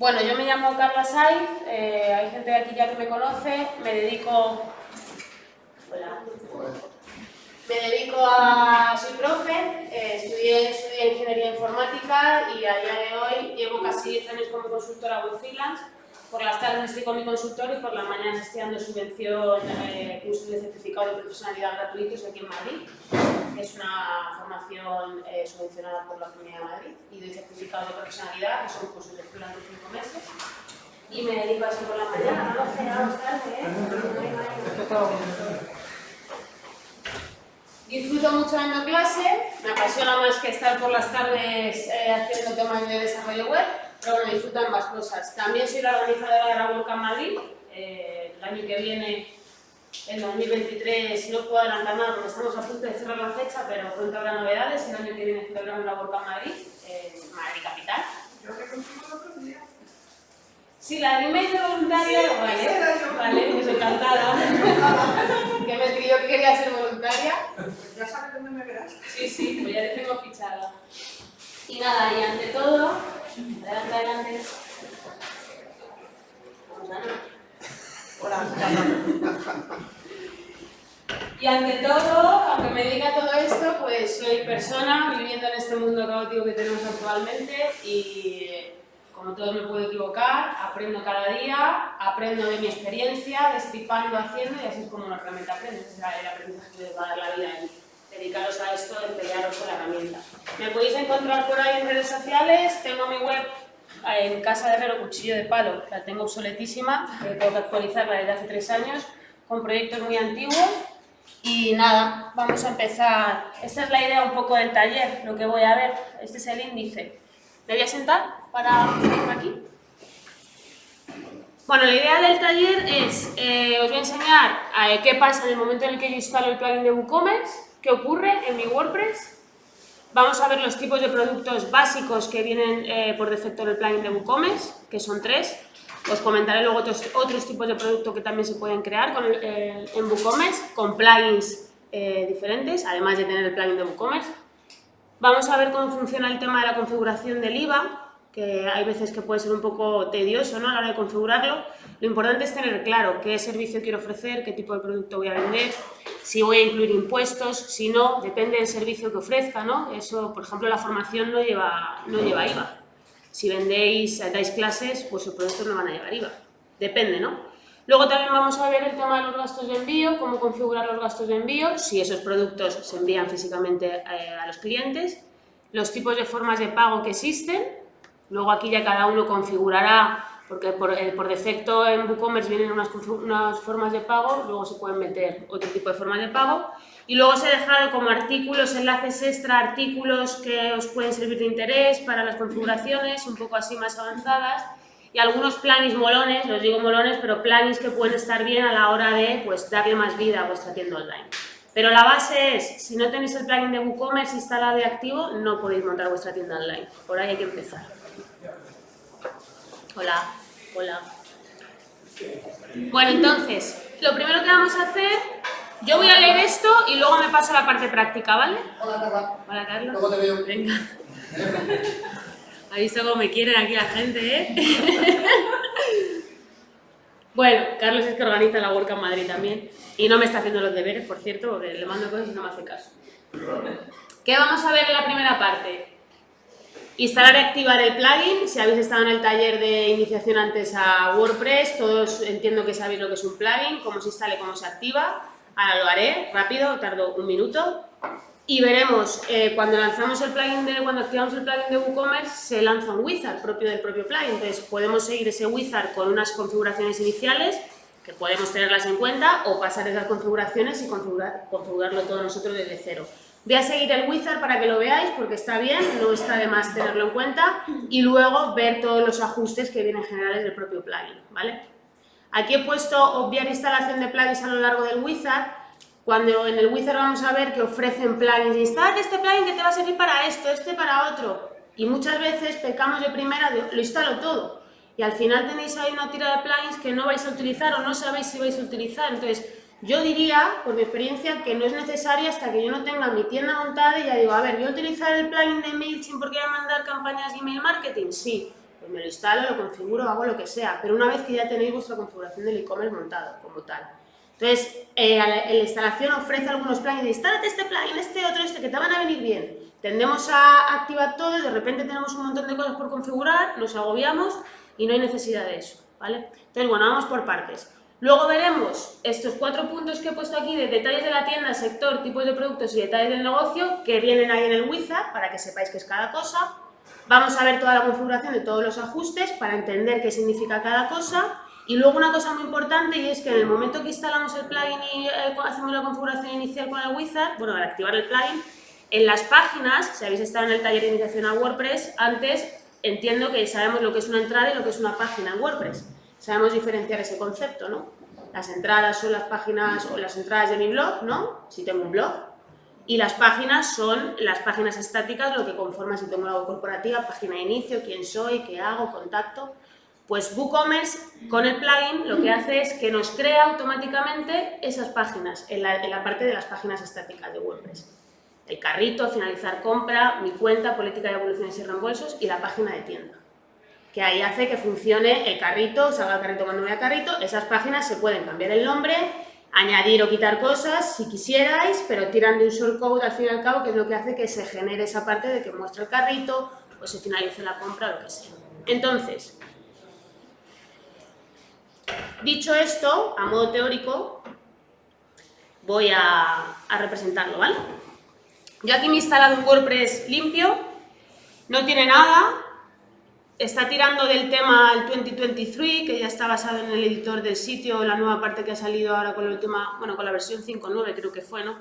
Bueno, yo me llamo Carla Saiz, eh, hay gente de aquí ya que me conoce, me dedico... Hola. Me dedico a... soy profe, eh, estudié, estudié, Ingeniería Informática y a día de hoy llevo casi 10 años como consultora freelance. Por las tardes estoy con mi consultor y por las mañanas estoy dando subvención, eh, cursos de certificado de profesionalidad gratuitos aquí en Madrid. Es una formación eh, subvencionada por la Comunidad de Madrid y doy certificado de profesionalidad, que son cursos de durante 5 meses. Y me dedico a eso por la mañana, no lo sé, tarde, ¿eh? Disfruto mucho dando clase, me apasiona más que estar por las tardes eh, haciendo temas de desarrollo web, pero bueno, disfruto ambas cosas. También soy la organizadora de la WordCamp Madrid, eh, el año que viene, el 2023, no puedo adelantar nada porque estamos a punto de cerrar la fecha, pero pronto habrá novedades, el año que viene celebramos la WordCamp Madrid, en Madrid Capital. Yo que contigo el otro día. Sí, la email de voluntaria, Sí, vale, vale, pues encantada. que me escribió que quería ser voluntaria. Pues ya sabes dónde me verás. Sí, sí, pues ya te tengo fichada. Y nada, y ante todo, adelante, adelante. Vamos, Ana. Hola. Y ante todo, aunque me dedica a todo esto, pues soy persona viviendo en este mundo caótico que tenemos actualmente y como todo me puedo equivocar, aprendo cada día, aprendo de mi experiencia, destripando, haciendo y así es como realmente aprende. Ese es el aprendizaje que les va a dar la vida y dedicaros a esto, empeñaros con la herramienta. Me podéis encontrar por ahí en redes sociales, tengo mi web en Casa de Herrero Cuchillo de Palo, la tengo obsoletísima, eh, tengo que actualizarla desde hace tres años, con proyectos muy antiguos y nada, vamos a empezar. Esta es la idea un poco del taller, lo que voy a ver. Este es el índice. ¿Me voy a sentar para aquí? Bueno, la idea del taller es, eh, os voy a enseñar eh, qué pasa en el momento en el que yo instalo el plugin de WooCommerce, qué ocurre en mi WordPress. Vamos a ver los tipos de productos básicos que vienen eh, por defecto en el plugin de WooCommerce, que son tres. Os comentaré luego otros, tipos de productos que también se pueden crear con eh, en WooCommerce, con plugins eh, diferentes, además de tener el plugin de WooCommerce. Vamos a ver cómo funciona el tema de la configuración del IVA, que hay veces que puede ser un poco tedioso ¿no? a la hora de configurarlo. Lo importante es tener claro qué servicio quiero ofrecer, qué tipo de producto voy a vender, si voy a incluir impuestos, si no, depende del servicio que ofrezca, ¿no? Eso, por ejemplo, la formación no lleva, no lleva IVA. Si vendéis, dais clases, pues los productos no van a llevar IVA. Depende, ¿no? Luego también vamos a ver el tema de los gastos de envío, cómo configurar los gastos de envío, si esos productos se envían físicamente eh, a los clientes, los tipos de formas de pago que existen, luego aquí ya cada uno configurará, porque por, eh, por defecto en WooCommerce vienen unas, unas formas de pago, luego se pueden meter otro tipo de formas de pago, y luego os he dejado como artículos, enlaces extra, artículos que os pueden servir de interés para las configuraciones, un poco así más avanzadas, y algunos plugins molones, los digo molones, pero plugins que pueden estar bien a la hora de pues, darle más vida a vuestra tienda online. Pero la base es, si no tenéis el plugin de WooCommerce instalado y activo, no podéis montar vuestra tienda online. Por ahí hay que empezar. Hola, hola. Bueno, entonces, lo primero que vamos a hacer, yo voy a leer esto y luego me paso a la parte práctica, ¿vale? Hola, Carla. Hola, Carlos. Luego te veo. Venga. ¿Ha visto cómo me quieren aquí la gente, eh? bueno, Carlos es que organiza la WordCamp Madrid también. Y no me está haciendo los deberes, por cierto, porque le mando cosas y no me hace caso. ¿Qué vamos a ver en la primera parte? Instalar y activar el plugin. Si habéis estado en el taller de iniciación antes a WordPress, todos entiendo que sabéis lo que es un plugin, cómo se instala y cómo se activa. Ahora lo haré rápido, tardo un minuto. Y veremos, eh, cuando lanzamos el plugin de, cuando activamos el plugin de WooCommerce, se lanza un wizard propio del propio plugin. Entonces podemos seguir ese wizard con unas configuraciones iniciales, que podemos tenerlas en cuenta, o pasar esas configuraciones y configurar, configurarlo todo nosotros desde cero. Voy a seguir el wizard para que lo veáis, porque está bien, no está de más tenerlo en cuenta, y luego ver todos los ajustes que vienen generales del propio plugin, ¿vale? Aquí he puesto obviar instalación de plugins a lo largo del wizard, cuando en el wizard vamos a ver que ofrecen plugins, instalate este plugin que te va a servir para esto, este para otro, y muchas veces pecamos de primera de lo instalo todo, y al final tenéis ahí una tira de plugins que no vais a utilizar o no sabéis si vais a utilizar, entonces yo diría, por mi experiencia, que no es necesario hasta que yo no tenga mi tienda montada y ya digo, a ver, ¿voy a utilizar el plugin de MailChimp porque voy a mandar campañas de email marketing? Sí. Pues me lo instalo, lo configuro, hago lo que sea, pero una vez que ya tenéis vuestra configuración del e-commerce montado como tal. Entonces, eh, la, instalación ofrece algunos plugins, instálate este plugin, este otro, este, que te van a venir bien. Tendemos a activar todos, de repente tenemos un montón de cosas por configurar, nos agobiamos y no hay necesidad de eso, ¿vale? Entonces, bueno, vamos por partes. Luego veremos estos cuatro puntos que he puesto aquí de detalles de la tienda, sector, tipos de productos y detalles del negocio que vienen ahí en el wizard para que sepáis qué es cada cosa. Vamos a ver toda la configuración de todos los ajustes para entender qué significa cada cosa. Y luego una cosa muy importante y es que en el momento que instalamos el plugin y eh, hacemos la configuración inicial con el wizard, bueno, al activar el plugin, en las páginas, si habéis estado en el taller de iniciación a WordPress, antes entiendo que sabemos lo que es una entrada y lo que es una página en WordPress sabemos diferenciar ese concepto, ¿no? Las entradas son las páginas o las entradas de mi blog, ¿no? Si tengo un blog. Y las páginas son las páginas estáticas, lo que conforma si tengo una web corporativa, página de inicio, quién soy, qué hago, contacto. Pues WooCommerce con el plugin lo que hace es que nos crea automáticamente esas páginas en la, en la parte de las páginas estáticas de WordPress. El carrito, finalizar compra, mi cuenta, política de evoluciones y reembolsos y la página de tienda que ahí hace que funcione el carrito, salga el carrito cuando vaya carrito, esas páginas se pueden cambiar el nombre, añadir o quitar cosas si quisierais, pero tiran de un shortcode al fin y al cabo, que es lo que hace que se genere esa parte de que muestre el carrito o se finalice la compra o lo que sea. Entonces, dicho esto, a modo teórico, voy a, a representarlo, ¿vale? Yo aquí me he instalado un WordPress limpio, no tiene nada, está tirando del tema el 2023, que ya está basado en el editor del sitio, la nueva parte que ha salido ahora con la última, bueno, con la versión 5.9 creo que fue, ¿no?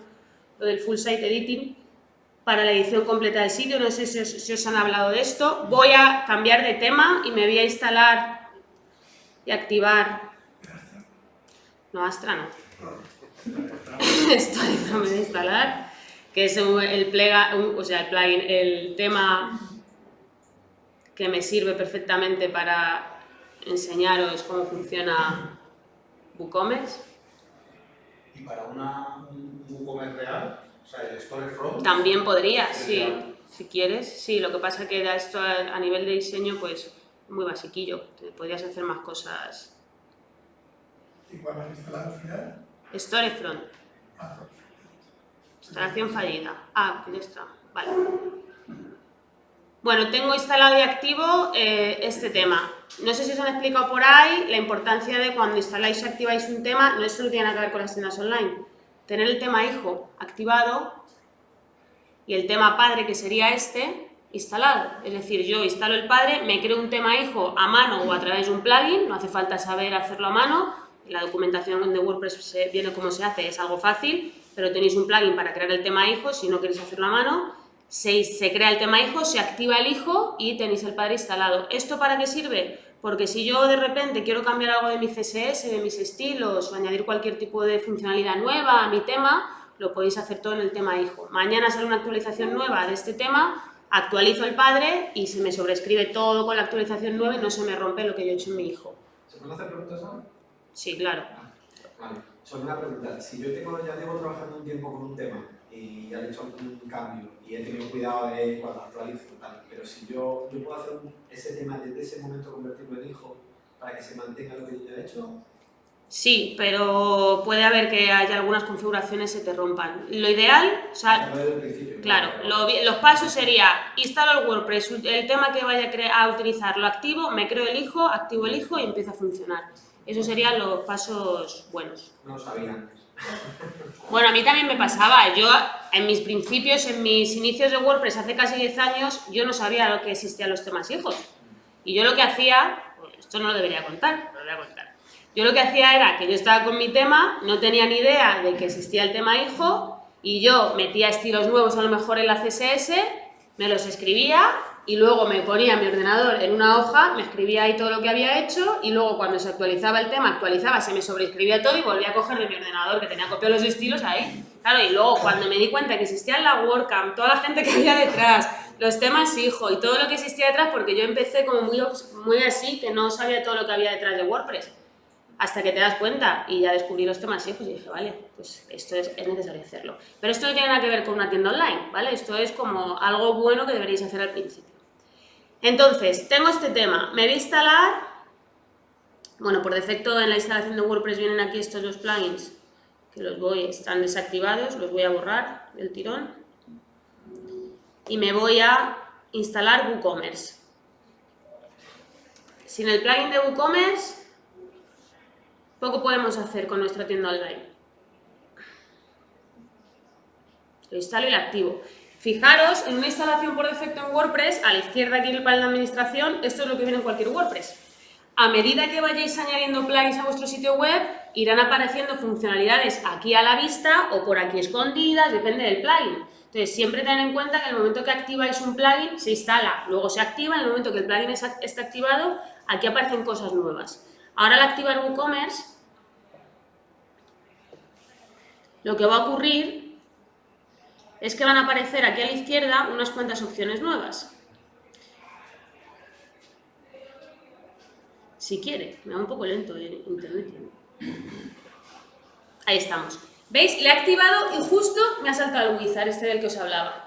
Lo del Full Site Editing para la edición completa del sitio, no sé si os, han hablado de esto. Voy a cambiar de tema y me voy a instalar y activar... No, Astra no. Esto me voy a instalar, que es el, plega, o sea, el plugin, el tema que me sirve perfectamente para enseñaros cómo funciona WooCommerce. ¿Y para una, un WooCommerce real? O sea, el Storefront. También podría, sí, si quieres. Sí, lo que pasa es que da esto a, nivel de diseño, pues, muy basiquillo. Podrías hacer más cosas. ¿Y cuál has instalado al final? Storefront. Ah, Instalación fallida. Ah, ya está. Vale. Bueno, tengo instalado y activo eh, este tema. No sé si os han explicado por ahí la importancia de cuando instaláis y activáis un tema, no solo tiene que ver con las tiendas online. Tener el tema hijo activado y el tema padre, que sería este, instalado. Es decir, yo instalo el padre, me creo un tema hijo a mano o a través de un plugin, no hace falta saber hacerlo a mano, la documentación de WordPress viene como se hace, es algo fácil, pero tenéis un plugin para crear el tema hijo si no queréis hacerlo a mano se, crea el tema hijo, se activa el hijo y tenéis el padre instalado. ¿Esto para qué sirve? Porque si yo de repente quiero cambiar algo de mi CSS, de mis estilos o añadir cualquier tipo de funcionalidad nueva a mi tema, lo podéis hacer todo en el tema hijo. Mañana sale una actualización nueva de este tema, actualizo el padre y se me sobrescribe todo con la actualización nueva y no se me rompe lo que yo he hecho en mi hijo. ¿Se pueden hacer preguntas ahora? Sí, claro. Ah, vale. Solo una pregunta. Si yo tengo, ya llevo trabajando un tiempo con un tema y he hecho un cambio y he tenido cuidado de cuando actualizo tal, pero si yo, yo puedo hacer ese tema desde ese momento convertirlo en hijo para que se mantenga lo que yo ya he hecho. Sí, pero puede haber que haya algunas configuraciones que se te rompan. Lo ideal, o sea, claro, los pasos sería instalo el WordPress, el tema que vaya a utilizar lo activo, me creo el hijo, activo el hijo y empieza a funcionar. Esos serían los pasos buenos. No lo sabía antes. Bueno, a mí también me pasaba. Yo, en mis principios, en mis inicios de WordPress, hace casi 10 años, yo no sabía lo que existían los temas hijos. Y yo lo que hacía, pues, esto no lo debería contar, lo voy a contar. Yo lo que hacía era que yo estaba con mi tema, no tenía ni idea de que existía el tema hijo, y yo metía estilos nuevos a lo mejor en la CSS, me los escribía y luego me ponía mi ordenador en una hoja, me escribía ahí todo lo que había hecho y luego cuando se actualizaba el tema, actualizaba, se me sobreescribía todo y volvía a coger de mi ordenador que tenía copiado los estilos ahí. Claro, y luego cuando me di cuenta que existía la WordCamp, toda la gente que había detrás, los temas hijo y todo lo que existía detrás, porque yo empecé como muy, muy así, que no sabía todo lo que había detrás de WordPress hasta que te das cuenta y ya descubrí los temas hijos y dije, vale, pues esto es, es, necesario hacerlo. Pero esto no tiene nada que ver con una tienda online, ¿vale? Esto es como algo bueno que deberíais hacer al principio. Entonces, tengo este tema, me voy a instalar, bueno, por defecto en la instalación de WordPress vienen aquí estos dos plugins, que los voy, están desactivados, los voy a borrar del tirón, y me voy a instalar WooCommerce. Sin el plugin de WooCommerce, poco podemos hacer con nuestra tienda online. Lo instalo y lo activo. Fijaros, en una instalación por defecto en WordPress, a la izquierda aquí el panel de administración, esto es lo que viene en cualquier WordPress. A medida que vayáis añadiendo plugins a vuestro sitio web, irán apareciendo funcionalidades aquí a la vista o por aquí escondidas, depende del plugin. Entonces, siempre tened en cuenta que en el momento que activáis un plugin, se instala, luego se activa, en el momento que el plugin está activado, aquí aparecen cosas nuevas. Ahora al activar WooCommerce, lo que va a ocurrir es que van a aparecer aquí a la izquierda unas cuantas opciones nuevas. Si quiere, me va un poco lento el internet. Ahí estamos. ¿Veis? Le he activado y justo me ha saltado el wizard, este del que os hablaba.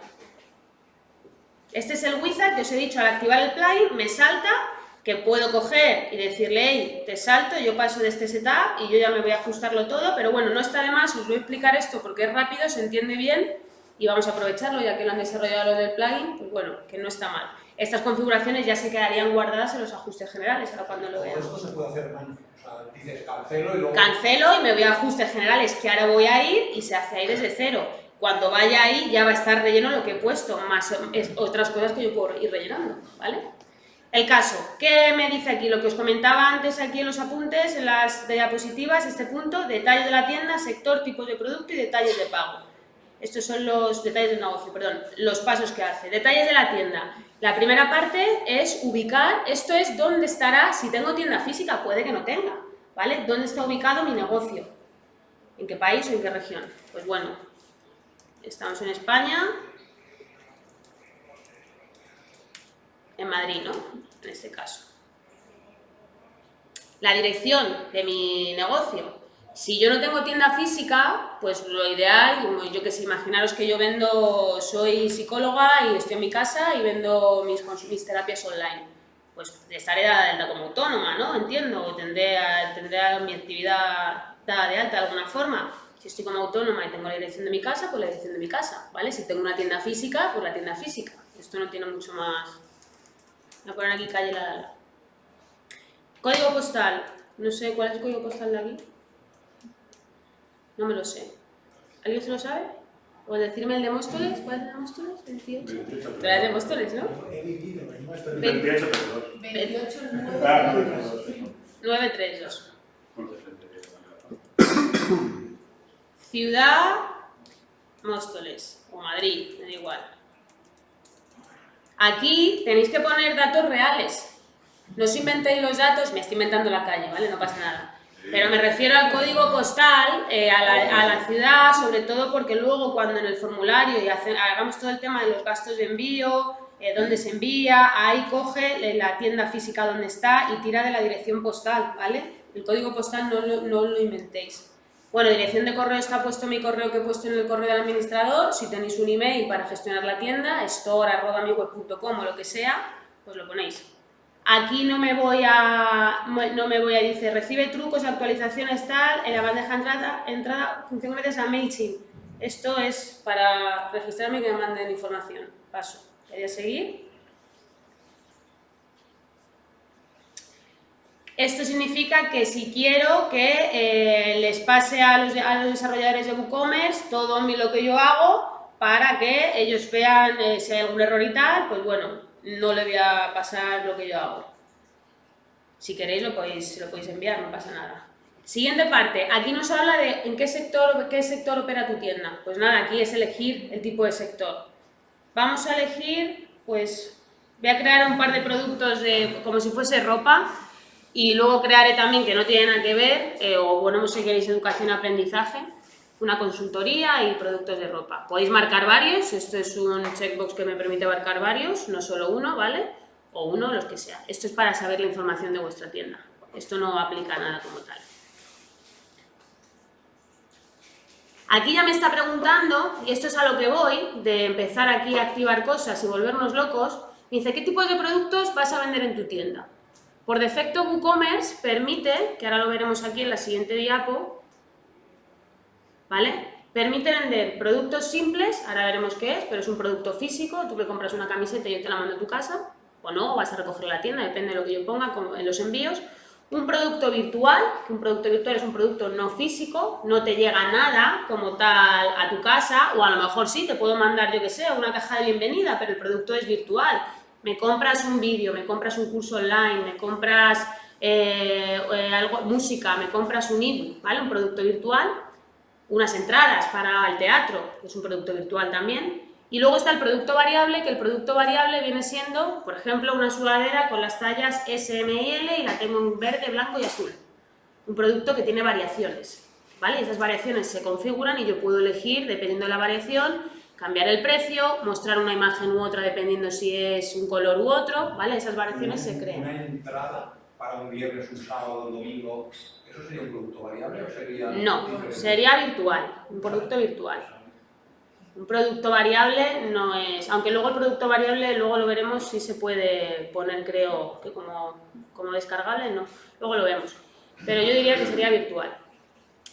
Este es el wizard que os he dicho, al activar el plugin me salta que puedo coger y decirle, hey, te salto, yo paso de este setup y yo ya me voy a ajustarlo todo, pero bueno, no está de más, os voy a explicar esto porque es rápido, se entiende bien y vamos a aprovecharlo ya que lo han desarrollado los del plugin, pues bueno, que no está mal. Estas configuraciones ya se quedarían guardadas en los ajustes generales, ahora cuando lo veamos. esto se puede hacer en O sea, dices cancelo y luego... Cancelo y me voy a ajustes generales, que ahora voy a ir y se hace ahí desde cero. Cuando vaya ahí ya va a estar relleno lo que he puesto, más otras cosas que yo puedo ir rellenando, ¿vale? El caso, ¿qué me dice aquí? Lo que os comentaba antes aquí en los apuntes, en las diapositivas, este punto, detalles de la tienda, sector, tipos de producto y detalles de pago. Estos son los detalles del negocio, perdón, los pasos que hace. Detalles de la tienda. La primera parte es ubicar, esto es dónde estará, si tengo tienda física, puede que no tenga, ¿vale? ¿Dónde está ubicado mi negocio? ¿En qué país o en qué región? Pues bueno, estamos en España, en Madrid, ¿no? En este caso. La dirección de mi negocio, si yo no tengo tienda física, pues lo ideal, yo que sé, imaginaros que yo vendo, soy psicóloga y estoy en mi casa y vendo mis, terapias online. Pues estaré de alta como autónoma, ¿no? Entiendo, tendré, tendré mi actividad dada de alta de alguna forma. Si estoy como autónoma y tengo la dirección de mi casa, pues la dirección de mi casa, ¿vale? Si tengo una tienda física, pues la tienda física. Esto no tiene mucho más... Voy a poner aquí calle la... Código postal. No sé, ¿cuál es el código postal de aquí? No me lo sé. ¿Alguien se lo sabe? ¿O decirme el de Móstoles? ¿Cuál es el de Móstoles? 28. Pero es de Móstoles, ¿no? He vivido, esto 28 pesos. 28 Ah, 932. Ciudad Móstoles o Madrid, me da igual. Aquí tenéis que poner datos reales. No os inventéis los datos, me estoy inventando la calle, ¿vale? No pasa nada. Pero me refiero al código postal, eh, a, la, ciudad, sobre todo porque luego cuando en el formulario y hagamos todo el tema de los gastos de envío, eh, dónde se envía, ahí coge la tienda física donde está y tira de la dirección postal, ¿vale? El código postal no lo, inventéis. Bueno, dirección de correo está puesto mi correo que he puesto en el correo del administrador. Si tenéis un email para gestionar la tienda, store.miweb.com o lo que sea, pues lo ponéis. Aquí no me voy a, no me voy a decir, recibe trucos, actualizaciones, tal, en la bandeja entrada, entrada función gracias a MailChimp. Esto es para registrarme y que me manden información. Paso. Voy a seguir. Esto significa que si quiero que eh, les pase a los, a los, desarrolladores de WooCommerce todo lo que yo hago para que ellos vean eh, si hay algún error y tal, pues bueno, no le voy a pasar lo que yo hago. Si queréis lo podéis, lo podéis enviar, no pasa nada. Siguiente parte, aquí nos habla de en qué sector, qué sector opera tu tienda. Pues nada, aquí es elegir el tipo de sector. Vamos a elegir, pues voy a crear un par de productos de, como si fuese ropa y luego crearé también que no tienen nada que ver, eh, o bueno, si queréis educación y aprendizaje, una consultoría y productos de ropa. Podéis marcar varios, esto es un checkbox que me permite marcar varios, no solo uno, ¿vale? O uno, los que sea. Esto es para saber la información de vuestra tienda. Esto no aplica nada como tal. Aquí ya me está preguntando, y esto es a lo que voy, de empezar aquí a activar cosas y volvernos locos, Me dice, ¿qué tipos de productos vas a vender en tu tienda? Por defecto, WooCommerce permite, que ahora lo veremos aquí en la siguiente diapo, ¿vale? Permite vender productos simples, ahora veremos qué es, pero es un producto físico, tú me compras una camiseta y yo te la mando a tu casa, o no, o vas a recoger la tienda, depende de lo que yo ponga en los envíos. Un producto virtual, que un producto virtual es un producto no físico, no te llega nada como tal a tu casa, o a lo mejor sí, te puedo mandar, yo que sé, una caja de bienvenida, pero el producto es virtual. Me compras un vídeo, me compras un curso online, me compras eh, eh, algo, música, me compras un ebook, ¿vale? Un producto virtual, unas entradas para el teatro, que es un producto virtual también, y luego está el producto variable, que el producto variable viene siendo, por ejemplo, una sudadera con las tallas S, M y L y la tengo en verde, blanco y azul. Un producto que tiene variaciones, ¿vale? Esas variaciones se configuran y yo puedo elegir, dependiendo de la variación, cambiar el precio, mostrar una imagen u otra dependiendo si es un color u otro, ¿vale? Esas variaciones se crean. Una entrada para un viernes, un sábado, un domingo, ¿eso sería un producto variable o sería No, diferente? sería virtual, un producto virtual. Un producto variable no es, aunque luego el producto variable, luego lo veremos si se puede poner, creo, que como, como descargable, no, luego lo vemos. Pero yo diría que sería virtual.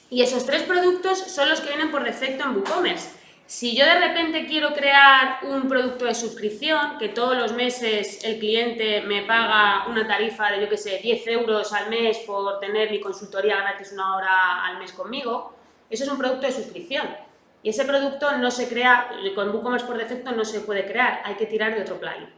Y esos tres productos son los que vienen por defecto en WooCommerce. Si yo de repente quiero crear un producto de suscripción, que todos los meses el cliente me paga una tarifa de, yo que sé, 10 euros al mes por tener mi consultoría gratis una hora al mes conmigo, eso es un producto de suscripción. Y ese producto no se crea, con WooCommerce por defecto no se puede crear, hay que tirar de otro plugin.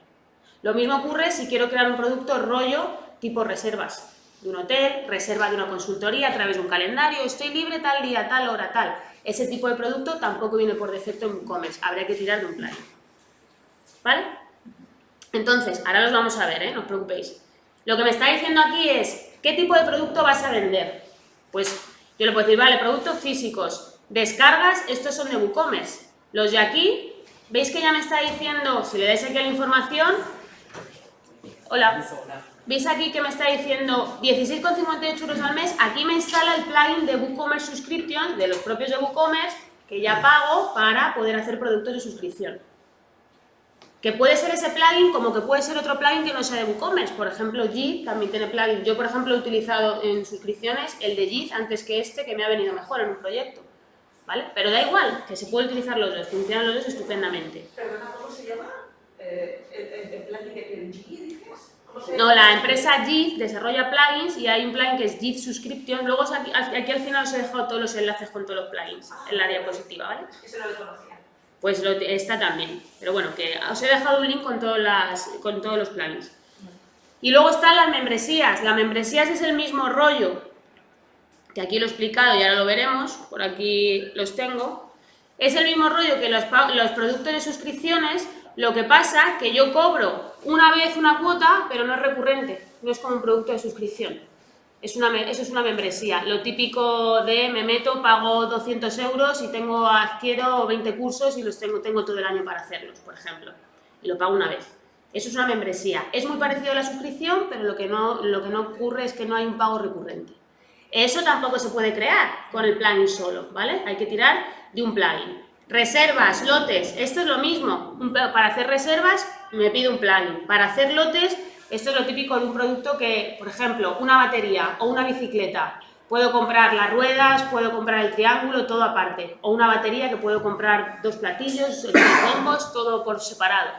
Lo mismo ocurre si quiero crear un producto rollo tipo reservas de un hotel, reserva de una consultoría a través de un calendario, estoy libre tal día, tal hora, tal. Ese tipo de producto tampoco viene por defecto en WooCommerce, habría que tirar de un plugin. ¿Vale? Entonces, ahora los vamos a ver, ¿eh? no os preocupéis. Lo que me está diciendo aquí es, ¿qué tipo de producto vas a vender? Pues yo le puedo decir, vale, productos físicos, descargas, estos son de WooCommerce. Los de aquí, ¿veis que ya me está diciendo, si le dais aquí la información, hola, ¿veis aquí que me está diciendo 16,58 euros al mes? Aquí me instala el plugin de WooCommerce Subscription, de los propios de WooCommerce, que ya pago para poder hacer productos de suscripción. Que puede ser ese plugin como que puede ser otro plugin que no sea de WooCommerce. Por ejemplo, Jit también tiene plugin. Yo, por ejemplo, he utilizado en suscripciones el de Jit antes que este, que me ha venido mejor en un proyecto. ¿Vale? Pero da igual, que se puede utilizar los dos, funcionan los dos estupendamente. Perdona, ¿cómo se llama? Eh, el, el, plugin que tiene G, dices. ¿Cómo se No, la empresa JIT desarrolla plugins y hay un plugin que es JIT Subscription. Luego aquí, aquí al final os he dejado todos los enlaces con todos los plugins en la diapositiva, ¿vale? Ese no lo conocía. Pues lo, está también. Pero bueno, que os he dejado un link con, todas las, con todos los plugins. Y luego están las membresías. Las membresías es el mismo rollo, que aquí lo he explicado y ahora lo veremos, por aquí los tengo. Es el mismo rollo que los, los productos de suscripciones, lo que pasa que yo cobro una vez una cuota, pero no es recurrente, no es como un producto de suscripción. Es una, eso es una membresía. Lo típico de me meto, pago 200 euros y tengo, adquiero 20 cursos y los tengo, tengo todo el año para hacerlos, por ejemplo. Y lo pago una vez. Eso es una membresía. Es muy parecido a la suscripción, pero lo que no, lo que no ocurre es que no hay un pago recurrente. Eso tampoco se puede crear con el plugin solo, ¿vale? Hay que tirar de un plugin. Reservas, lotes, esto es lo mismo. Para hacer reservas me pido un plugin. Para hacer lotes, esto es lo típico de un producto que, por ejemplo, una batería o una bicicleta. Puedo comprar las ruedas, puedo comprar el triángulo, todo aparte. O una batería que puedo comprar dos platillos, tres bombos, todo por separado.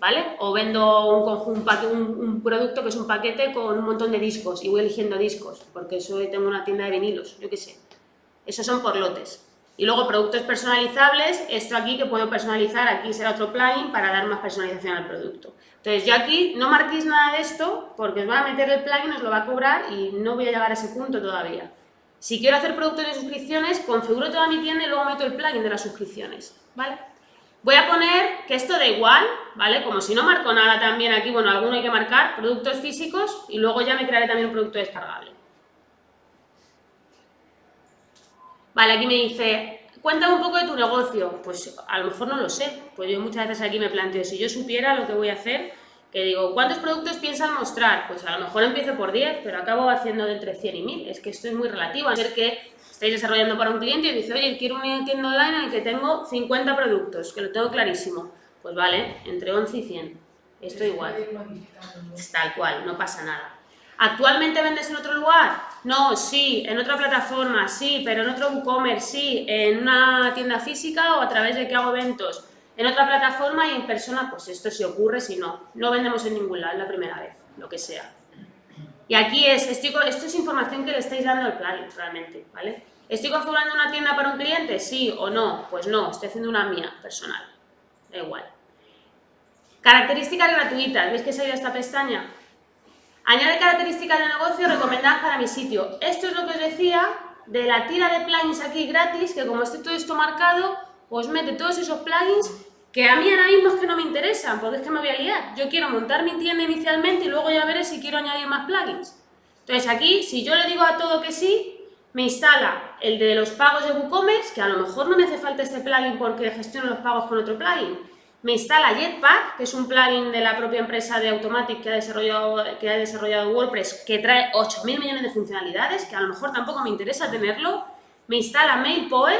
¿vale? O vendo un- un producto que es un paquete con un montón de discos y voy eligiendo discos, porque soy, tengo una tienda de vinilos, yo qué sé. Esos son por lotes. Y luego productos personalizables, esto aquí que puedo personalizar, aquí será otro plugin para dar más personalización al producto. Entonces yo aquí no marquéis nada de esto porque os va a meter el plugin, os lo va a cobrar y no voy a llegar a ese punto todavía. Si quiero hacer productos de suscripciones, configuro toda mi tienda y luego meto el plugin de las suscripciones, ¿vale? Voy a poner que esto da igual, ¿vale? Como si no marco nada también aquí, bueno, alguno hay que marcar, productos físicos, y luego ya me crearé también un producto descargable. Vale, aquí me dice, cuéntame un poco de tu negocio. Pues a lo mejor no lo sé, pues yo muchas veces aquí me planteo, si yo supiera lo que voy a hacer, que digo, ¿cuántos productos piensas mostrar? Pues a lo mejor empiezo por 10, pero acabo haciendo de entre 100 y 1000, es que esto es muy relativo, a ser que estáis desarrollando para un cliente y dice, oye, quiero una tienda online en la que tengo 50 productos, que lo tengo clarísimo. Pues vale, entre 11 y 100. Esto igual. Tal cual, no pasa nada. ¿Actualmente vendes en otro lugar? No, sí, en otra plataforma, sí, pero en otro WooCommerce, sí, en una tienda física o a través de que hago eventos. En otra plataforma y en persona, pues esto sí ocurre, si no. No vendemos en ningún lado, es la primera vez, lo que sea. Y aquí es, estoy, esto es información que le estáis dando al plugin, realmente, ¿vale? ¿Estoy configurando una tienda para un cliente? Sí o no. Pues no, estoy haciendo una mía, personal. Da igual. Características gratuitas. ¿Veis que se ha ido esta pestaña? Añade características de negocio recomendadas para mi sitio. Esto es lo que os decía de la tira de plugins aquí gratis, que como esté todo esto marcado, os mete todos esos plugins que a mí ahora mismo es que no me interesan, porque es que me voy a liar. Yo quiero montar mi tienda inicialmente y luego ya veré si quiero añadir más plugins. Entonces aquí, si yo le digo a todo que sí, me instala el de los pagos de WooCommerce, que a lo mejor no me hace falta este plugin porque gestiono los pagos con otro plugin. Me instala Jetpack, que es un plugin de la propia empresa de Automatic que ha desarrollado, que ha desarrollado WordPress, que trae 8.000 millones de funcionalidades, que a lo mejor tampoco me interesa tenerlo. Me instala MailPoet,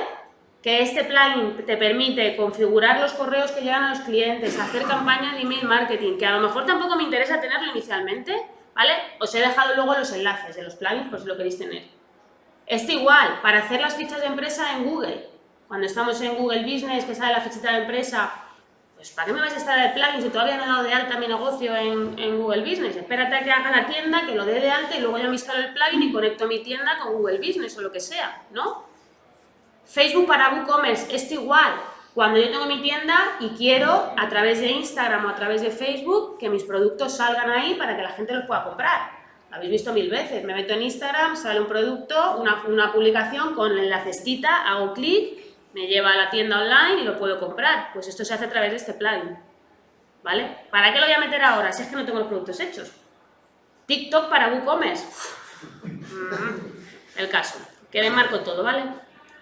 que este plugin te permite configurar los correos que llegan a los clientes, hacer campañas de email marketing, que a lo mejor tampoco me interesa tenerlo inicialmente, ¿vale? Os he dejado luego los enlaces de los plugins por si lo queréis tener. Este igual, para hacer las fichas de empresa en Google. Cuando estamos en Google Business, que sale la fichita de empresa, pues ¿para qué me vas a instalar el plugin si todavía no he dado de alta mi negocio en, en Google Business? Espérate a que haga la tienda, que lo dé de alta y luego ya me instalo el plugin y conecto mi tienda con Google Business o lo que sea, ¿no? Facebook para WooCommerce, esto igual. Cuando yo tengo mi tienda y quiero, a través de Instagram o a través de Facebook, que mis productos salgan ahí para que la gente los pueda comprar. Lo habéis visto mil veces. Me meto en Instagram, sale un producto, una, una publicación con la cestita, hago clic, me lleva a la tienda online y lo puedo comprar. Pues esto se hace a través de este plugin. ¿Vale? ¿Para qué lo voy a meter ahora si es que no tengo los productos hechos? TikTok para WooCommerce. Mm, El caso. Que le marco todo, ¿vale?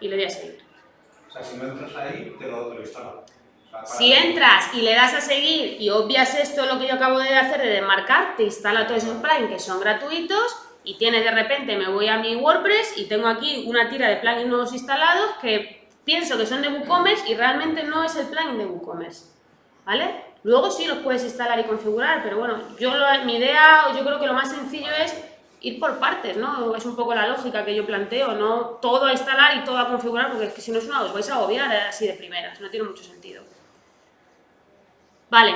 Y le doy a seguir. O sea, si no entras ahí, te lo, te lo instala. O sea, para- Si entras y le das a seguir y obvias esto, lo que yo acabo de hacer de desmarcar, te instala todos esos plugins que son gratuitos y tienes de repente, me voy a mi WordPress y tengo aquí una tira de plugins nuevos instalados que pienso que son de WooCommerce y realmente no es el plugin de WooCommerce, ¿vale? Luego sí los puedes instalar y configurar, pero bueno, yo lo- mi idea, yo creo que lo más sencillo es ir por partes, ¿no? Es un poco la lógica que yo planteo, no todo a instalar y todo a configurar, porque es que si no es una, os vais a agobiar así de primeras, no tiene mucho sentido. Vale,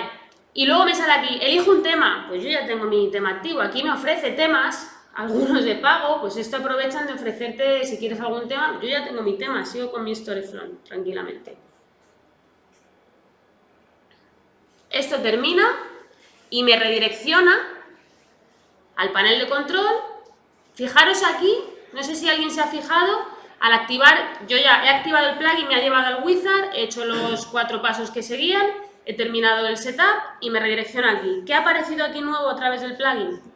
y luego me sale aquí, elijo un tema, pues yo ya tengo mi tema activo, aquí me ofrece temas, algunos de pago, pues esto aprovechan de ofrecerte, si quieres algún tema, yo ya tengo mi tema, sigo con mi Storyfront tranquilamente. Esto termina y me redirecciona al panel de control. Fijaros aquí, no sé si alguien se ha fijado, al activar, yo ya he activado el plugin, me ha llevado al wizard, he hecho los cuatro pasos que seguían, he terminado el setup y me redirecciona aquí. ¿Qué ha aparecido aquí nuevo a través del plugin?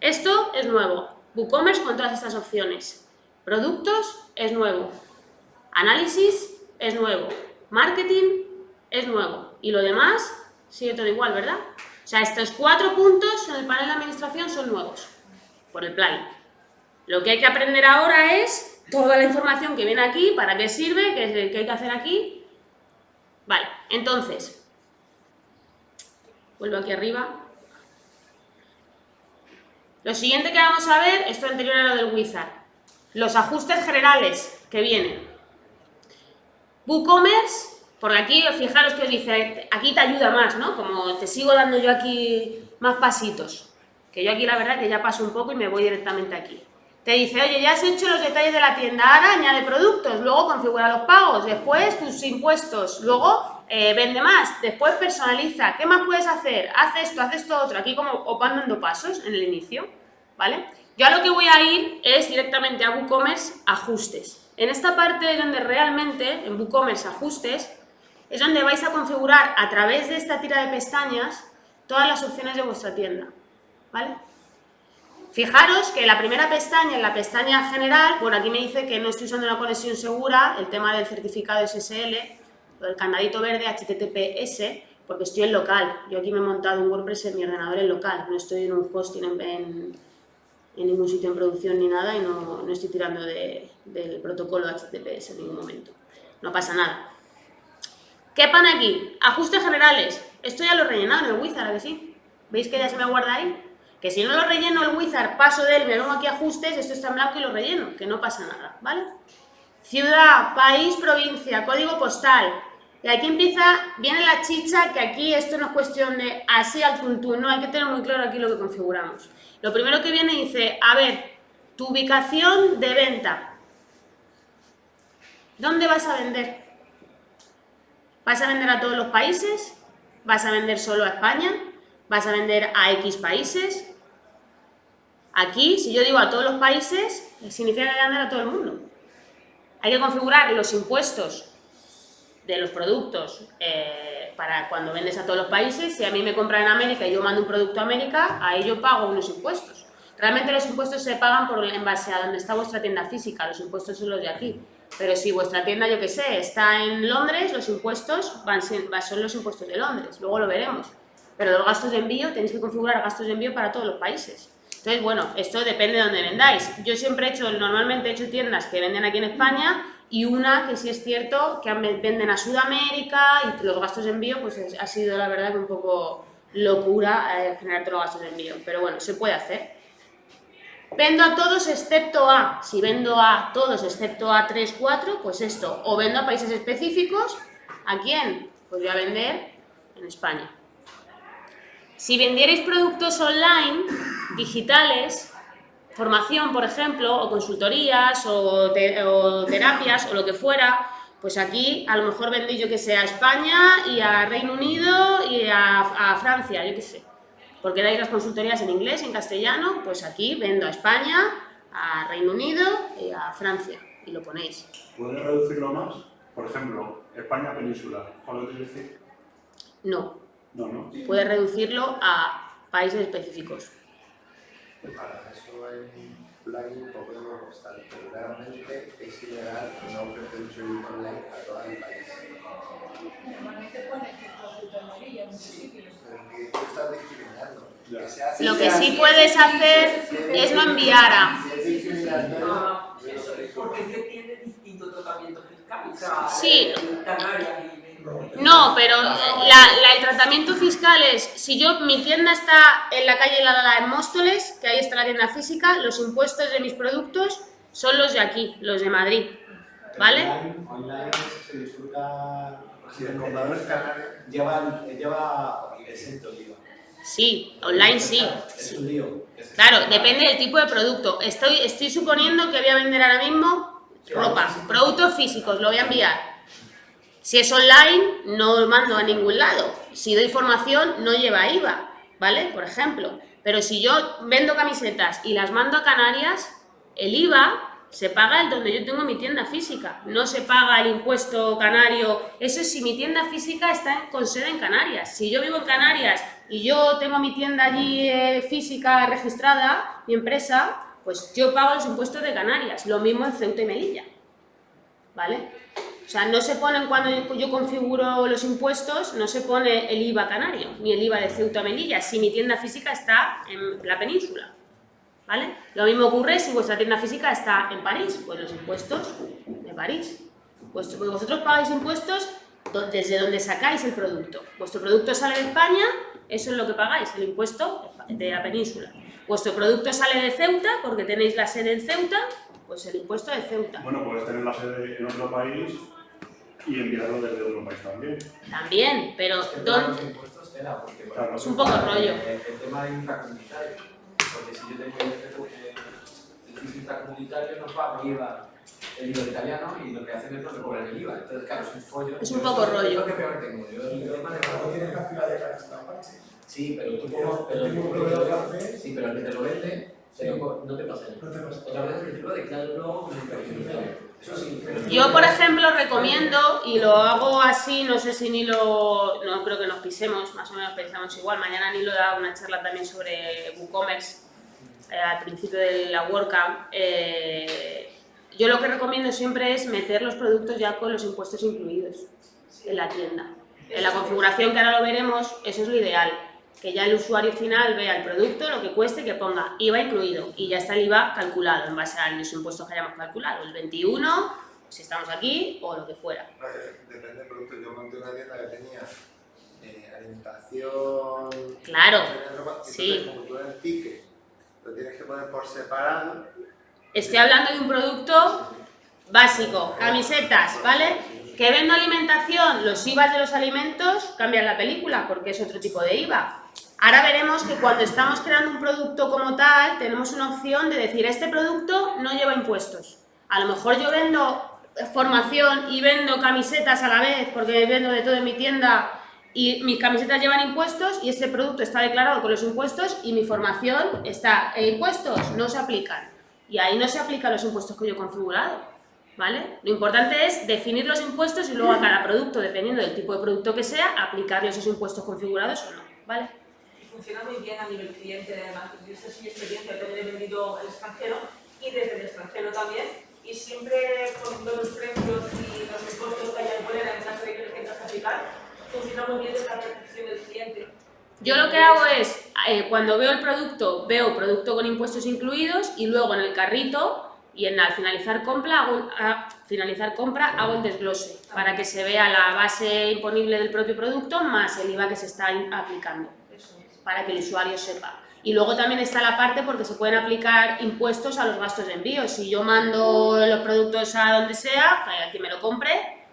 Esto es nuevo. WooCommerce con todas estas opciones. Productos es nuevo. Análisis es nuevo. Marketing es nuevo. Y lo demás sigue todo igual, ¿verdad? O sea, estos cuatro puntos en el panel de administración son nuevos por el plugin. Lo que hay que aprender ahora es toda la información que viene aquí, para qué sirve, qué, qué hay que hacer aquí. Vale, entonces, vuelvo aquí arriba. Lo siguiente que vamos a ver, esto anterior a lo del wizard, los ajustes generales que vienen. WooCommerce, por aquí, fijaros que os dice, aquí te ayuda más, ¿no? Como te sigo dando yo aquí más pasitos. Que yo aquí la verdad que ya paso un poco y me voy directamente aquí. Te dice, oye, ya has hecho los detalles de la tienda, ahora añade productos, luego configura los pagos, después tus impuestos, luego eh, vende más, después personaliza, ¿qué más puedes hacer? Haz esto, haz esto otro, aquí como os van dando pasos en el inicio, ¿vale? Yo a lo que voy a ir es directamente a WooCommerce ajustes. En esta parte es donde realmente, en WooCommerce ajustes, es donde vais a configurar a través de esta tira de pestañas todas las opciones de vuestra tienda, ¿vale? Fijaros que la primera pestaña, en la pestaña general, bueno, aquí me dice que no estoy usando una conexión segura, el tema del certificado SSL, del candadito verde HTTPS, porque estoy en local. Yo aquí me he montado un WordPress en mi ordenador en local, no estoy en un hosting en, en, en ningún sitio en producción ni nada y no, no estoy tirando de, del protocolo HTTPS en ningún momento. No pasa nada. ¿Qué pone aquí? Ajustes generales. Esto ya lo he rellenado en el Wizard, ¿a que sí? ¿Veis que ya se me guarda ahí? Que si no lo relleno el Wizard, paso de él, me vengo aquí ajustes, esto está en blanco y lo relleno, que no pasa nada, ¿vale? Ciudad, país, provincia, código postal. Y aquí empieza, viene la chicha, que aquí esto no es cuestión de así al tuntún, no, hay que tener muy claro aquí lo que configuramos. Lo primero que viene dice, a ver, tu ubicación de venta. ¿Dónde vas a vender? ¿Vas a vender a todos los países? ¿Vas a vender solo a España? ¿Vas a vender a X países? Aquí, si yo digo a todos los países, significa que voy a vender a todo el mundo. Hay que configurar los impuestos de los productos eh, para cuando vendes a todos los países. Si a mí me compran en América y yo mando un producto a América, ahí yo pago unos impuestos. Realmente los impuestos se pagan por, en base a donde está vuestra tienda física, los impuestos son los de aquí. Pero si vuestra tienda, yo que sé, está en Londres, los impuestos van, son los impuestos de Londres, luego lo veremos. Pero los gastos de envío, tenéis que configurar gastos de envío para todos los países. Entonces, bueno, esto depende de dónde vendáis. Yo siempre he hecho, normalmente he hecho tiendas que venden aquí en España y una que sí es cierto que venden a Sudamérica y los gastos de envío, pues ha sido la verdad que un poco locura eh, generar todos los gastos de envío. Pero bueno, se puede hacer. Vendo a todos excepto a, si vendo a todos excepto a 3, 4, pues esto, o vendo a países específicos, ¿a quién? Pues voy a vender en España. Si vendierais productos online, digitales, formación, por ejemplo, o consultorías, o, terapias, o lo que fuera, pues aquí a lo mejor vendéis, yo que sé, a España y a Reino Unido y a, a Francia, yo que sé porque dais las consultorías en inglés, en castellano, pues aquí vendo a España, a Reino Unido y a Francia, y lo ponéis. ¿Puedes reducirlo más? Por ejemplo, España península, ¿cuál lo quieres decir? No. No, no. Puedes reducirlo a países específicos. Para eso hay un plugin Pokémon pero realmente es ilegal no ofrecer un servicio online a todo el país. Normalmente pone que consultoría en muchos sitios. Pero que tú estás discriminando. Ya. Que se hace- Lo que sí puedes hacer es no enviar a... Sí. No, pero la- la- el tratamiento fiscal es, si yo, mi tienda está en la calle La Dada en Móstoles, que ahí está la tienda física, los impuestos de mis productos son los de aquí, los de Madrid, ¿vale? Online, se disfruta... Si el comprador es Lleva, lleva exento el IVA. Sí, online sí. Es un lío. Claro, depende del tipo de producto. Estoy, estoy suponiendo que voy a vender ahora mismo ropa, productos físicos, lo voy a enviar. Si es online, no mando a ningún lado. Si doy formación, no lleva IVA, ¿vale? Por ejemplo. Pero si yo vendo camisetas y las mando a Canarias, el IVA se paga el donde yo tengo mi tienda física. No se paga el impuesto canario. Eso es si mi tienda física está con sede en Canarias. Si yo vivo en Canarias y yo tengo mi tienda allí eh, física registrada, mi empresa, pues yo pago los impuestos de Canarias. Lo mismo en Ceuta y Melilla. ¿Vale? O sea, no se ponen cuando yo- configuro los impuestos, no se pone el IVA canario, ni el IVA de Ceuta Melilla, si mi tienda física está en la península. ¿Vale? Lo mismo ocurre si vuestra tienda física está en París, pues los impuestos de París. Pues pues vosotros pagáis impuestos desde donde sacáis el producto. Vuestro producto sale de España, eso es lo que pagáis, el impuesto de la península. Vuestro producto sale de Ceuta, porque tenéis la sede en Ceuta, pues el impuesto de Ceuta. Bueno, puedes tener la sede en otro país y enviarlo desde otro país también. También, pero Es que el ¿dónde- tema de los impuestos tela, porque por Claro. Es un poco rollo. El, el tema de intracomunitario, porque si yo tengo el, el, el piso intracomunitario no pago IVA, el IVA italiano y lo que hacen es no me cobran el IVA. Entonces, claro, es un follo. Es un Yo poco rollo. Es lo que peor tengo. Yo el tema de No tienes la fila de. Sí, pero tú Pero como, pero proveedor, lo hace. sí, pero el que te lo vende, Sí. no, no te pasa nada. No te pasa. Otra vez el principio de claro, Eso sí, pero Yo, por ejemplo, recomiendo, y lo hago así, no sé si ni lo, no creo que nos pisemos, más o menos pensamos igual, mañana ni lo da una charla también sobre WooCommerce eh, al principio de la WordCamp. Eh, yo lo que recomiendo siempre es meter los productos ya con los impuestos incluidos en la tienda. En la configuración que ahora lo veremos, eso es lo ideal, que ya el usuario final vea el producto, lo que cueste, que ponga IVA incluido y ya está el IVA calculado en base a los impuestos que hayamos calculado, el 21, si estamos aquí o lo que fuera. Depende del producto. Yo monté una tienda que tenía eh, alimentación... Claro, sí. como tú en el ticket lo tienes que poner por separado... Estoy hablando de un producto básico, camisetas, ¿vale? Que vendo alimentación, los IVA de los alimentos cambian la película porque es otro tipo de IVA. Ahora veremos que cuando estamos creando un producto como tal, tenemos una opción de decir, este producto no lleva impuestos. A lo mejor yo vendo formación y vendo camisetas a la vez, porque vendo de todo en mi tienda y mis camisetas llevan impuestos y este producto está declarado con los impuestos y mi formación está en impuestos, no se aplican. Y ahí no se aplican los impuestos que yo he configurado. ¿Vale? Lo importante es definir los impuestos y luego a cada producto, dependiendo del tipo de producto que sea, aplicarle esos impuestos configurados o no, ¿vale? Funciona muy bien a nivel cliente, además, yo esta es mi experiencia, también he vendido al extranjero y desde el extranjero también, y siempre poniendo los precios y los impuestos que hay en caso de que tengas que aplicar, funciona muy bien desde la percepción del cliente. Yo lo que hago es, eh, cuando veo el producto, veo producto con impuestos incluidos y luego en el carrito y en al finalizar compra, hago, a finalizar compra hago el desglose para que se vea la base imponible del propio producto más el IVA que se está aplicando. Para que el usuario sepa. Y luego también está la parte porque se pueden aplicar impuestos a los gastos de envío. Si yo mando los productos a donde sea, a quien me lo compre,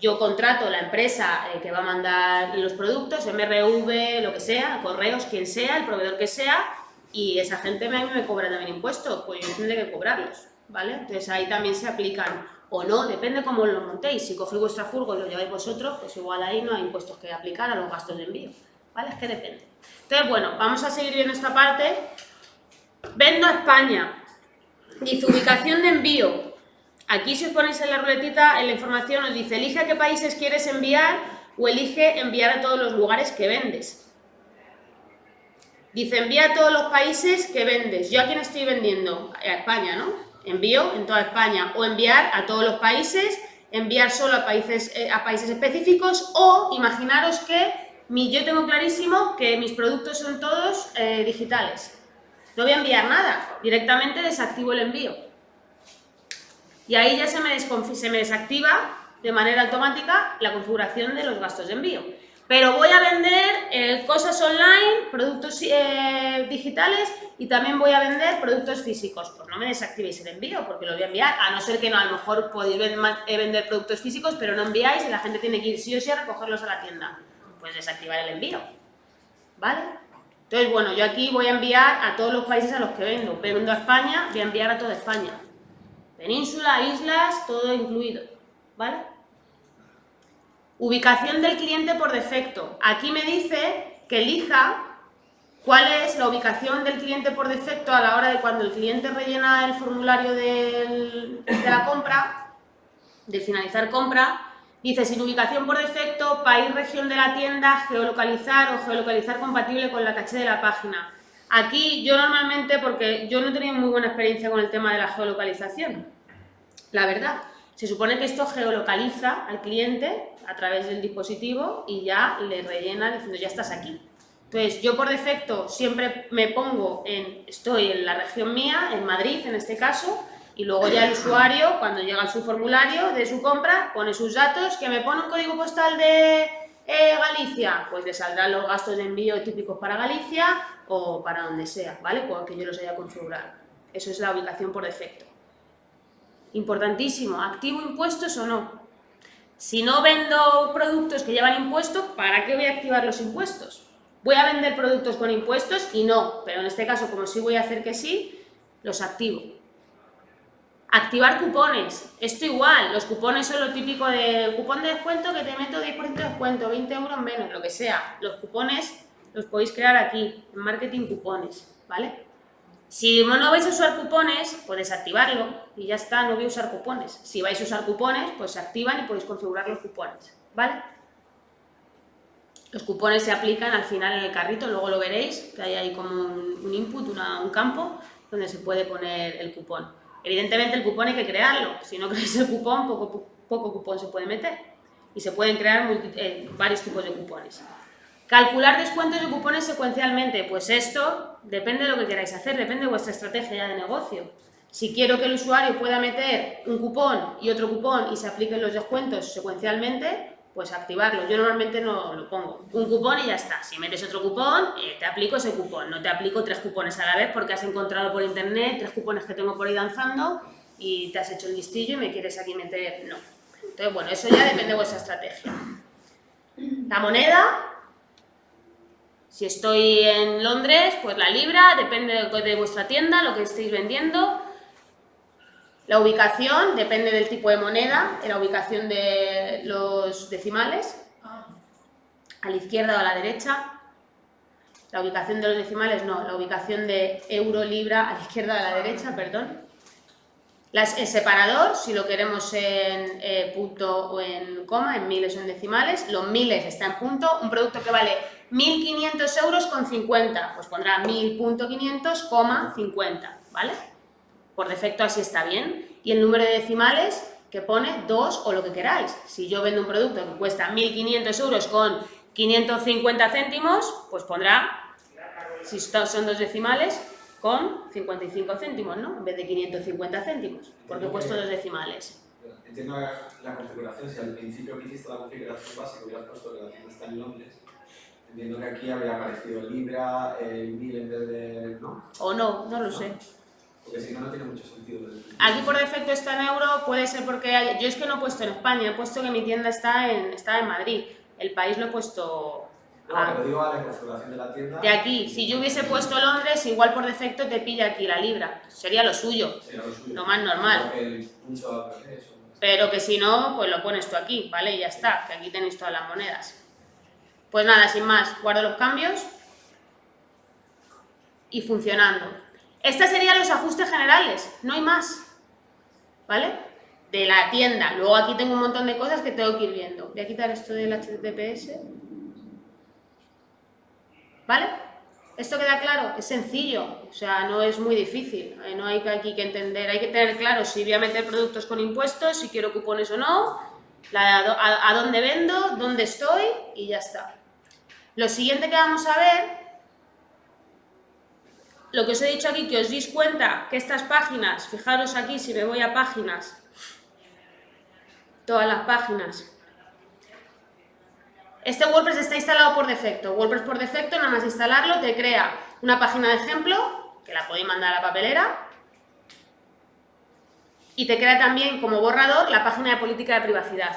yo contrato la empresa eh, que va a mandar los productos, MRV, lo que sea, correos, quien sea, el proveedor que sea, y esa gente me, me cobra también impuestos, pues yo tendré que cobrarlos, ¿vale? Entonces ahí también se aplican, o no, depende cómo lo montéis. Si cogéis vuestra furgo y lo lleváis vosotros, pues igual ahí no hay impuestos que aplicar a los gastos de envío, ¿vale? Es que depende. Entonces, bueno, vamos a seguir viendo esta parte. Vendo a España. Dice ubicación de envío. Aquí si os ponéis en la ruletita, en la información os dice elige a qué países quieres enviar o elige enviar a todos los lugares que vendes. Dice envía a todos los países que vendes. ¿Yo a quién estoy vendiendo? A España, ¿no? Envío en toda España. O enviar a todos los países, enviar solo a países, eh, a países específicos o imaginaros que yo tengo clarísimo que mis productos son todos eh, digitales. No voy a enviar nada, directamente desactivo el envío. Y ahí ya se me, desactiva de manera automática la configuración de los gastos de envío. Pero voy a vender eh, cosas online, productos eh, digitales y también voy a vender productos físicos. Pues no me desactivéis el envío porque lo voy a enviar, a no ser que no, a lo mejor podéis vender productos físicos, pero no enviáis y la gente tiene que ir sí o sí a recogerlos a la tienda. Pues desactivar el envío. ¿Vale? Entonces, bueno, yo aquí voy a enviar a todos los países a los que vendo. Vendo a España, voy a enviar a toda España. Península, islas, todo incluido. ¿Vale? Ubicación del cliente por defecto. Aquí me dice que elija cuál es la ubicación del cliente por defecto a la hora de cuando el cliente rellena el formulario de la compra, de finalizar compra, dice sin ubicación por defecto, país, región de la tienda, geolocalizar o geolocalizar compatible con la caché de la página. Aquí yo normalmente, porque yo no he tenido muy buena experiencia con el tema de la geolocalización, la verdad. Se supone que esto geolocaliza al cliente a través del dispositivo y ya le rellena diciendo ya estás aquí. Entonces yo por defecto siempre me pongo en, estoy en la región mía, en Madrid en este caso, y luego ya el usuario cuando llega a su formulario de su compra pone sus datos, que me pone un código postal de eh, Galicia, pues le saldrán los gastos de envío típicos para Galicia o para donde sea, ¿vale? Porque yo los haya configurado. Eso es la ubicación por defecto. Importantísimo, ¿activo impuestos o no? Si no vendo productos que llevan impuestos, ¿para qué voy a activar los impuestos? Voy a vender productos con impuestos y no, pero en este caso, como sí voy a hacer que sí, los activo. Activar cupones, esto igual, los cupones son lo típico de cupón de descuento que te meto 10% de descuento, 20 euros menos, lo que sea. Los cupones los podéis crear aquí, en marketing cupones, ¿vale? Si no vais a usar cupones, podéis activarlo y ya está, no voy a usar cupones. Si vais a usar cupones, pues se activan y podéis configurar los cupones, ¿vale? Los cupones se aplican al final en el carrito, luego lo veréis, que hay ahí como un input, una- un campo donde se puede poner el cupón. Evidentemente el cupón hay que crearlo, si no creáis el cupón, poco, poco cupón se puede meter. Y se pueden crear eh, varios tipos de cupones. Calcular descuentos de cupones secuencialmente, pues esto depende de lo que queráis hacer, depende de vuestra estrategia ya de negocio. Si quiero que el usuario pueda meter un cupón y otro cupón y se apliquen los descuentos secuencialmente, pues activarlo. Yo normalmente no lo pongo. Un cupón y ya está. Si metes otro cupón, eh, te aplico ese cupón. No te aplico tres cupones a la vez porque has encontrado por internet tres cupones que tengo por ahí danzando y te has hecho el listillo y me quieres aquí meter... No. Entonces, bueno, eso ya depende de vuestra estrategia. La moneda, si estoy en Londres, pues la libra, depende de, vuestra tienda, lo que estéis vendiendo. La ubicación depende del tipo de moneda, de la ubicación de los decimales, a la izquierda o a la derecha. La ubicación de los decimales no, la ubicación de euro, libra, a la izquierda o a la derecha, perdón. Las, el separador, si lo queremos en eh, punto o en coma, en miles o en decimales, los miles está en punto, un producto que vale 1.500 euros con 50, pues pondrá 1.000.500, coma 50, ¿vale? Por defecto así está bien. Y el número de decimales que pone 2 o lo que queráis. Si yo vendo un producto que cuesta 1.500 euros con 550 céntimos, pues pondrá, si son dos decimales, con 55 céntimos, ¿no? En vez de 550 céntimos, porque he puesto dos decimales. Entiendo la, la configuración, si al principio que hiciste la configuración básica hubieras puesto que la tienda está en Londres, entiendo que aquí habría aparecido libra, el mil en vez de... ¿no? O no, no lo sé. Porque si no, no tiene mucho sentido. Aquí por defecto está en euro, puede ser porque hay- yo es que no he puesto en España, he puesto que mi tienda está en, está en Madrid. El país lo he puesto No, a- pero digo a la configuración de la tienda... de aquí. Si yo hubiese puesto Londres, igual por defecto te pilla aquí la libra. Sería lo suyo. Sería lo suyo. Lo más normal. El punto Pero que si no, pues lo pones tú aquí, ¿vale? Y ya está, que aquí tenéis todas las monedas. Pues nada, sin más, guardo los cambios y funcionando. Estos serían los ajustes generales, no hay más, ¿vale? De la tienda. Luego aquí tengo un montón de cosas que tengo que ir viendo. Voy a quitar esto del HTTPS. ¿Vale? ¿Esto queda claro? Es sencillo, o sea, no es muy difícil. eh, No hay aquí que entender, hay que tener claro si voy a meter productos con impuestos, si quiero cupones o no, a dónde vendo, dónde estoy y ya está. Lo siguiente que vamos a ver, lo que os he dicho aquí, que os deis cuenta que estas páginas, fijaros aquí si me voy a páginas, todas las páginas, este WordPress está instalado por defecto. WordPress por defecto, nada más instalarlo, te crea una página de ejemplo, que la podéis mandar a la papelera, y te crea también como borrador la página de política de privacidad.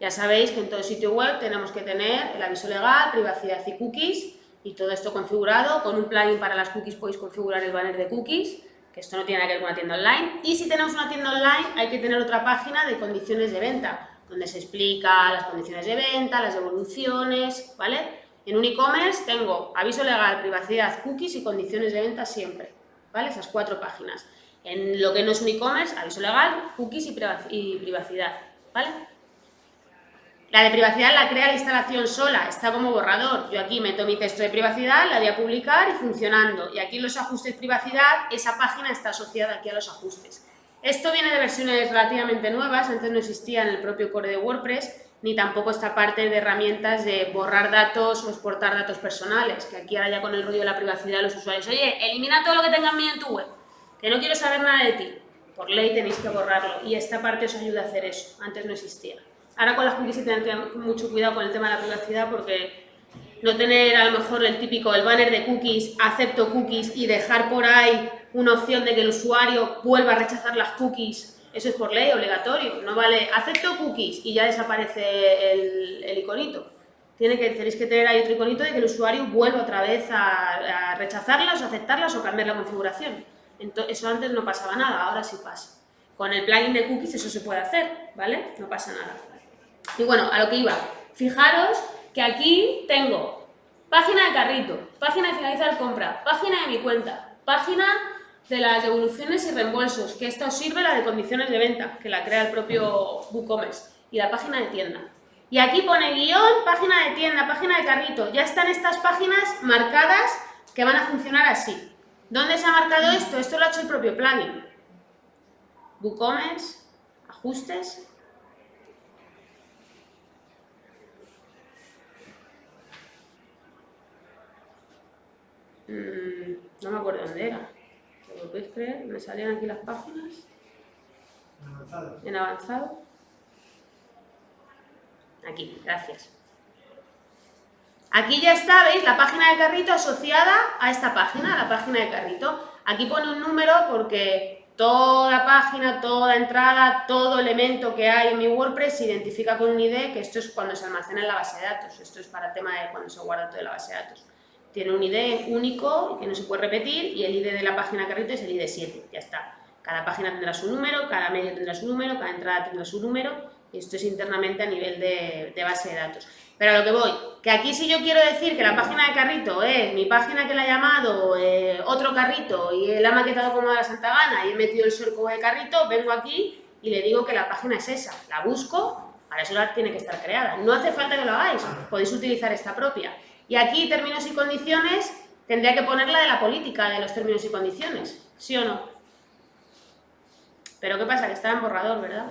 Ya sabéis que en todo sitio web tenemos que tener el aviso legal, privacidad y cookies, y todo esto configurado. Con un plugin para las cookies podéis configurar el banner de cookies, que esto no tiene nada que ver con una tienda online. Y si tenemos una tienda online, hay que tener otra página de condiciones de venta, donde se explica las condiciones de venta, las devoluciones, ¿vale? En un e-commerce tengo aviso legal, privacidad, cookies y condiciones de venta siempre, ¿vale? Esas cuatro páginas. En lo que no es un e-commerce, aviso legal, cookies y privacidad, ¿vale? La de privacidad la crea la instalación sola, está como borrador. Yo aquí meto mi texto de privacidad, la voy a publicar y funcionando. Y aquí los ajustes privacidad, esa página está asociada aquí a los ajustes. Esto viene de versiones relativamente nuevas, antes no existía en el propio core de WordPress, ni tampoco esta parte de herramientas de borrar datos o exportar datos personales, que aquí ahora ya con el rollo de la privacidad de los usuarios, oye, elimina todo lo que tengas mío en tu web, que no quiero saber nada de ti. Por ley tenéis que borrarlo y esta parte os ayuda a hacer eso, antes no existía. Ahora con las cookies hay que tener mucho cuidado con el tema de la privacidad porque no tener a lo mejor el típico, el banner de cookies, acepto cookies y dejar por ahí una opción de que el usuario vuelva a rechazar las cookies, eso es por ley obligatorio, no vale acepto cookies y ya desaparece el, iconito. Tiene que, tenéis que tener ahí otro iconito de que el usuario vuelva otra vez a, a rechazarlas, o aceptarlas o cambiar la configuración. Ento- eso antes no pasaba nada, ahora sí pasa. Con el plugin de cookies eso se puede hacer, ¿vale? No pasa nada. Y bueno, a lo que iba. Fijaros que aquí tengo página de carrito, página de finalizar compra, página de mi cuenta, página de las devoluciones y reembolsos, que esta os sirve la de condiciones de venta, que la crea el propio WooCommerce, y la página de tienda. Y aquí pone guion, página de tienda, página de carrito. Ya están estas páginas marcadas que van a funcionar así. ¿Dónde se ha marcado esto? Esto lo ha hecho el propio plugin. WooCommerce, ajustes, Mm, no me acuerdo dónde era. ¿Lo podéis creer? Me salían aquí las páginas Avanzado. en avanzado. Aquí, gracias. Aquí ya está, ¿veis? La página de carrito asociada a esta página, a la página de carrito. Aquí pone un número porque toda página, toda entrada, todo elemento que hay en mi WordPress se identifica con un ID, que esto es cuando se almacena en la base de datos. Esto es para tema de cuando se guarda todo en la base de datos. Tiene un ID único que no se puede repetir y el ID de la página carrito es el ID 7, ya está. Cada página tendrá su número, cada medio tendrá su número, cada entrada tendrá su número y esto es internamente a nivel de, de base de datos. Pero a lo que voy, que aquí si yo quiero decir que la página de carrito es mi página que la he llamado eh, otro carrito y la he maquetado como de la Santa Gana y he metido el surco de carrito, vengo aquí y le digo que la página es esa. La busco, para eso la tiene que estar creada. No hace falta que lo hagáis, podéis utilizar esta propia. Y aquí, términos y condiciones, tendría que poner la de la política de los términos y condiciones, ¿sí o no? Pero ¿qué pasa? Que está en borrador, ¿verdad?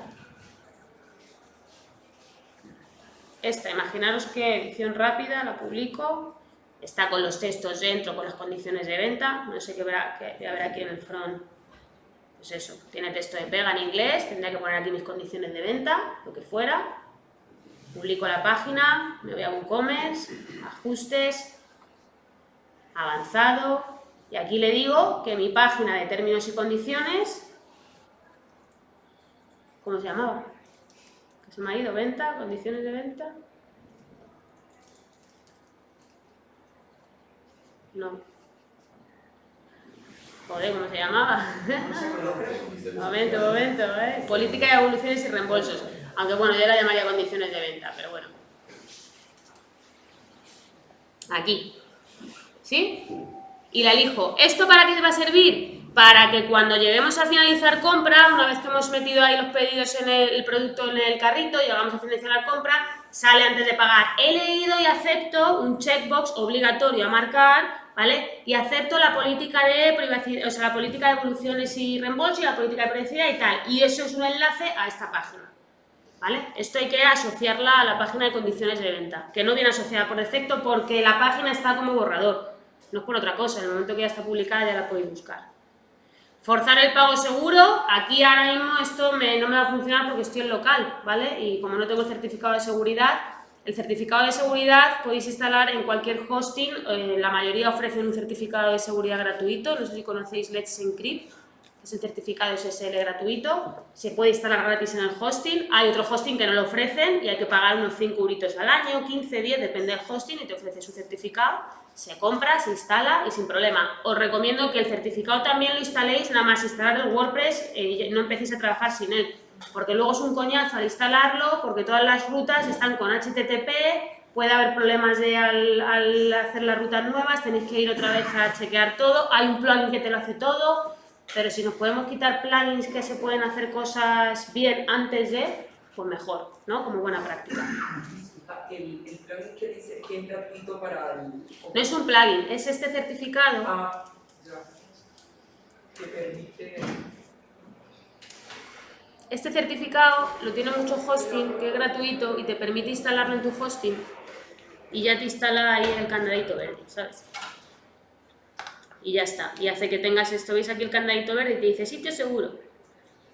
Esta, imaginaros que edición rápida, la publico, está con los textos dentro, con las condiciones de venta, no sé qué verá, qué ver aquí en el front, pues eso, tiene texto de pega en inglés, tendría que poner aquí mis condiciones de venta, lo que fuera, publico la página, me voy a WooCommerce, ajustes, avanzado, y aquí le digo que mi página de términos y condiciones, ¿cómo se llamaba? Que se me ha ido, venta, condiciones de venta. No. Joder, ¿cómo se llamaba? momento, momento, ¿eh? Política de evoluciones y reembolsos. Aunque bueno, yo la llamaría condiciones de venta, pero bueno. Aquí. ¿Sí? Y la elijo. ¿Esto para qué va a servir? Para que cuando lleguemos a finalizar compra, una vez que hemos metido ahí los pedidos en el, producto en el carrito, llegamos a finalizar la compra, sale antes de pagar. He leído y acepto un checkbox obligatorio a marcar ¿vale? Y acepto la política de privacidad, o sea, la política de evoluciones y reembolso y la política de privacidad y tal. Y eso es un enlace a esta página, Esto hay que asociarla a la página de condiciones de venta, que no viene asociada por defecto porque la página está como borrador, no es por otra cosa, en el momento que ya está publicada ya la podéis buscar. Forzar el pago seguro, aquí ahora mismo esto no me va a funcionar porque estoy en local, ¿vale? Y como no tengo certificado de seguridad, el certificado de seguridad podéis instalar en cualquier hosting, eh, la mayoría ofrecen un certificado de seguridad gratuito, no sé si conocéis Let's Encrypt, es el certificado SSL gratuito, se puede instalar gratis en el hosting, hay otro hosting que no lo ofrecen y hay que pagar unos 5 euritos al año, 15, 10, depende del hosting y te ofrece su certificado, se compra, se instala y sin problema. Os recomiendo que el certificado también lo instaléis, nada más instalar el WordPress y no empecéis a trabajar sin él, porque luego es un coñazo al instalarlo, porque todas las rutas están con HTTP, puede haber problemas de al, al, hacer las rutas nuevas, tenéis que ir otra vez a chequear todo, hay un plugin que te lo hace todo, pero si nos podemos quitar plugins que se pueden hacer cosas bien antes de, pues mejor, ¿no? Como buena práctica. El, el plugin que dice que es gratuito para el... No es un plugin, es este certificado. Ah, ya. Que permite... Este certificado lo tiene mucho hosting, que es gratuito y te permite instalarlo en tu hosting y ya te instala ahí el candadito verde, ¿sabes? Y ya está. Y hace que tengas esto, ¿veis aquí el candadito verde? Y te dice sitio seguro.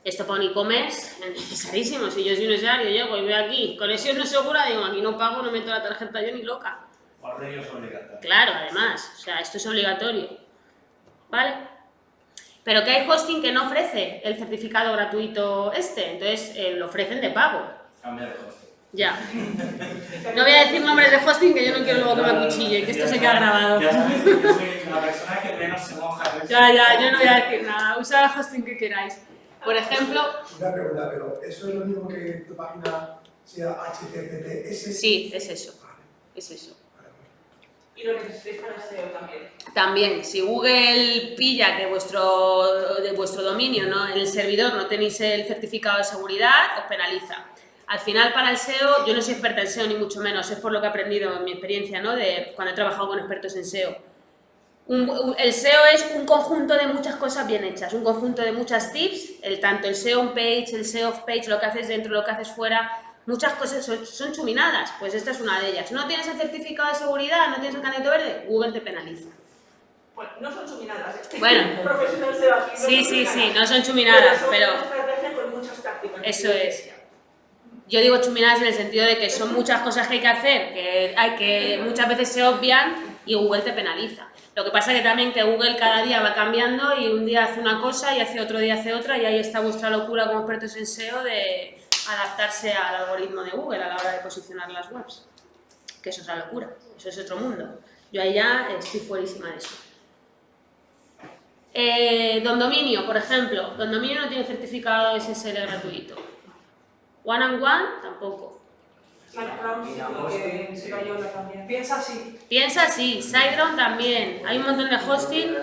Esto para un e-commerce es necesarísimo. Si yo soy un usuario, llego y veo aquí conexión no segura, digo, aquí no pago, no meto la tarjeta yo ni loca. Claro, además, o sea, esto es obligatorio. ¿Vale? Pero que hay hosting que no ofrece el certificado gratuito este, entonces eh, lo ofrecen de pago. Cambia de hosting. Ya. No voy a decir nombres de hosting que yo no quiero luego que me acuchille, que esto se queda grabado. Ya yo soy la persona que menos se moja. ¿ves? Ya, ya, yo no voy a decir nada. Usad el hosting que queráis. Por ejemplo, Una pregunta, pero ¿eso es lo mismo que tu página sea HTTPS? sí, es eso. Es eso. Y lo necesitáis para SEO también. También, si Google pilla que vuestro, de vuestro dominio, ¿no? en el servidor, no tenéis el certificado de seguridad, os penaliza. Al final, para el SEO, yo no soy experta en SEO ni mucho menos, es por lo que he aprendido en mi experiencia, ¿no? de cuando he trabajado con expertos en SEO. Un- un- el SEO es un conjunto de muchas cosas bien hechas, un conjunto de muchas tips, el, tanto el SEO on page, el SEO off page, lo que haces dentro, lo que haces fuera, muchas cosas son, son chuminadas, pues esta es una de ellas. ¿No tienes el certificado de seguridad? ¿No tienes el canete verde? Google te penaliza. Bueno, no son chuminadas, ¿eh? Bueno. Profesional SEO aquí. no Sí, sí, sí, no son chuminadas, pero con muchas tácticas. eso es. Yo digo chuminadas en el sentido de que son muchas cosas que hay que hacer, que, hay que muchas veces se obvian y Google te penaliza. Lo que pasa que también que Google cada día va cambiando y un día hace una cosa y hace otro día hace otra y ahí está vuestra locura como expertos en SEO de adaptarse al algoritmo de Google a la hora de posicionar las webs. Que eso es la locura, eso es otro mundo. Yo ahí ya estoy fuerísima de eso. Eh, Don Dominio, por ejemplo. Don Dominio no tiene certificado SSL gratuito. One and One, tampoco. Piensa así. Piensa así, SiteGround también. Hay un montón de hosting.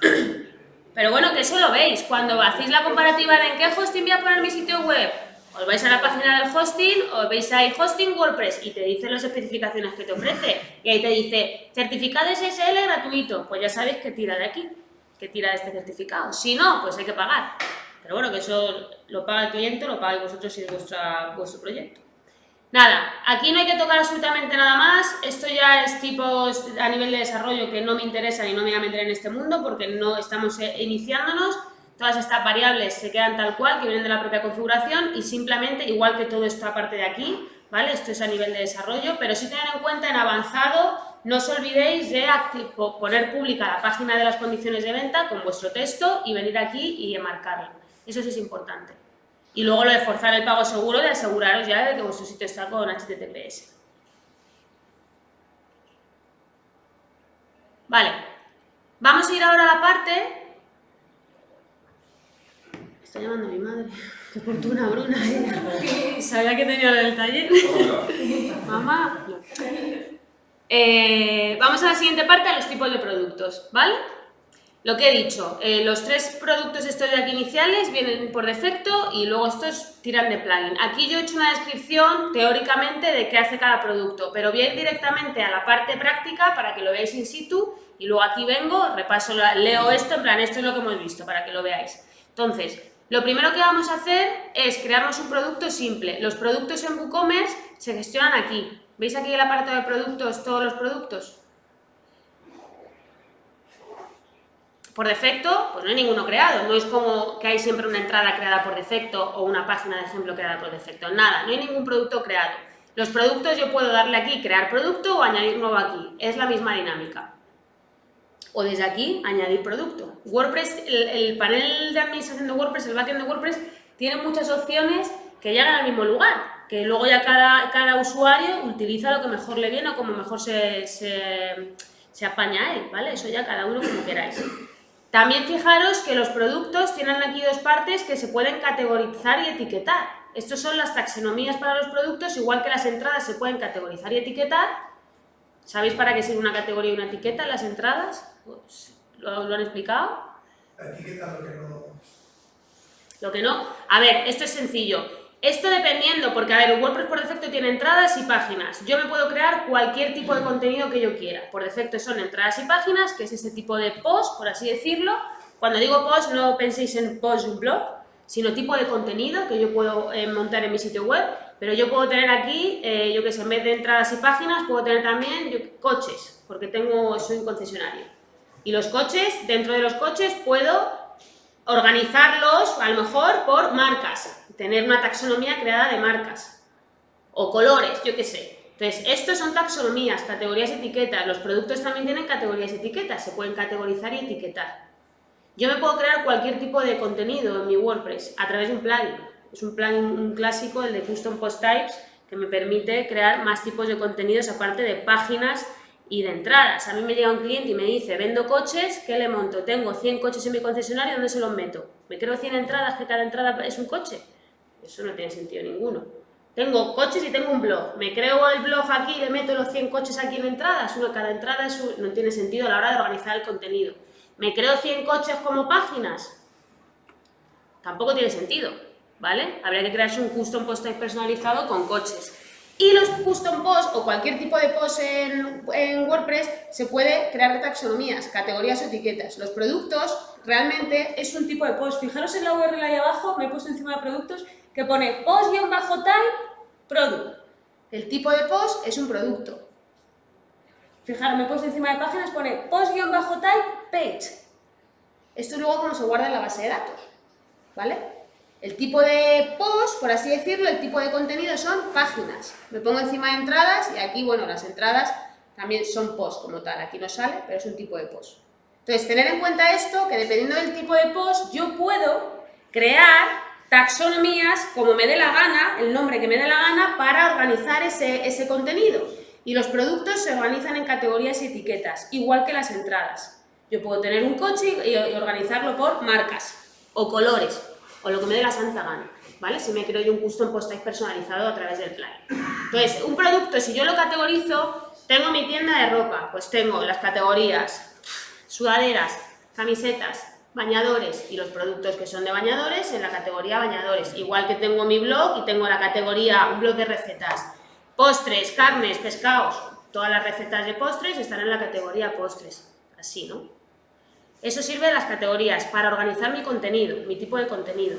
Pero bueno, que eso lo veis. Cuando hacéis la comparativa de en qué hosting voy a poner mi sitio web, os vais a la página del hosting, os veis ahí hosting WordPress y te dice las especificaciones que te ofrece. Y ahí te dice certificado SSL gratuito. Pues ya sabéis que tira de aquí, que tira de este certificado. Si no, pues hay que pagar. Pero bueno, que eso lo paga el cliente, lo pagáis vosotros si es vuestro proyecto. Nada, aquí no hay que tocar absolutamente nada más, esto ya es tipos a nivel de desarrollo que no me interesa y no me voy a meter en este mundo porque no estamos eh, iniciándonos, todas estas variables se quedan tal cual, que vienen de la propia configuración y simplemente, igual que todo esto aparte de aquí, ¿vale? Esto es a nivel de desarrollo, pero sí tener en cuenta en avanzado, no os olvidéis de poner pública la página de las condiciones de venta con vuestro texto y venir aquí y marcarlo. Eso sí es importante. Y luego lo de forzar el pago seguro, de aseguraros ya de que vuestro sitio está con HTTPS. Vale, vamos a ir ahora a la parte... Está llamando mi madre. Qué fortuna, Bruna. ¿eh? Sabía que tenía lo del taller. Mamá. Eh, vamos a la siguiente parte, a los tipos de productos, ¿vale? Lo que he dicho, eh, los tres productos estos de aquí iniciales vienen por defecto y luego estos tiran de plugin. Aquí yo he hecho una descripción teóricamente de qué hace cada producto, pero voy a ir directamente a la parte práctica para que lo veáis in situ y luego aquí vengo, repaso, leo esto, en plan, esto es lo que hemos visto para que lo veáis. Entonces, lo primero que vamos a hacer es crearnos un producto simple. Los productos en WooCommerce se gestionan aquí. ¿Veis aquí el aparato de productos, todos los productos? Por defecto, pues no hay ninguno creado, no es como que hay siempre una entrada creada por defecto o una página de ejemplo creada por defecto, nada, no hay ningún producto creado. Los productos yo puedo darle aquí crear producto o añadir nuevo aquí, es la misma dinámica. O desde aquí añadir producto. WordPress, el, panel de administración de WordPress, el backend de WordPress, tiene muchas opciones que llegan al mismo lugar, que luego ya cada, cada usuario utiliza lo que mejor le viene o como mejor se, se, se apaña a él, ¿vale? Eso ya cada uno como queráis. También fijaros que los productos tienen aquí dos partes que se pueden categorizar y etiquetar. Estas son las taxonomías para los productos, igual que las entradas se pueden categorizar y etiquetar. ¿Sabéis para qué sirve una categoría y una etiqueta en las entradas? Pues, ¿lo, ¿Lo han explicado? La etiqueta lo que no... Lo que no. A ver, esto es sencillo. Esto dependiendo, porque a ver, WordPress por defecto tiene entradas y páginas. Yo me puedo crear cualquier tipo de contenido que yo quiera. Por defecto son entradas y páginas, que es ese tipo de post, por así decirlo. Cuando digo post, no penséis en post un blog, sino tipo de contenido que yo puedo eh, montar en mi sitio web. Pero yo puedo tener aquí, eh, yo que sé, en vez de entradas y páginas, puedo tener también yo, coches, porque tengo, soy un concesionario. Y los coches, dentro de los coches puedo organizarlos, a lo mejor, por marcas tener una taxonomía creada de marcas o colores, yo qué sé. Entonces, estos son taxonomías, categorías, etiquetas. Los productos también tienen categorías etiquetas, se pueden categorizar y etiquetar. Yo me puedo crear cualquier tipo de contenido en mi WordPress a través de un plugin. Es un plugin clásico, el de Custom Post Types, que me permite crear más tipos de contenidos aparte de páginas y de entradas. A mí me llega un cliente y me dice, vendo coches, ¿qué le monto? Tengo 100 coches en mi concesionario, ¿dónde se los meto? ¿Me creo 100 entradas que cada entrada es un coche? Eso no tiene sentido ninguno. Tengo coches y tengo un blog. Me creo el blog aquí le meto los 100 coches aquí en entradas. Uno, cada entrada no tiene sentido a la hora de organizar el contenido. ¿Me creo 100 coches como páginas? Tampoco tiene sentido, ¿vale? Habría que crearse un custom post personalizado con coches. Y los custom posts o cualquier tipo de post en, en, WordPress se puede crear de taxonomías, categorías o etiquetas. Los productos realmente es un tipo de post. Fijaros en la URL ahí abajo, me he puesto encima de productos que pone post-type product. El tipo de post es un producto. Fijaros, me he puesto encima de páginas, pone post-type page. Esto es luego como se guarda en la base de datos, ¿vale? El tipo de post, por así decirlo, el tipo de contenido son páginas. Me pongo encima de entradas y aquí, bueno, las entradas también son post como tal. Aquí no sale, pero es un tipo de post. Entonces, tener en cuenta esto, que dependiendo del tipo de post, yo puedo crear taxonomías como me dé la gana, el nombre que me dé la gana, para organizar ese, ese contenido. Y los productos se organizan en categorías y etiquetas, igual que las entradas. Yo puedo tener un coche y, organizarlo por marcas o colores, o lo que me dé la santa gana, ¿vale? Si me creo yo un custom post type personalizado a través del plugin. Entonces, un producto, si yo lo categorizo, tengo mi tienda de ropa, pues tengo las categorías sudaderas, camisetas, bañadores y los productos que son de bañadores en la categoría bañadores. Igual que tengo mi blog y tengo la categoría un blog de recetas. Postres, carnes, pescados, todas las recetas de postres están en la categoría postres. Así, ¿no? Eso sirve de las categorías para organizar mi contenido, mi tipo de contenido.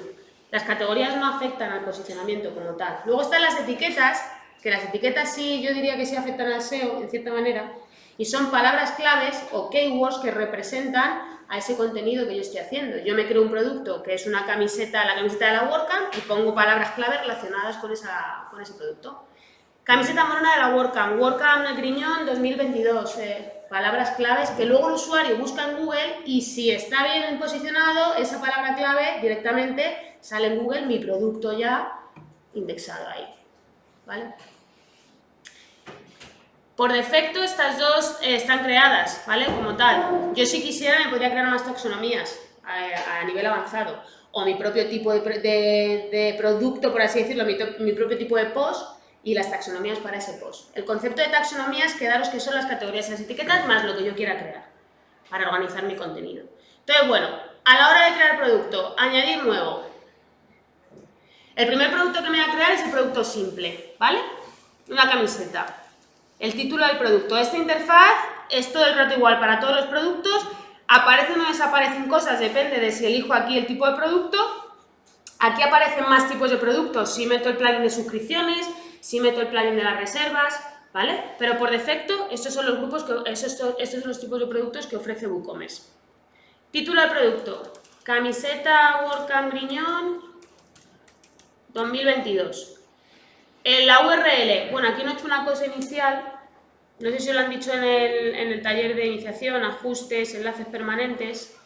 Las categorías no afectan al posicionamiento como tal. Luego están las etiquetas, que las etiquetas sí, yo diría que sí afectan al SEO en cierta manera, y son palabras claves o keywords que representan a ese contenido que yo estoy haciendo. Yo me creo un producto que es una camiseta, la camiseta de la WordCamp y pongo palabras claves relacionadas con, con ese producto. Camiseta morona de la WordCamp, WordCamp Griñón 2022, eh, palabras claves que luego el usuario busca en Google y si está bien posicionado, esa palabra clave directamente sale en Google mi producto ya indexado ahí. ¿Vale? Por defecto estas dos eh, están creadas, ¿vale? Como tal. Yo si quisiera me podría crear más taxonomías a, a nivel avanzado. O mi propio tipo de, producto, por así decirlo, mi, mi, propio tipo de post y las taxonomías para ese post. El concepto de taxonomías, quedaros que son las categorías y las etiquetas más lo que yo quiera crear para organizar mi contenido. Entonces, bueno, a la hora de crear producto, añadir nuevo. El primer producto que me voy a crear es el producto simple, ¿vale? Una camiseta el título del producto. Esta interfaz es todo el rato igual para todos los productos, aparecen o desaparecen cosas, depende de si elijo aquí el tipo de producto. Aquí aparecen más tipos de productos, si meto el plugin de suscripciones, si meto el plugin de las reservas, ¿vale? Pero por defecto, estos son los grupos, que, estos, estos son los tipos de productos que ofrece WooCommerce. Título del producto, camiseta WordCamp Griñón 2022. La URL, bueno, aquí no he hecho una cosa inicial, no sé si lo han dicho en el, en el taller de iniciación, ajustes, enlaces permanentes.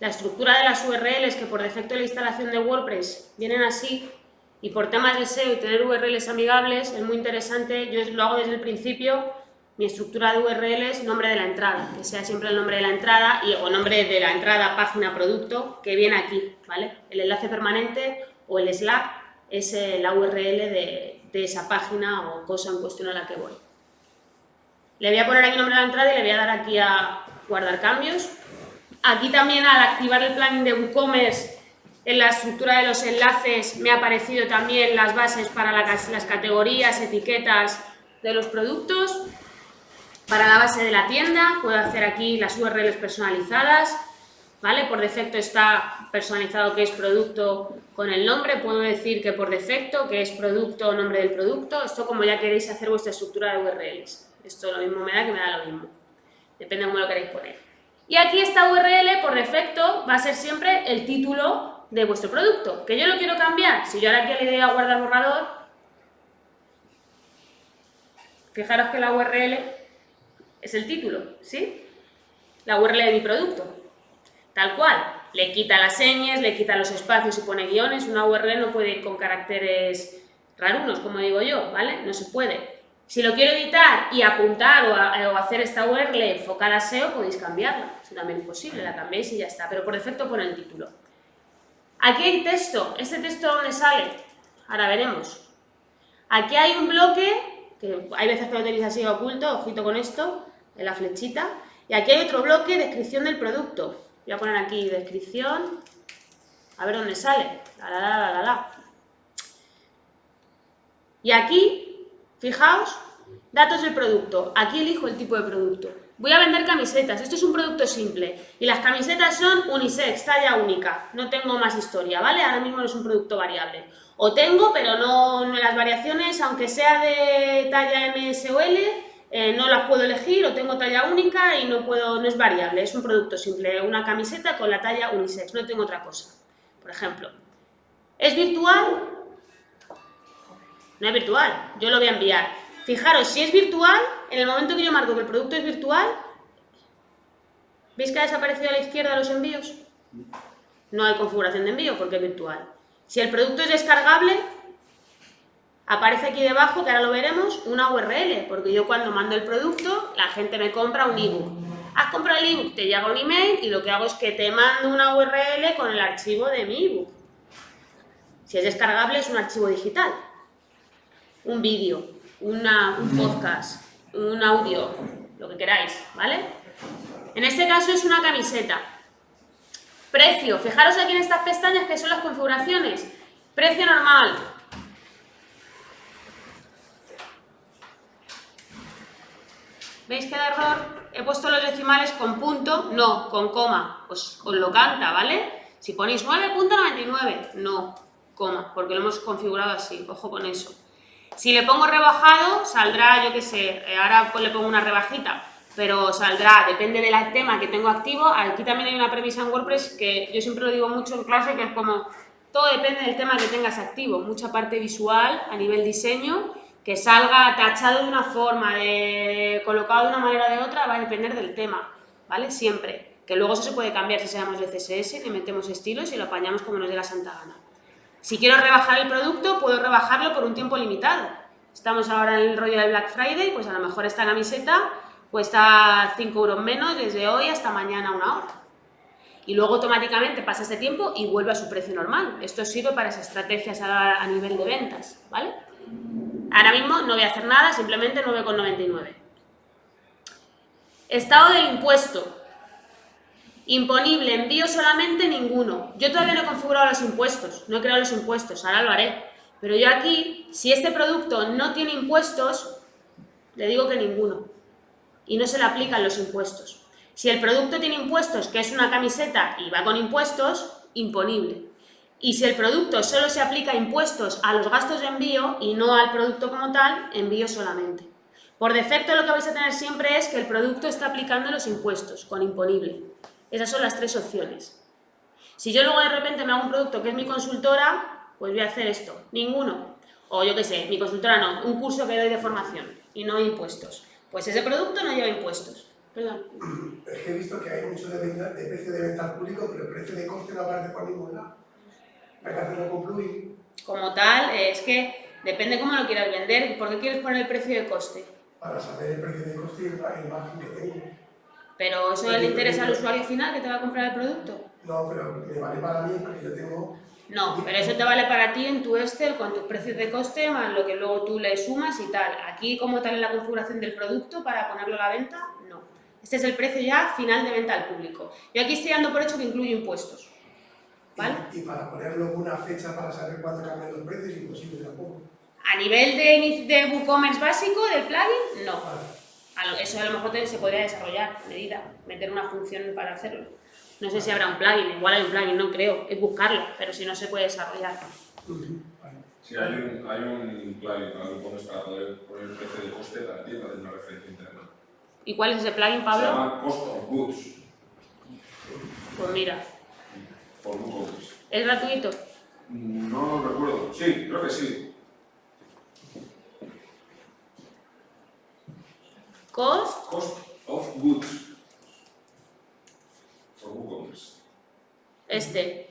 La estructura de las URLs, que por defecto de la instalación de WordPress vienen así, y por temas de SEO y tener URLs amigables, es muy interesante, yo lo hago desde el principio, mi estructura de URLs, nombre de la entrada, que sea siempre el nombre de la entrada y, o nombre de la entrada, página, producto, que viene aquí, ¿vale? El enlace permanente o el Slack es eh, la URL de, de, esa página o cosa en cuestión a la que voy. Le voy a poner aquí el nombre de la entrada y le voy a dar aquí a guardar cambios. Aquí también al activar el plugin de WooCommerce en la estructura de los enlaces me ha aparecido también las bases para las categorías, etiquetas de los productos. Para la base de la tienda puedo hacer aquí las URLs personalizadas ¿vale? Por defecto está personalizado que es producto con el nombre, puedo decir que por defecto que es producto o nombre del producto, esto como ya queréis hacer vuestra estructura de URLs. Esto lo mismo me da que me da lo mismo, depende de cómo lo queréis poner. Y aquí esta URL por defecto va a ser siempre el título de vuestro producto, que yo lo quiero cambiar, si yo ahora aquí le doy a guardar borrador, fijaros que la URL es el título, ¿sí? La URL de mi producto. Tal cual, le quita las señas, le quita los espacios y pone guiones, una URL no puede ir con caracteres rarunos, como digo yo, ¿vale? No se puede. Si lo quiero editar y apuntar o, hacer esta URL enfocada a SEO, podéis cambiarla, es también posible, la cambiéis y ya está, pero por defecto pone el título. Aquí hay texto, ¿este texto dónde sale? Ahora veremos. Aquí hay un bloque, que hay veces que lo tenéis así oculto, ojito con esto, en la flechita, y aquí hay otro bloque, descripción del producto. Voy a poner aquí descripción, a ver dónde sale. La, la, la, la, Y aquí, fijaos, datos del producto. Aquí elijo el tipo de producto. Voy a vender camisetas. Esto es un producto simple. Y las camisetas son unisex, talla única. No tengo más historia, ¿vale? Ahora mismo no es un producto variable. O tengo, pero no, no las variaciones, aunque sea de talla MSOL, eh, no las puedo elegir o tengo talla única y no, puedo, no es variable, es un producto simple, una camiseta con la talla unisex, no tengo otra cosa, por ejemplo. ¿Es virtual? No es virtual, yo lo voy a enviar. Fijaros, si es virtual, en el momento que yo marco que el producto es virtual, ¿veis que ha desaparecido a la izquierda los envíos? No hay configuración de envío porque es virtual. Si el producto es descargable, aparece aquí debajo, que ahora lo veremos, una URL, porque yo cuando mando el producto, la gente me compra un ebook. Has comprado el ebook, te llega un email y lo que hago es que te mando una URL con el archivo de mi ebook. Si es descargable, es un archivo digital. Un vídeo, un podcast, un audio, lo que queráis, ¿vale? En este caso es una camiseta. Precio, fijaros aquí en estas pestañas que son las configuraciones. Precio normal. ¿Veis que error? He puesto los decimales con punto, no, con coma. Pues os lo canta, ¿vale? Si ponéis 9.99, no, coma, porque lo hemos configurado así, ojo con eso. Si le pongo rebajado, saldrá, yo qué sé, eh, ahora pues le pongo una rebajita, pero saldrá, depende del tema que tengo activo. Aquí también hay una premisa en WordPress que yo siempre lo digo mucho en clase, que es como, todo depende del tema que tengas activo, mucha parte visual a nivel diseño, que salga tachado de una forma, de, colocado de una manera o de otra, va a depender del tema, ¿vale? Siempre. Que luego eso se puede cambiar si seamos de CSS, le metemos estilos y lo apañamos como nos dé la santa gana. Si quiero rebajar el producto, puedo rebajarlo por un tiempo limitado. Estamos ahora en el rollo del Black Friday, pues a lo mejor esta camiseta cuesta 5 euros menos desde hoy hasta mañana una hora. Y luego automáticamente pasa ese tiempo y vuelve a su precio normal. Esto sirve para esas estrategias a, nivel de ventas, ¿vale? Ahora mismo no voy a hacer nada, simplemente 9,99. Estado del impuesto. Imponible, envío solamente ninguno. Yo todavía no he configurado los impuestos, no he creado los impuestos, ahora lo haré. Pero yo aquí, si este producto no tiene impuestos, le digo que ninguno. Y no se le aplican los impuestos. Si el producto tiene impuestos, que es una camiseta y va con impuestos, imponible. Y si el producto solo se aplica impuestos a los gastos de envío y no al producto como tal, envío solamente. Por defecto lo que vais a tener siempre es que el producto está aplicando los impuestos con imponible. Esas son las tres opciones. Si yo luego de repente me hago un producto que es mi consultora, pues voy a hacer esto, ninguno. O yo qué sé, mi consultora no, un curso que doy de formación y no impuestos. Pues ese producto no lleva impuestos. Perdón. Es que he visto que hay mucho de, venta, de precio de venta al público, pero el precio de coste no aparece por ningún lado. Hay que hacerlo con plugin Como tal, es que depende cómo lo quieras vender. ¿Por qué quieres poner el precio de coste? para saber el precio de coste y el margen que tengo. Pero eso le interesa al usuario final que te va a comprar el producto. No, pero me vale para mí porque yo tengo... No, pero eso te vale para ti en tu Excel con tus precios de coste más lo que luego tú le sumas y tal. Aquí como tal en la configuración del producto para ponerlo a la venta. Este es el precio ya final de venta al público. Yo aquí estoy dando por hecho que incluye impuestos. ¿Vale? Y, y para ponerlo una fecha para saber cuándo cambian los precios, imposible tampoco. A nivel de, de WooCommerce básico, del plugin, no. Vale. Eso a lo mejor se podría desarrollar a medida, meter una función para hacerlo. No sé si habrá un plugin, igual hay un plugin, no creo, es buscarlo, pero si no se puede desarrollar. Sí, hay un, hay un plugin para WooCommerce para poder poner el precio de coste de la tienda de una referencia interna. ¿Y cuál es ese plugin, Se Pablo? llama Cost of Goods Pues mira, por WooCommerce. ¿es gratuito? No lo recuerdo. Sí, creo que sí. ¿Cost? Cost of Goods por WooCommerce. Este.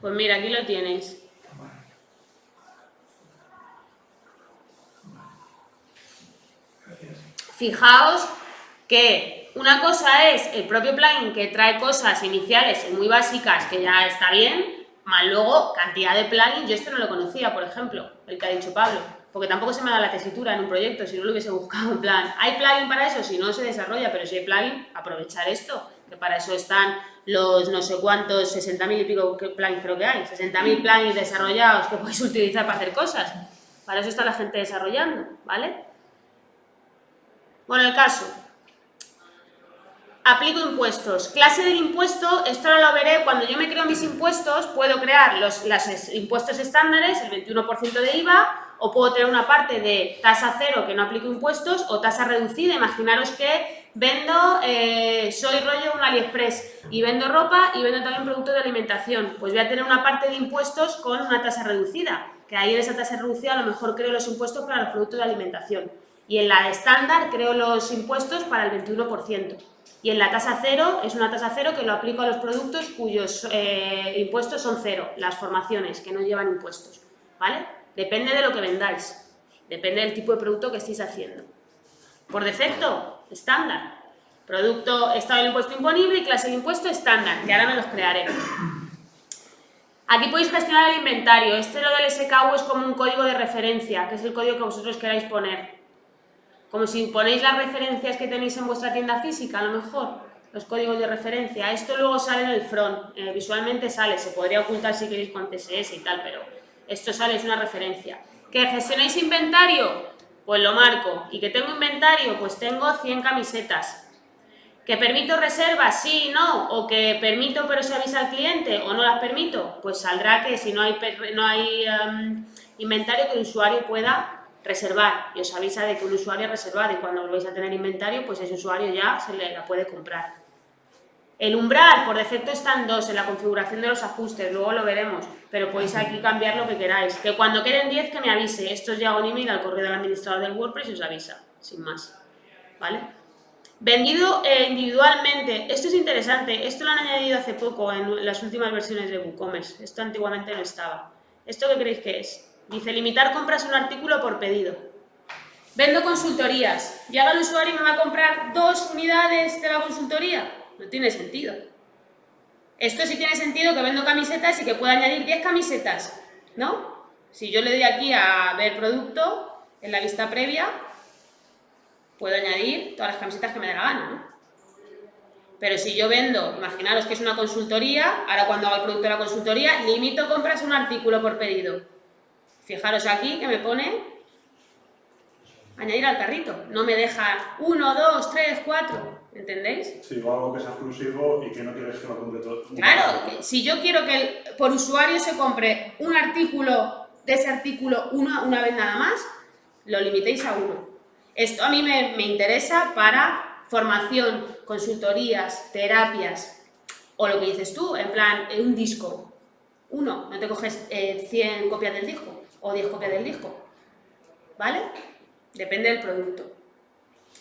Pues mira, aquí lo tienes. Gracias. Fijaos que una cosa es el propio plugin que trae cosas iniciales muy básicas que ya está bien, más luego cantidad de plugins, yo esto no lo conocía, por ejemplo, el que ha dicho Pablo, porque tampoco se me da la tesitura en un proyecto, si no lo hubiese buscado en plan, ¿hay plugin para eso? Si no se desarrolla, pero si hay plugin, aprovechar esto, que para eso están los no sé cuántos, 60.000 y pico plugins creo que hay, 60.000 plugins desarrollados que podéis utilizar para hacer cosas, para eso está la gente desarrollando, ¿vale? Bueno, el caso. Aplico impuestos. Clase del impuesto, esto ahora lo veré, cuando yo me creo mis impuestos, puedo crear los las es- impuestos estándares, el 21% de IVA, o puedo tener una parte de tasa cero que no aplico impuestos o tasa reducida. Imaginaros que vendo, eh, soy rollo un AliExpress y vendo ropa y vendo también productos de alimentación. Pues voy a tener una parte de impuestos con una tasa reducida, que ahí en esa tasa reducida a lo mejor creo los impuestos para los productos de alimentación. Y en la estándar creo los impuestos para el 21%. Y en la tasa cero es una tasa cero que lo aplico a los productos cuyos eh, impuestos son cero, las formaciones que no llevan impuestos, ¿vale? Depende de lo que vendáis, depende del tipo de producto que estéis haciendo. Por defecto, estándar. Producto, estado del impuesto imponible y clase de impuesto estándar, que ahora me los crearé. Aquí podéis gestionar el inventario. Este lo del SKU es como un código de referencia, que es el código que vosotros queráis poner. Como si ponéis las referencias que tenéis en vuestra tienda física, a lo mejor, los códigos de referencia. Esto luego sale en el front, eh, visualmente sale, se podría ocultar si queréis con CSS y tal, pero esto sale, es una referencia. ¿Que gestionáis inventario? Pues lo marco. ¿Y que tengo inventario? Pues tengo 100 camisetas. ¿Que permito reservas? Sí, no. ¿O que permito pero se avisa al cliente o no las permito? Pues saldrá que si no hay, no hay um, inventario que el usuario pueda reservar y os avisa de que un usuario ha reservado y cuando volvéis a tener inventario pues ese usuario ya se le la puede comprar. El umbral, por defecto están dos en la configuración de los ajustes, luego lo veremos, pero podéis aquí cambiar lo que queráis. Que cuando queden 10 que me avise, esto os llega un email al correo del administrador del WordPress y os avisa, sin más. ¿Vale? Vendido eh, individualmente, esto es interesante, esto lo han añadido hace poco en las últimas versiones de WooCommerce, esto antiguamente no estaba. ¿Esto qué creéis que es? Dice, limitar compras un artículo por pedido. Vendo consultorías, llega el usuario y me va a comprar dos unidades de la consultoría, no tiene sentido. Esto sí tiene sentido que vendo camisetas y que pueda añadir 10 camisetas, ¿no? Si yo le doy aquí a ver producto, en la lista previa, puedo añadir todas las camisetas que me dé la gana, ¿no? Pero si yo vendo, imaginaros que es una consultoría, ahora cuando hago el producto de la consultoría, limito compras un artículo por pedido. Fijaros aquí que me pone añadir al carrito. No me deja uno, dos, tres, cuatro. ¿Entendéis? Sí, o algo que sea exclusivo y que no quieres que lo compre todo. Claro, si yo quiero que el, por usuario se compre un artículo de ese artículo una, una vez nada más, lo limitéis a uno. Esto a mí me, me interesa para formación, consultorías, terapias, o lo que dices tú, en plan, un disco. Uno, no te coges eh, 100 copias del disco o 10 copias del disco. ¿Vale? Depende del producto.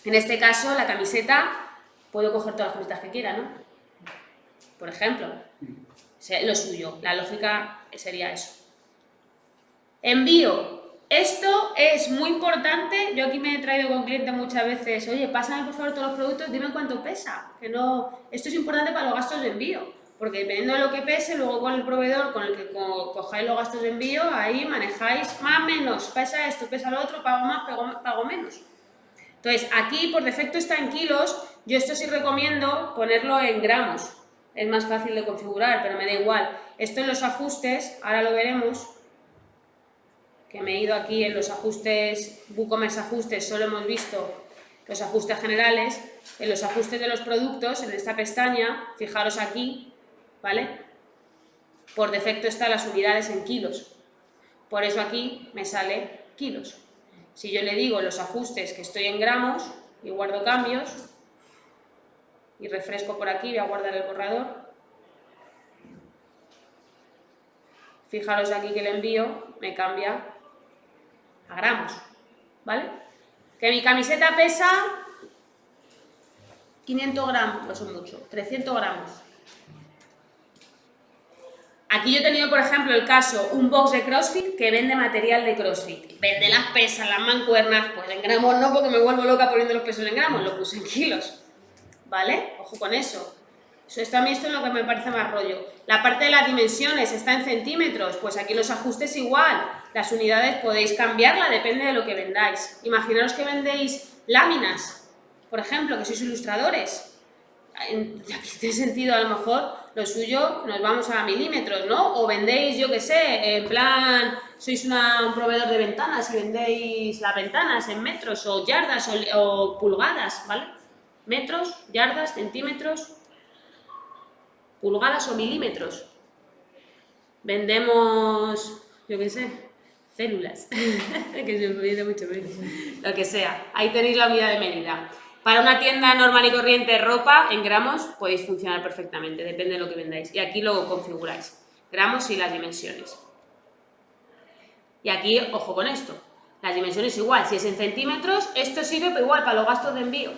En este caso, la camiseta puedo coger todas las camisetas que quiera, ¿no? Por ejemplo, lo suyo, la lógica sería eso. Envío. Esto es muy importante, yo aquí me he traído con clientes muchas veces, oye, pásame por favor todos los productos, dime cuánto pesa, que no... Esto es importante para los gastos de envío, porque dependiendo de lo que pese, luego con el proveedor con el que cojáis los gastos de envío, ahí manejáis más menos, pesa esto, pesa lo otro, pago más, pago, menos. Entonces, aquí por defecto está en kilos, yo esto sí recomiendo ponerlo en gramos, es más fácil de configurar, pero me da igual. Esto en los ajustes, ahora lo veremos, que me he ido aquí en los ajustes, WooCommerce ajustes, solo hemos visto los ajustes generales, en los ajustes de los productos, en esta pestaña, fijaros aquí, ¿vale? Por defecto están las unidades en kilos, por eso aquí me sale kilos. Si yo le digo los ajustes que estoy en gramos y guardo cambios, y refresco por aquí, voy a guardar el borrador. Fijaros aquí que el envío me cambia a gramos, ¿vale? Que mi camiseta pesa 500 gramos, no son mucho, 300 gramos. Aquí yo he tenido, por ejemplo, el caso, un box de CrossFit que vende material de CrossFit. Vende las pesas, las mancuernas, pues en gramos no, porque me vuelvo loca poniendo los pesos en gramos, lo puse en kilos. ¿vale? Ojo con eso. Esto a mí esto es lo que me parece más rollo. La parte de las dimensiones está en centímetros, pues aquí los ajustes igual. Las unidades podéis cambiarla, depende de lo que vendáis. Imaginaros que vendéis láminas, por ejemplo, que sois ilustradores. En este sentido, a lo mejor, lo suyo nos vamos a milímetros, ¿no? O vendéis, yo qué sé, en plan, sois un proveedor de ventanas y vendéis las ventanas en metros o yardas o pulgadas, ¿vale? metros, yardas, centímetros, pulgadas o milímetros. Vendemos, yo qué sé, células, que se me mucho menos, lo que sea. Ahí tenéis la unidad de medida. Para una tienda normal y corriente ropa en gramos podéis funcionar perfectamente, depende de lo que vendáis. Y aquí lo configuráis, gramos y las dimensiones. Y aquí, ojo con esto, las dimensiones igual, si es en centímetros, esto sirve pero igual para los gastos de envío.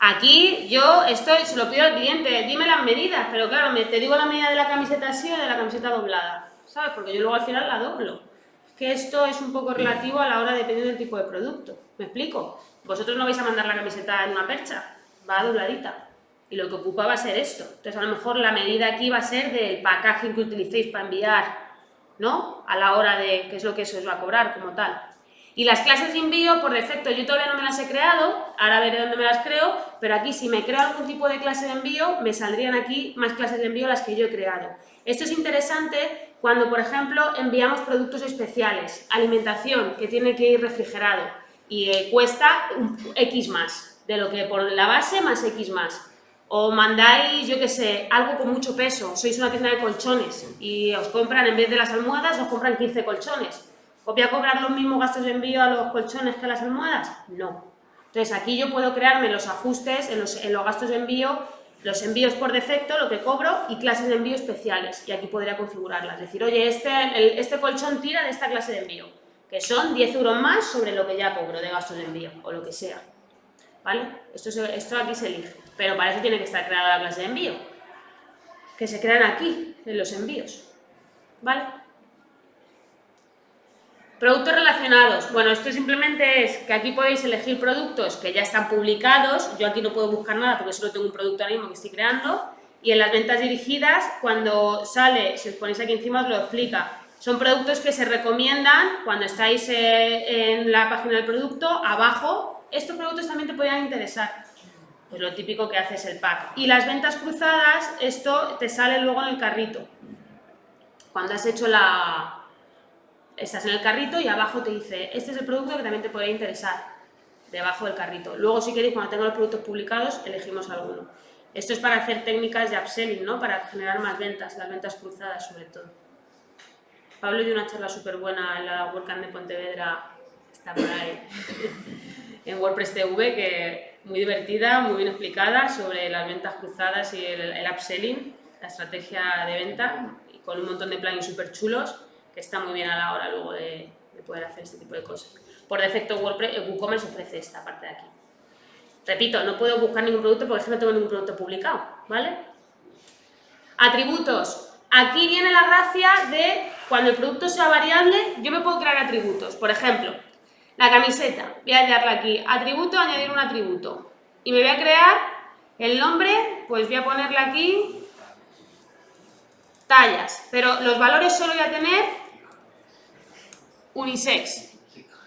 Aquí yo esto se lo pido al cliente, dime las medidas, pero claro, me, te digo la medida de la camiseta así o de la camiseta doblada, ¿sabes? Porque yo luego al final la doblo. Es que esto es un poco relativo a la hora dependiendo del tipo de producto. ¿Me explico? Vosotros no vais a mandar la camiseta en una percha, va dobladita. Y lo que ocupa va a ser esto. Entonces a lo mejor la medida aquí va a ser del packaging que utilicéis para enviar, ¿no? A la hora de qué es lo que eso os va a cobrar como tal. Y las clases de envío, por defecto, yo todavía no me las he creado, ahora veré dónde me las creo, pero aquí si me creo algún tipo de clase de envío, me saldrían aquí más clases de envío las que yo he creado. Esto es interesante cuando, por ejemplo, enviamos productos especiales, alimentación, que tiene que ir refrigerado y eh, cuesta X más, de lo que por la base más X más. O mandáis, yo qué sé, algo con mucho peso, sois una tienda de colchones y os compran, en vez de las almohadas, os compran 15 colchones ¿Voy a cobrar los mismos gastos de envío a los colchones que a las almohadas? No. Entonces aquí yo puedo crearme los ajustes en los, gastos de envío, los envíos por defecto, lo que cobro, y clases de envío especiales. Y aquí podría configurarlas. Decir, oye, este, este colchón tira de esta clase de envío, que son 10 euros más sobre lo que ya cobro de gastos de envío, o lo que sea. ¿Vale? Esto, esto aquí se elige. Pero para eso tiene que estar creada la clase de envío. Que se crean aquí, en los envíos. ¿Vale? Productos relacionados. Bueno, esto simplemente es que aquí podéis elegir productos que ya están publicados. Yo aquí no puedo buscar nada porque solo tengo un producto ahora mismo que estoy creando. Y en las ventas dirigidas, cuando sale, si os ponéis aquí encima os lo explica. Son productos que se recomiendan cuando estáis eh, en la página del producto, abajo. Estos productos también te podrían interesar. Pues lo típico que haces el pack. Y las ventas cruzadas, esto te sale luego en el carrito. Cuando has hecho la, estás en el carrito y abajo te dice, este es el producto que también te puede interesar, debajo del carrito. Luego, si queréis, cuando tengo los productos publicados, elegimos alguno. Esto es para hacer técnicas de upselling, ¿no? Para generar más ventas, las ventas cruzadas sobre todo. Pablo dio una charla súper buena en la WordCamp de Pontevedra, está por ahí, en WordPress TV, que muy divertida, muy bien explicada sobre las ventas cruzadas y el, el upselling, la estrategia de venta, y con un montón de plugins súper chulos está muy bien a la hora luego de, poder hacer este tipo de cosas. Por defecto WordPress, eh, WooCommerce ofrece esta parte de aquí. Repito, no puedo buscar ningún producto porque no tengo ningún producto publicado, ¿vale? Atributos. Aquí viene la gracia de cuando el producto sea variable, yo me puedo crear atributos. Por ejemplo, la camiseta. Voy a hallarla aquí. Atributo, añadir un atributo. Y me voy a crear el nombre, pues voy a ponerle aquí tallas. Pero los valores solo voy a tener unisex.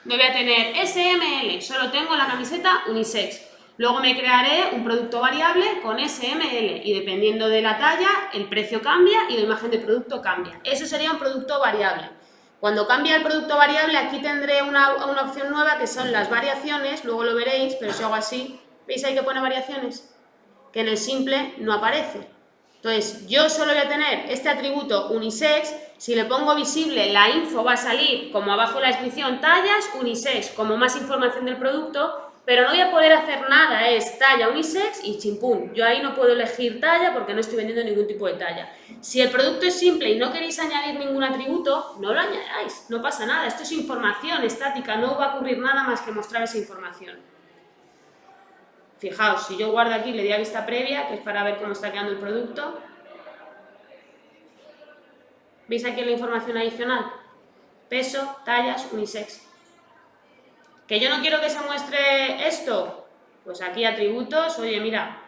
No voy a tener SML, solo tengo la camiseta unisex. Luego me crearé un producto variable con SML y dependiendo de la talla, el precio cambia y la imagen del producto cambia. Eso sería un producto variable. Cuando cambia el producto variable, aquí tendré una, una opción nueva que son las variaciones, luego lo veréis, pero si hago así, ¿veis ahí que pone variaciones? Que en el simple no aparece. Entonces, yo solo voy a tener este atributo unisex, si le pongo visible, la info va a salir como abajo en la descripción, tallas unisex, como más información del producto, pero no voy a poder hacer nada, es talla unisex y chimpún. Yo ahí no puedo elegir talla porque no estoy vendiendo ningún tipo de talla. Si el producto es simple y no queréis añadir ningún atributo, no lo añadáis, no pasa nada. Esto es información estática, no va a ocurrir nada más que mostrar esa información. Fijaos, si yo guardo aquí, le doy a vista previa, que es para ver cómo está quedando el producto. ¿Veis aquí la información adicional? Peso, tallas, unisex. ¿Que yo no quiero que se muestre esto? Pues aquí atributos, oye, mira.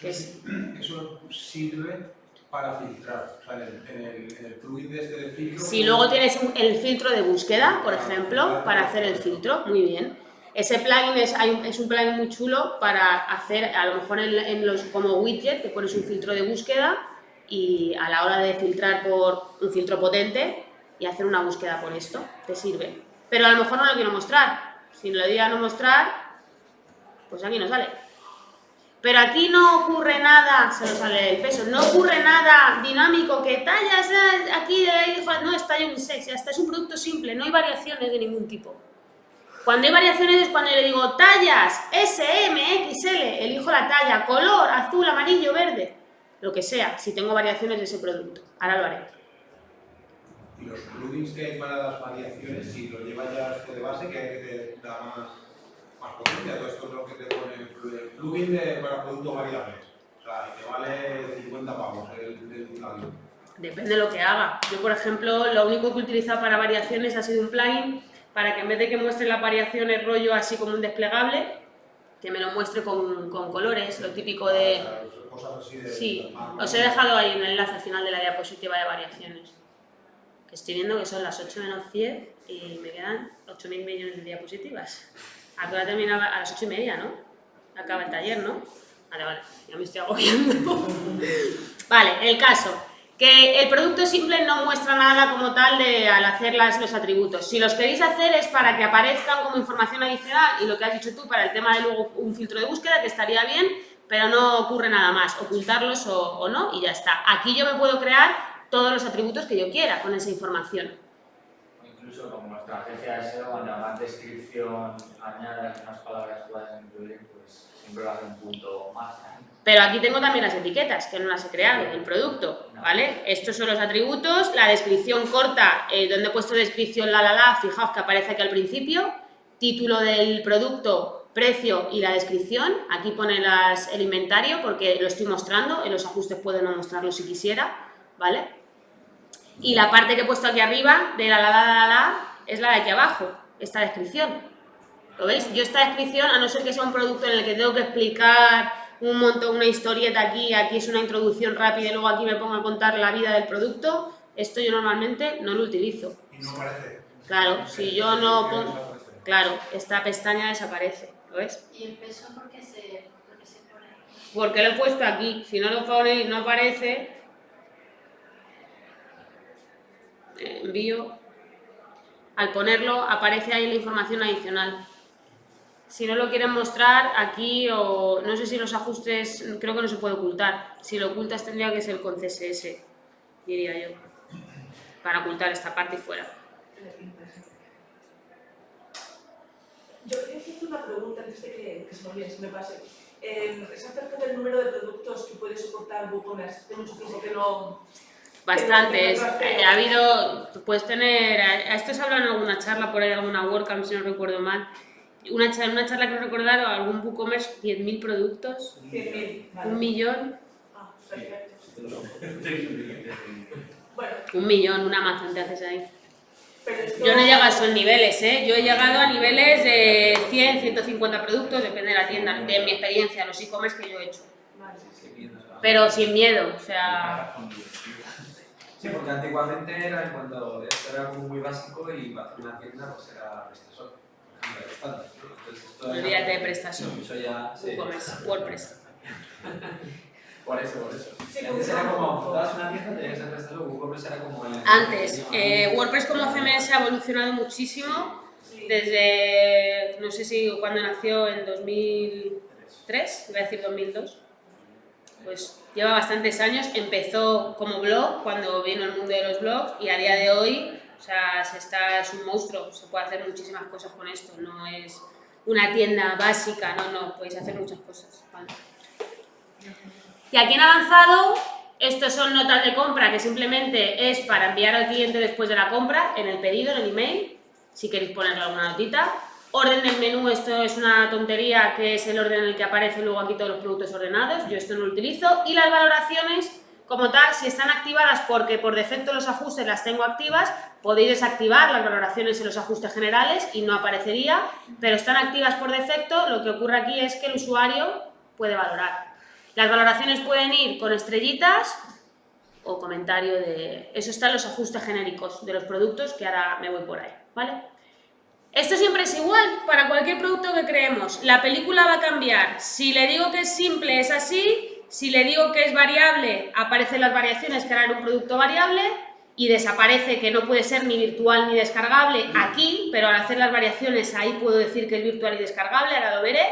Eso sirve para filtrar, o sea, en el, en el, este de filtro... Si luego tienes el filtro de búsqueda, por ejemplo, para hacer el filtro, muy bien. Ese plugin es, es, un plugin muy chulo para hacer, a lo mejor en, los, como widget, te pones un filtro de búsqueda y a la hora de filtrar por un filtro potente y hacer una búsqueda por esto, te sirve. Pero a lo mejor no lo quiero mostrar. Si lo doy a no mostrar, pues aquí no sale. Pero aquí no ocurre nada, se nos sale el peso, no ocurre nada dinámico que tallas, aquí no, es talla unisex, ya está, es un producto simple, no hay variaciones de ningún tipo. Cuando hay variaciones es cuando le digo tallas, S, M, XL, elijo la talla, color, azul, amarillo, verde, lo que sea, si tengo variaciones de ese producto. Ahora lo haré. Y los plugins que hay para las variaciones, si lo lleva ya esto de base, que te da más, más potencia, todo esto es lo que te pone el plu- el plugin de, para productos variables. O sea, y te vale 50 pavos el, el plugin. Depende de lo que haga. Yo, por ejemplo, lo único que he utilizado para variaciones ha sido un plugin para que en vez de que muestre las variaciones rollo así como un desplegable, que me lo muestre con, con colores, lo típico de... O sea, cosas así de... Sí, os he dejado ahí un enlace al final de la diapositiva de variaciones. Que estoy viendo que son las 8 menos 10 y me quedan 8.000 millones de diapositivas. A qué hora terminaba? A las 8 y media, ¿no? Acaba el taller, ¿no? Vale, vale, ya me estoy agobiando. vale, el caso. Que el producto simple no muestra nada como tal de, al hacer las- los atributos. Si los queréis hacer es para que aparezcan como información adicional y lo que has dicho tú para el tema de luego un filtro de búsqueda, que estaría bien, pero no ocurre nada más, ocultarlos o, o no y ya está. Aquí yo me puedo crear todos los atributos que yo quiera con esa información. Incluso como nuestra agencia de SEO, cuando hagas descripción, añadas unas palabras que puedas incluir, pues siempre va a un punto más. Pero aquí tengo también las etiquetas, que no las he creado, el producto, ¿vale? Estos son los atributos, la descripción corta, eh, donde he puesto descripción la la la, fijaos que aparece aquí al principio, título del producto, precio y la descripción, aquí pone las, el inventario porque lo estoy mostrando, en los ajustes puedo no mostrarlo si quisiera, ¿vale? Y la parte que he puesto aquí arriba, de la la la la la, es la de aquí abajo, esta descripción. ¿Lo veis? Yo esta descripción, a no ser que sea un producto en el que tengo que explicar un montón, una historieta aquí, aquí es una introducción rápida y luego aquí me pongo a contar la vida del producto, esto yo normalmente no lo utilizo. Y no aparece. Claro, si yo no pongo... Claro, esta pestaña desaparece, ¿lo ves? ¿Y el peso por qué se, por qué se pone? Porque lo he puesto aquí, si no lo ponéis no aparece, eh, envío, al ponerlo aparece ahí la información adicional. Si no lo quieren mostrar aquí o no sé si los ajustes, creo que no se puede ocultar. Si lo ocultas tendría que ser con CSS, diría yo, para ocultar esta parte y fuera. Yo quería hacerte una pregunta antes de que, que se me olvide, me pase. Eh, es acerca del número de productos que puede soportar WooCommerce. Hace mucho tiempo que no... Bastantes. Eh, ha habido, puedes tener, a esto se habla en alguna charla, por ahí alguna WordCamp, si no recuerdo mal. Una charla, una charla que recordar, algún WooCommerce, 10.000 productos, 100.000, vale. un millón, Ah. Bueno, un millón, una Amazon te haces ahí. esto... Yo no he llegado a esos niveles, ¿eh? Yo he llegado a niveles de 100, 150 productos, depende de la tienda, de mi experiencia, los e-commerce que yo he hecho. Pero sin miedo, o sea, Sí, porque antiguamente era en cuanto esto era como muy básico y para hacer una tienda pues era PrestaShop, olvídate de PrestaShop, Eso ya, sí. WooCommerce, WordPress. Por eso, por eso. Sí, antes era como, montabas una tienda tenías PrestaShop, WooCommerce era como el... Antes, eh, WordPress como CMS ha evolucionado muchísimo Sí. desde, no sé si cuando nació en 2003, iba a decir 2002, pues lleva bastantes años, empezó como blog cuando vino el mundo de los blogs y a día de hoy, o sea, se está, es un monstruo, se puede hacer muchísimas cosas con esto, no es una tienda básica, no, no, podéis hacer muchas cosas. Y aquí en avanzado, estos son notas de compra que simplemente es para enviar al cliente después de la compra, en el pedido, en el email, si queréis ponerle alguna notita. Orden del menú, esto es una tontería que es el orden en el que aparecen luego aquí todos los productos ordenados, yo esto no lo utilizo. Y las valoraciones, como tal, si están activadas porque por defecto los ajustes las tengo activas, podéis desactivar las valoraciones en los ajustes generales y no aparecería, pero están activas por defecto, lo que ocurre aquí es que el usuario puede valorar. Las valoraciones pueden ir con estrellitas o comentario de... Eso está en los ajustes genéricos de los productos, que ahora me voy por ahí, ¿vale? Esto siempre es igual para cualquier producto que creemos. La película va a cambiar. Si le digo que es simple, es así. Si le digo que es variable, aparecen las variaciones que harán un producto variable y desaparece que no puede ser ni virtual ni descargable aquí, pero al hacer las variaciones ahí puedo decir que es virtual y descargable, ahora lo veré.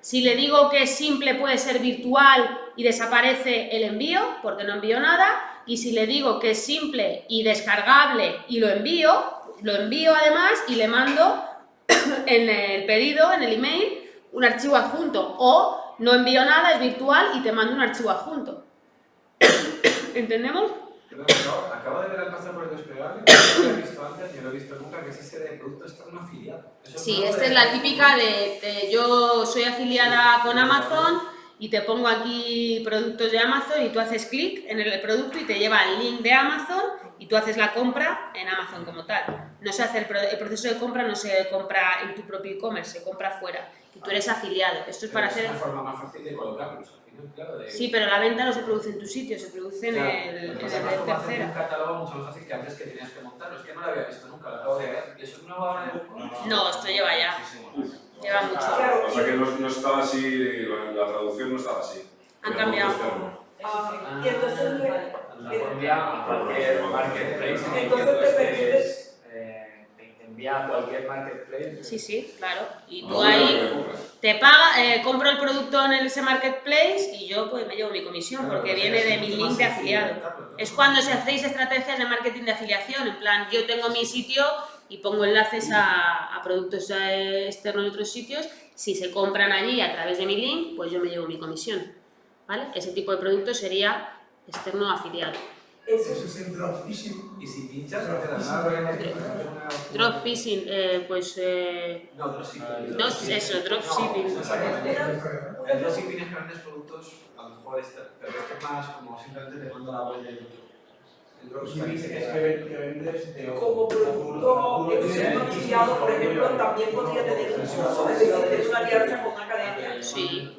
Si le digo que es simple puede ser virtual y desaparece el envío, porque no envío nada. y si le digo que es simple y descargable y lo envío, lo envío además y le mando en el pedido, en el email, un archivo adjunto. O no envío nada, es virtual y te mando un archivo adjunto. ¿Entendemos? Perdón, acabo de ver al pasar por el desplegable, no lo he visto antes ni lo he visto nunca, que es ese de producto externo afiliado. Eso Sí, esta es la típica de, de yo soy afiliada con Amazon y te pongo aquí productos de Amazon y tú haces clic en el producto y te lleva al link de Amazon y tú haces la compra en Amazon como tal. No se hace el, pro- el proceso de compra no se compra en tu propio e-commerce, se compra fuera y tú eres afiliado. Esto es para Pero hacer... Es una forma más fácil de colocarlos, al final, claro. De... Sí, pero la venta no se produce en tu sitio, se produce en Claro, el, en el es que como hacer un tercera. catálogo mucho más fácil que antes que tenías que montarlo. Es que no lo había visto nunca, lo acabo de ver. ¿Y eso es nuevo ahora WooCommerce? No, esto lleva ya, lleva mucho. Claro, O sea que no, no estaba así, la, la traducción no estaba así. Han cambiado. externo. Ah, y entonces La envía a cualquier marketplace. Entonces te permites- es, eh, te envía a cualquier marketplace. Sí, sí, claro. Y tú No, ahí... no. Te paga, eh, compro el producto en ese marketplace y yo pues me llevo mi comisión Claro, porque viene de mi link de afiliado. ¿no? Es cuando se hacéis estrategias de marketing de afiliación, en plan yo tengo mi sitio y pongo enlaces a, a productos externos de otros sitios, si se compran allí a través de mi link, pues yo me llevo mi comisión. ¿Vale? Ese tipo de producto sería externo afiliado. eso Eso es el dropshipping. Y si pinchas, no te da nada. Drop phishing, eh, pues eh, No, dropshipping. Dos- eso, dropshipping. No, exactamente. Pero- El dropshipping es que vendes productos, a lo mejor, este, pero este es más como simplemente te mando la web del otro. Como producto externo por ejemplo, también podría tener un uso, es decir, tener una alianza con una academia. sí.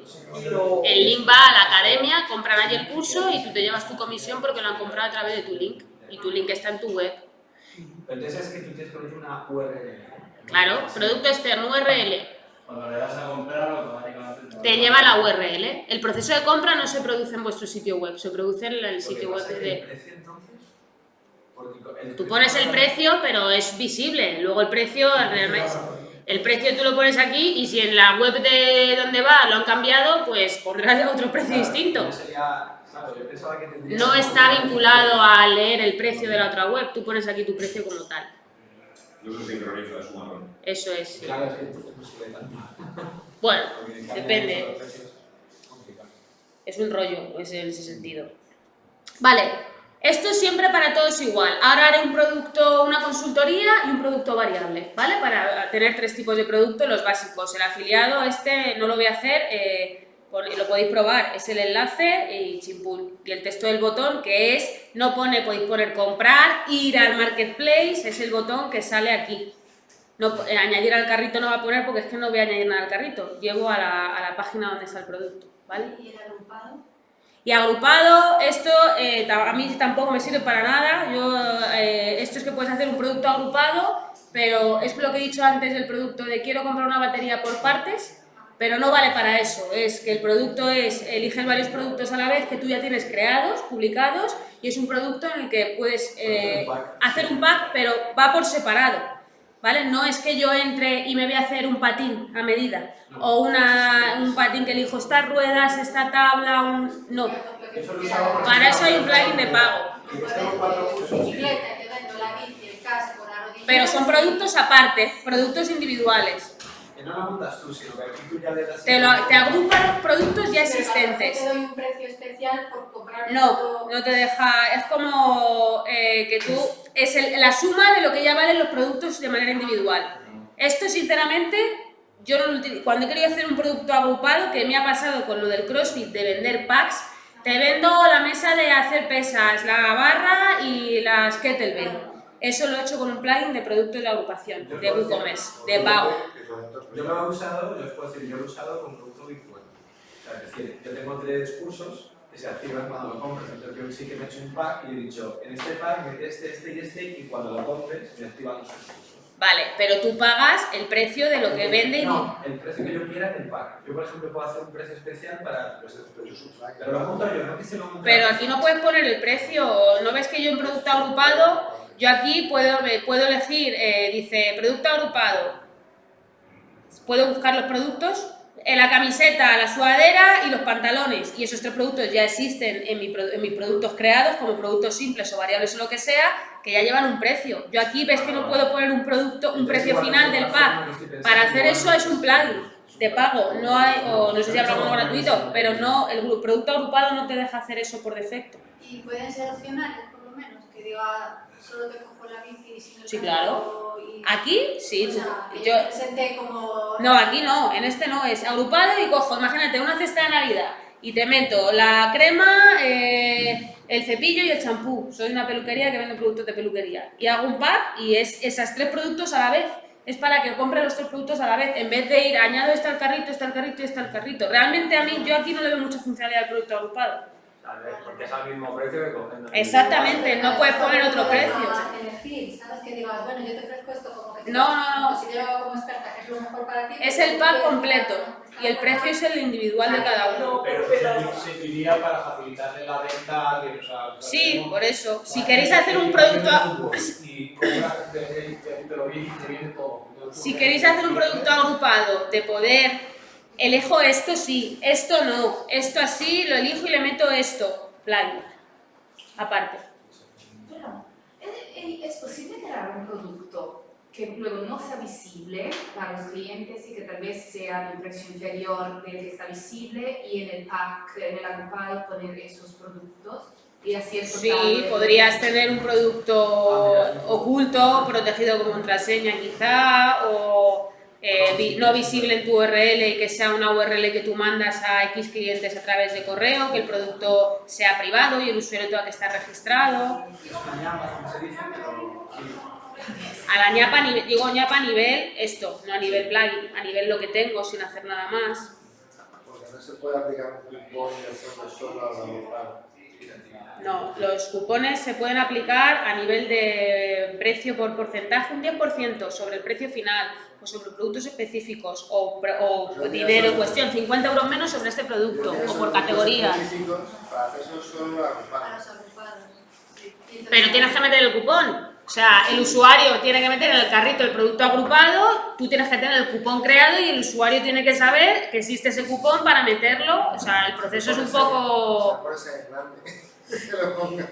Lo... El link va a la academia, compran allí el curso y tú te llevas tu comisión porque lo han comprado a través de tu link. Y tu link está en tu web. Pero entonces es que tú tienes que poner una URL. Claro, producto externo URL. Cuando le das a comprar, automáticamente Te lleva la URL. El proceso de compra no se produce en vuestro sitio web, se produce en el sitio web de... el el Tú pones el precio, pero es visible. Luego el precio, realmente- el precio tú lo pones aquí y si en la web de donde va lo han cambiado, pues pondrás otro precio Claro, distinto. no sería- claro, yo pensaba que tendría No que- está vinculado a leer el precio de la otra web, tú pones aquí tu precio como tal. Es un. Eso es. Claro, es que entonces no sube tanto. Bueno, depende. es un rollo es en ese sentido. Vale, esto siempre para todos igual. Ahora haré un producto, una consultoría y un producto variable, ¿vale? Para tener tres tipos de producto, los básicos. El afiliado, este no lo voy a hacer, eh, lo podéis probar, es el enlace y chimpún. Y el texto del botón, que es, no pone, podéis poner comprar, ir al marketplace, es el botón que sale aquí. Eh, añadir al carrito no va a poner porque es que no voy a añadir nada al carrito. Llego a la, a la página donde está el producto, ¿vale? ¿Y el agrupado? Y agrupado, esto eh, a mí tampoco me sirve para nada. Yo, eh, esto es que puedes hacer un producto agrupado, pero es lo que he dicho antes del producto de quiero comprar una batería por partes, pero no vale para eso. Es que el producto es, eliges varios productos a la vez que tú ya tienes creados, publicados, y es un producto en el que puedes eh, hacer un pack, pero va por separado. ¿Vale? No es que yo entre y me voy a hacer un patín a medida, o una, un patín que elijo estas ruedas, esta tabla, un... No, para eso hay un plugin de pago. Pero son productos aparte, productos individuales. Que no la montas tú, sino que aquí tú ya le das... Te, lo, te agrupan los productos ya Pero lo existentes. Te doy un precio especial por comprar No, todo. no te deja. Es como eh, que tú. Es el- la suma de lo que ya valen los productos de manera individual. Esto, sinceramente, yo no lo utilizo. Cuando he querido hacer un producto agrupado, que me ha pasado con lo del CrossFit de vender packs, te vendo la mesa de hacer pesas, la barra y las kettlebell. Eso lo he hecho con un plugin de productos de agrupación, de WooCommerce, de pago. Yo lo he usado, yo os puedo decir, yo lo he usado con producto virtual. O sea, es decir, yo tengo tres cursos que se activan cuando lo compras. Entonces yo sí que me he hecho un pack y he dicho, en este pack mete este, este y este, y cuando lo compres me activan los tres cursos. Vale, pero tú pagas el precio de lo que vende y No, el precio que yo quiera en el pack. Yo, por ejemplo, puedo hacer un precio especial para pues, Pero lo monto yo, no que se lo Pero aquí no puedes poner el precio, ¿no ves que yo en producto agrupado, yo aquí puedo, puedo elegir, eh, dice producto agrupado, puedo buscar los productos, la camiseta, la sudadera y los pantalones. Y esos tres productos ya existen en, mi pro- en mis productos creados, como productos simples o variables o lo que sea, que ya llevan un precio. Yo aquí ves que no puedo poner un producto, un precio final del pack. Para hacer eso es un plugin de pago, no hay, o no sé si habrá alguno gratuito, pero no, el producto agrupado no te deja hacer eso por defecto. Y pueden ser opcionales, por lo menos, que diga, solo te cojo la bici y si no Sí, claro. y... Aquí, sí, o sea, yo, presenté como... No, aquí no, en este no, es agrupado y cojo, imagínate, una cesta de Navidad y te meto la crema, eh, el cepillo y el champú. Soy una peluquería que vende productos de peluquería. Y hago un pack y es esos tres productos a la vez. Es para que compre los tres productos a la vez, en vez de ir añado este al carrito, este al carrito y este al carrito. Realmente a mí, yo aquí no le veo mucha funcionalidad al producto agrupado. Tal vez, porque es al mismo precio que cogiendo. Exactamente, no puedes poner otro precio. A elegir, ¿sabes? Que digas, bueno, yo te ofrezco esto como que te No, no, no. considero como experta que es lo mejor para ti. Es el pack quieres- completo y el precio es el individual de cada uno. No, Pero se serviría para facilitarle la venta a alguien, o sea... Sí, tenemos- por eso. Si queréis que hacer un producto... Si queréis hacer un producto agrupado de poder, elijo esto sí, esto no, esto así, lo elijo y le meto esto, plan, aparte. Pero, ¿es- es- ¿es posible crear un producto que luego no sea visible para los clientes y que tal vez sea de un precio inferior del que está visible y en el pack, en el agrupado poner esos productos? Y así el total Sí, podrías tener un producto oculto, protegido con contraseña quizá, o eh, vi- no visible en tu URL y que sea una URL que tú mandas a X clientes a través de correo, que el producto sea privado y el usuario tenga que estar registrado. A la ñapa, a nivel- digo ñapa a nivel esto, no a nivel plugin, a nivel lo que tengo sin hacer nada más. Porque no se puede aplicar un cupón solo. No, los cupones se pueden aplicar a nivel de precio por porcentaje, un 10% sobre el precio final o sobre productos específicos o, o Yo dinero en cuestión, 50 euros menos sobre este producto o por. Y entonces- Pero tienes que meter el cupón. O sea, el usuario tiene que meter en el carrito el producto agrupado, tú tienes que tener el cupón creado y el usuario tiene que saber que existe ese cupón para meterlo. O sea, el proceso es un poco... Que lo ponga.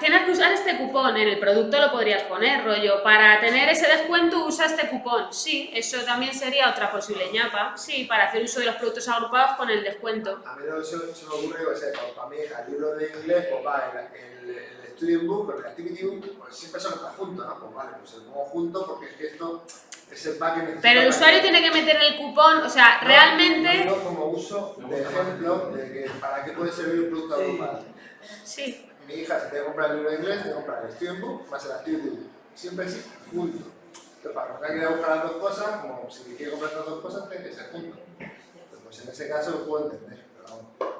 Tienes que usar este cupón, en el producto lo podrías poner, rollo, para tener ese descuento usa este cupón. Sí, eso también sería otra posible ñapa. Sí, para hacer uso de los productos agrupados con el descuento. A mí no se, se me ocurre, o sea, para, para mi hija, el libro de inglés, pues va, el, el, el Student Book, el Activity Book, pues siempre son está junto, ¿no? Pues vale, pues se lo pongo junto porque es que esto es el pack que necesito. Pero el usuario tiene que meter el cupón, o sea, No, realmente... no como uso de ejemplo de que para qué puede servir un producto agrupado. Sí, Mi hija se tiene que comprar el libro de inglés, tiene que comprar el Student Book más el Activity. Siempre así, junto. Entonces, para que no que ir a buscar las dos cosas, como si quiere comprar las dos cosas, tiene que ser junto. Pues en ese caso lo puedo entender, pero.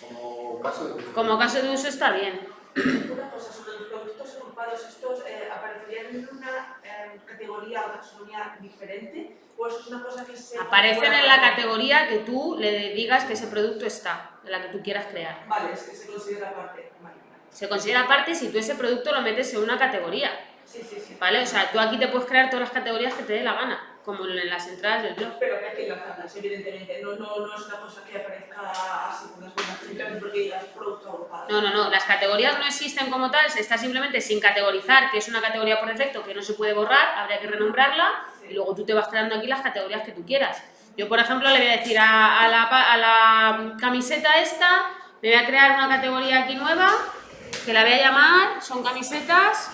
Como caso de como caso de uso está bien. Una cosa sobre los productos agrupados, ¿estos eh, aparecerían en una eh, categoría o taxonomía diferente? ¿O eso es una cosa que se... Aparecen en la categoría que tú le digas que ese producto está, en la que tú quieras crear. Vale, es que se considera aparte. Vale, vale. Se considera aparte si tú ese producto lo metes en una categoría, Sí, sí, sí. ¿vale? O sea, tú aquí te puedes crear todas las categorías que te dé la gana, como en las entradas del blog. Pero que que enlazarlas, evidentemente. No, no, no es una cosa que aparezca así con las buenas simplemente porque digas producto agrupado. No, no, no, las categorías no existen como tal, se está simplemente sin categorizar, que es una categoría por defecto que no se puede borrar, habría que renombrarla y luego tú te vas creando aquí las categorías que tú quieras. Yo, por ejemplo, le voy a decir a, a la, a la camiseta esta, le voy a crear una categoría aquí nueva, que la voy a llamar, son camisetas,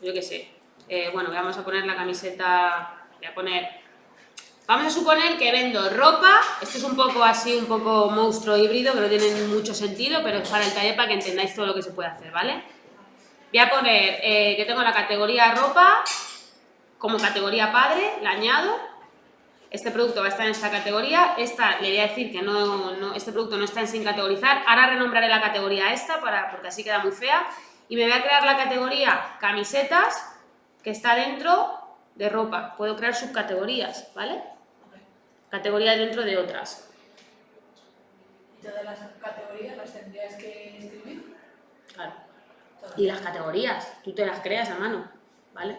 yo qué sé, eh, bueno, vamos a poner la camiseta, voy a poner Vamos a suponer que vendo ropa, esto es un poco así, un poco monstruo híbrido, que no tiene mucho sentido, pero es para el taller para que entendáis todo lo que se puede hacer, ¿vale? Voy a poner eh, que tengo la categoría ropa, como categoría padre, la añado, este producto va a estar en esta categoría, esta le voy a decir que no, este producto no está en sin categorizar, ahora renombraré la categoría esta, para, porque así queda muy fea, y me voy a crear la categoría camisetas, que está dentro de ropa, puedo crear subcategorías, ¿vale? Categorías dentro de otras. ¿Y todas las categorías las tendrías que escribir? Claro. Y las categorías, tú te las creas a mano, ¿vale?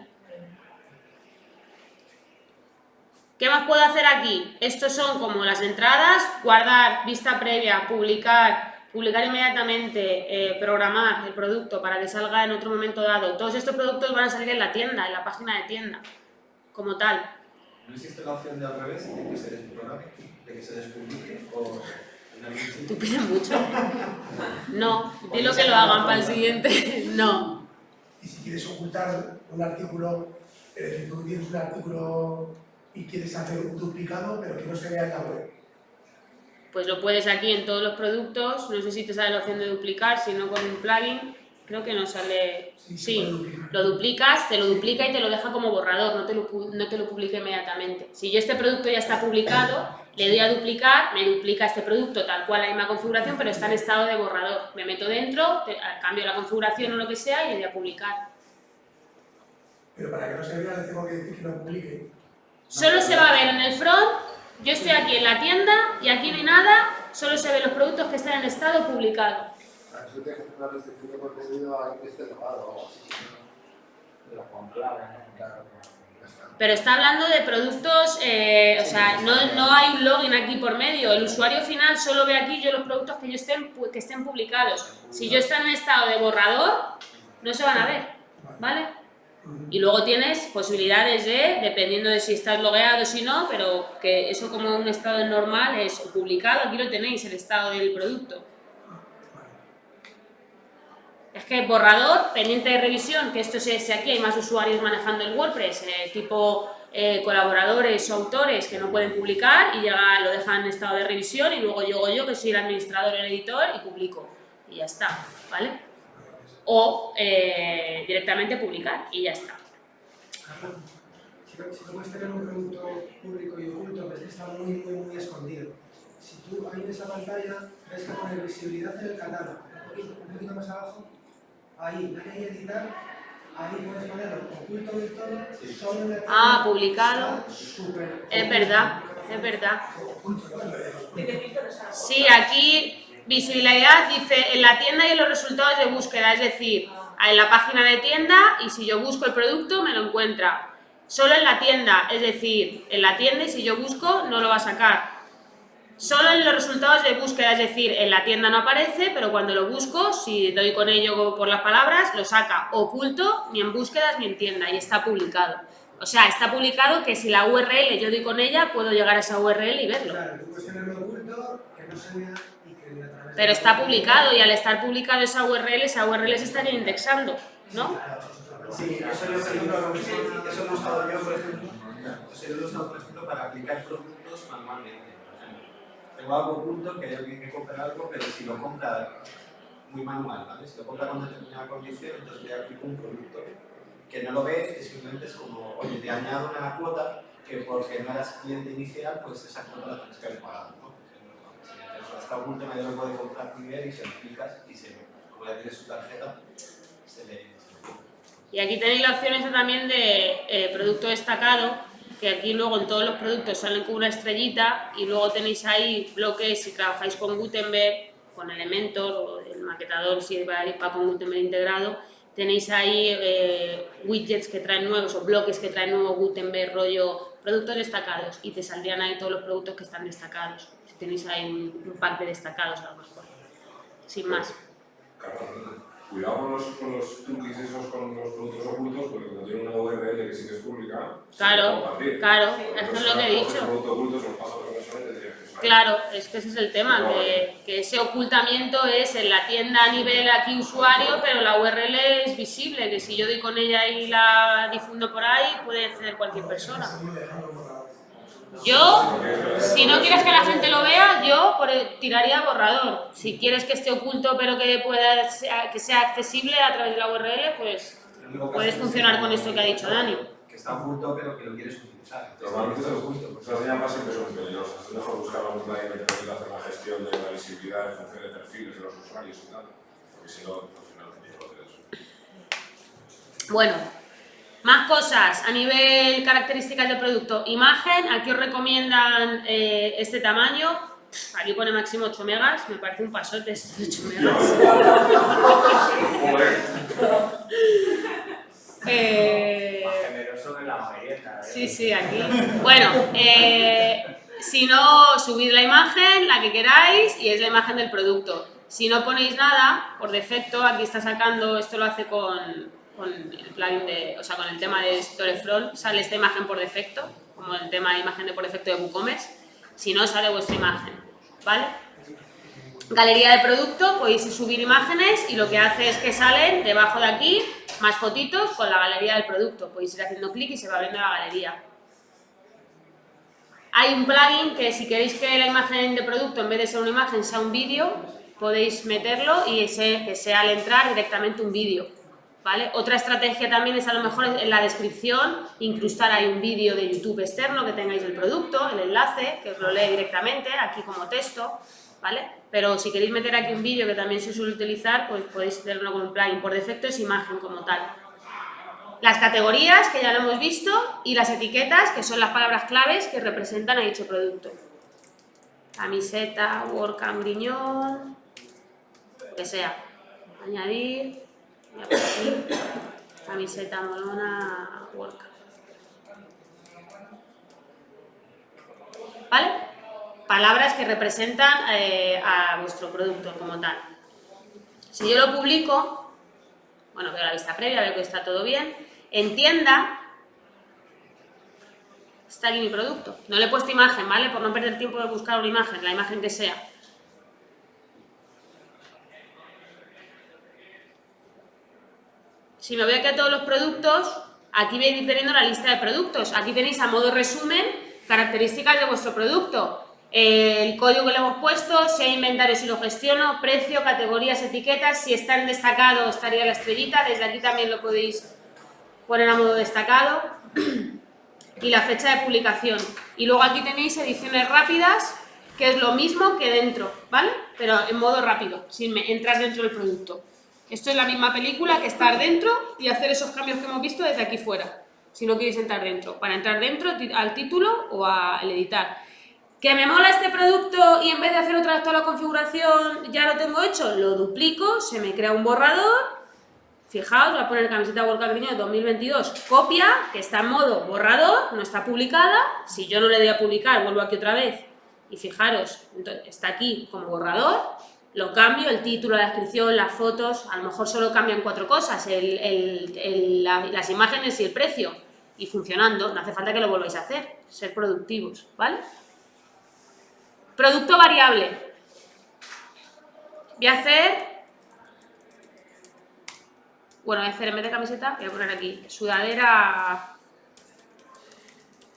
¿Qué más puedo hacer aquí? Estos son como las entradas, guardar, vista previa, publicar, publicar inmediatamente, eh, programar el producto para que salga en otro momento dado. Todos estos productos van a salir en la tienda, en la página de tienda, como tal. ¿No existe la opción de al revés, de que se desprograme, de que se despublique o? Tú pides mucho. No, dilo que lo hagan para el siguiente. No. Y si quieres ocultar un artículo, es decir, tú tienes un artículo y quieres hacer un duplicado, pero que no se vea en la web. Pues lo puedes aquí en todos los productos, no sé si te sale la opción de duplicar, si no con un plugin, creo que no sale... Sí, lo duplicas, te lo duplica y te lo deja como borrador, no te lo, no te lo publica inmediatamente. Si yo este producto ya está publicado, le doy a duplicar, me duplica este producto tal cual la misma configuración, pero está en estado de borrador. Me meto dentro, te- cambio la configuración o lo que sea y le doy a publicar. Pero para que no se vea, le tengo que decir que no publique. Solo se va a ver en el front, yo estoy aquí en la tienda y aquí no hay nada, solo se ven los productos que están en estado publicado. Para eso tienes que hacer una restricción de contenido a alguien que esté logado o algo así. Pero está. Hablando de productos, eh, o sea, no, no hay un login aquí por medio. El usuario final solo ve aquí yo los productos que, yo estén, que estén publicados. Si yo estoy en estado de borrador, no se van a ver, ¿vale? Y luego tienes posibilidades de, dependiendo de si estás logueado o si no, pero que eso como un estado normal es publicado, aquí lo tenéis, el estado del producto. Es que borrador, pendiente de revisión, que esto es si aquí hay más usuarios manejando el WordPress, eh, tipo eh, colaboradores o autores que no pueden publicar y llega, lo dejan en estado de revisión y luego llego yo que soy el administrador, el editor y publico. Y ya está, ¿vale? O eh, directamente publicar y ya está. Si si no puedes tener un producto público y oculto, ves que está muy, muy, muy escondido. Si tú ahí en esa pantalla ves que pone visibilidad en el catálogo, un poquito, más abajo, ahí, dale ahí editar, ahí puedes ponerlo oculto del todo, solo en tienda, Ah, publicado. súper Es verdad, es verdad. Sí, aquí visibilidad dice en la tienda y en los resultados de búsqueda, es decir, en la página de tienda y si yo busco el producto me lo encuentra. Solo en la tienda, es decir, en la tienda y si yo busco no lo va a sacar. Solo en los resultados de búsqueda, es decir, en la tienda no aparece, pero cuando lo busco, si doy con ello por las palabras, lo saca oculto, ni en búsquedas ni en tienda, y está publicado. O sea, está publicado que si la URL yo doy con ella, puedo llegar a esa URL y verlo. Claro, tú puedes tenerlo oculto, que no se Pero está publicado y al estar publicado esa URL, esa URL se estaría indexando, ¿no? Sí, eso yo, por ejemplo, eso lo he usado yo, por ejemplo, eso yo lo he usado, por ejemplo, para aplicar productos manualmente. Tengo algo oculto que hay alguien que compra algo, pero si lo compra muy manual, ¿vale? Si lo compra con determinada condición, entonces le aplico un producto que no lo ve, que simplemente es como, oye, te añado una cuota que porque no eras cliente inicial, pues esa cuota la tienes que haber pagado, ¿no? Oculto, nadie lo puede comprar ver y se lo aplicas y se, como ya tiene su tarjeta, se le... le- Y aquí tenéis la opción esta también de eh, producto destacado, que aquí luego en todos los productos salen con una estrellita y luego tenéis ahí bloques si trabajáis con Gutenberg, con Elementor o el maquetador si va, con Gutenberg integrado, tenéis ahí eh, widgets que traen nuevos o bloques que traen nuevo Gutenberg rollo productos destacados y te saldrían ahí todos los productos que están destacados. Tenéis ahí un, un pack de destacados a lo mejor. Sin más. Claro, cuidado con los, con los cookies esos, con los productos ocultos, porque como tiene una URL que sí que es pública, se Claro, puede compartir. claro, Pero eso es lo que he dicho. se. Claro, es que ese es el tema, que, que ese ocultamiento es en la tienda a nivel aquí usuario, pero la URL es visible, que si yo doy con ella y la difundo por ahí, puede acceder cualquier persona. Yo, si no quieres que la gente lo vea, yo por el- tiraría borrador. Si quieres que esté oculto pero que pueda sea- que sea accesible a través de la URL, pues puedes es funcionar que- con esto que ha dicho Dani. Que está oculto pero que lo quieres utilizar. Normalmente está esas, oculto, pues, llamas siempre son peligrosas. Es mejor buscar algún plugin que te permita hacer la gestión de la visibilidad en función de perfiles de los usuarios y tal. Porque si no, al final jodes eso. Bueno, más cosas a nivel características del producto. Imagen, aquí os recomiendan eh, este tamaño. Aquí pone máximo 8 megas, me parece un pasote este de 8 megas. Eh, Más generoso que la mayoría. Sí, sí, aquí. Bueno, eh, si no, subid la imagen, la que queráis, y es la imagen del producto. Si no ponéis nada, por defecto, aquí está sacando, esto lo hace con, con el plugin de, o sea, con el tema de Storefront, sale esta imagen por defecto, como el tema de imagen de por defecto de WooCommerce. Si no, sale vuestra imagen, ¿vale? Galería de producto, podéis subir imágenes y lo que hace es que salen debajo de aquí más fotitos con la galería del producto. Podéis ir haciendo clic y se va abriendo la galería. Hay un plugin que si queréis que la imagen de producto en vez de ser una imagen sea un vídeo, podéis meterlo y ese, que sea al entrar directamente un vídeo. Otra estrategia también es a lo mejor en la descripción incrustar ahí un vídeo de YouTube externo que tengáis del producto, el enlace, que os lo lee directamente, aquí como texto, ¿vale? Pero si queréis meter aquí un vídeo que también se suele utilizar, pues podéis hacerlo con un plugin. Por defecto es imagen como tal. Las categorías, que ya lo hemos visto, y las etiquetas, que son las palabras claves que representan a dicho producto. Camiseta, work griñón, lo que sea. Añadir, aquí, camiseta molona, work. ¿Vale? Palabras que representan eh, a vuestro producto como tal. Si yo lo publico, bueno, veo la vista previa, veo que está todo bien, en tienda está aquí mi producto. No le he puesto imagen, ¿vale? Por no perder tiempo de buscar una imagen, la imagen que sea. Si me voy aquí a todos los productos, aquí voy a la lista de productos. Aquí tenéis a modo resumen características de vuestro producto. El código que le hemos puesto, si hay inventario, si lo gestiono, precio, categorías, etiquetas, si está en destacado estaría la estrellita, desde aquí también lo podéis poner a modo destacado y la fecha de publicación. Y luego aquí tenéis ediciones rápidas, que es lo mismo que dentro, ¿vale? Pero en modo rápido, sin entrar dentro del producto. Esto es la misma película que estar dentro y hacer esos cambios que hemos visto desde aquí fuera, si no queréis entrar dentro. Para entrar dentro, al título o al editar. ¿Que me mola este producto y en vez de hacer otra vez toda la configuración ya lo tengo hecho? Lo duplico, se me crea un borrador. Fijaos, voy a poner camiseta World Cup 2022, copia, que está en modo borrador, no está publicada. Si yo no le doy a publicar, vuelvo aquí otra vez y fijaros, está aquí como borrador. Lo cambio, el título, la descripción, las fotos, a lo mejor solo cambian cuatro cosas, las imágenes y el precio. Y funcionando, no hace falta que lo volváis a hacer, ser productivos, ¿vale? Producto variable. Voy a hacer, bueno, voy a hacer en vez de camiseta, voy a poner aquí, sudadera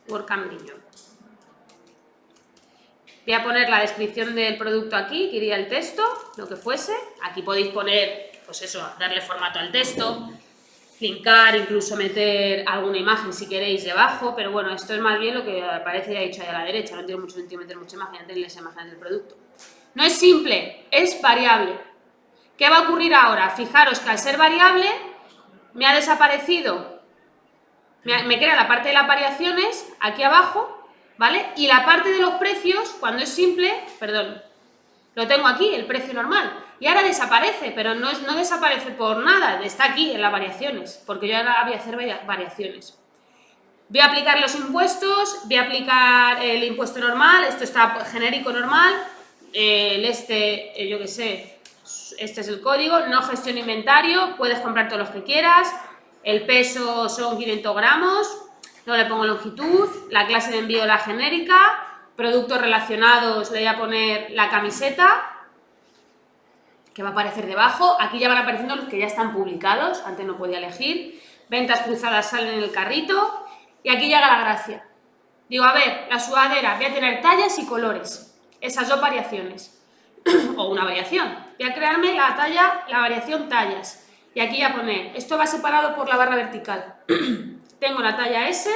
Work Niño. Voy a poner la descripción del producto aquí, que iría el texto, lo que fuese. Aquí podéis poner, pues eso, darle formato al texto, linkar, incluso meter alguna imagen si queréis debajo, pero bueno, esto es más bien lo que aparece ya dicho ahí a la derecha, no tiene mucho sentido meter mucha imagen, tenéis las imágenes del producto. No es simple, es variable. ¿Qué va a ocurrir ahora? Fijaros que al ser variable me ha desaparecido, me, me crea la parte de las variaciones aquí abajo, ¿vale? Y la parte de los precios, cuando es simple, perdón, lo tengo aquí, el precio normal. Y ahora desaparece, pero no, es, no desaparece por nada, está aquí en las variaciones, porque yo ahora voy a hacer variaciones. Voy a aplicar los impuestos, voy a aplicar el impuesto normal, esto está genérico normal, el este, eh, yo qué sé, este es el código, no gestión inventario, puedes comprar todos los que quieras, el peso son 500 gramos, no le pongo longitud, la clase de envío la genérica, productos relacionados le voy a poner la camiseta, que va a aparecer debajo. Aquí ya van apareciendo los que ya están publicados, antes no podía elegir. Ventas cruzadas salen en el carrito y aquí llega la gracia. Digo, a ver, la sudadera, voy a tener tallas y colores, esas dos variaciones, o una variación. Voy a crearme la talla, la variación tallas. Y aquí ya poner, esto va separado por la barra vertical. Tengo la talla S,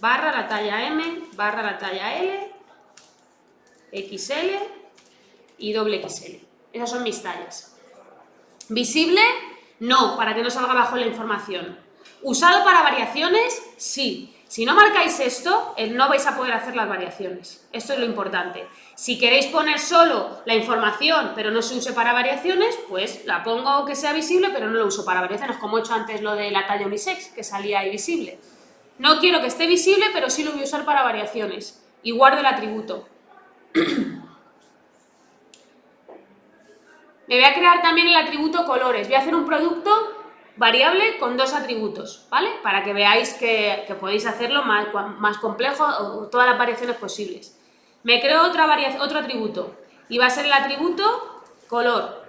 barra la talla M, barra la talla L, XL y doble XL. Esas son mis tallas. ¿Visible? No, para que no salga abajo la información. ¿Usado para variaciones? Sí. Si no marcáis esto, eh, no vais a poder hacer las variaciones. Esto es lo importante. Si queréis poner solo la información, pero no se use para variaciones, pues la pongo que sea visible, pero no lo uso para variaciones, como he hecho antes lo de la talla unisex, que salía ahí visible. No quiero que esté visible, pero sí lo voy a usar para variaciones. Y guardo el atributo. Me voy a crear también el atributo colores. Voy a hacer un producto variable con dos atributos, ¿vale? Para que veáis que, podéis hacerlo más, más complejo o todas las variaciones posibles. Me creo otro atributo y va a ser el atributo color.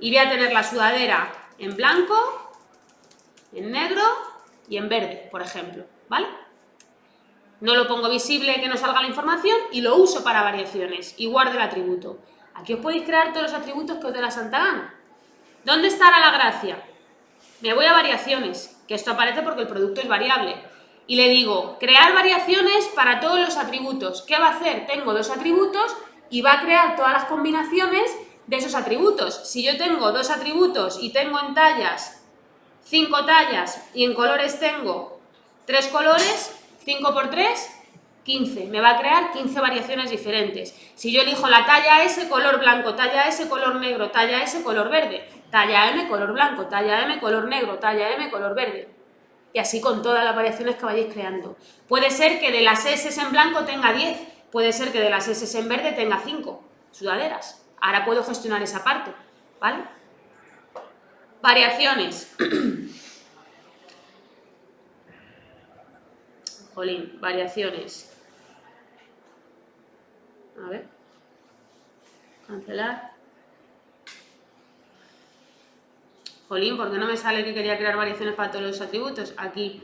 Y voy a tener la sudadera en blanco, en negro y en verde, por ejemplo, ¿vale? No lo pongo visible que no salga la información y lo uso para variaciones y guardo el atributo. Aquí os podéis crear todos los atributos que os dé la santa gana. ¿Dónde estará la gracia? Me voy a variaciones, que esto aparece porque el producto es variable. Y le digo, crear variaciones para todos los atributos. ¿Qué va a hacer? Tengo dos atributos y va a crear todas las combinaciones de esos atributos. Si yo tengo dos atributos y tengo en tallas cinco tallas y en colores tengo tres colores, 5 por 3, 15. Me va a crear 15 variaciones diferentes. Si yo elijo la talla S, color blanco, talla S, color negro, talla S, color verde, talla M, color blanco, talla M, color negro, talla M, color verde. Y así con todas las variaciones que vayáis creando. Puede ser que de las S en blanco tenga 10, puede ser que de las S en verde tenga 5 sudaderas. Ahora puedo gestionar esa parte, ¿vale? Variaciones. Jolín, variaciones. A ver. Cancelar. Jolín, ¿por qué no me sale que quería crear variaciones para todos los atributos? Aquí.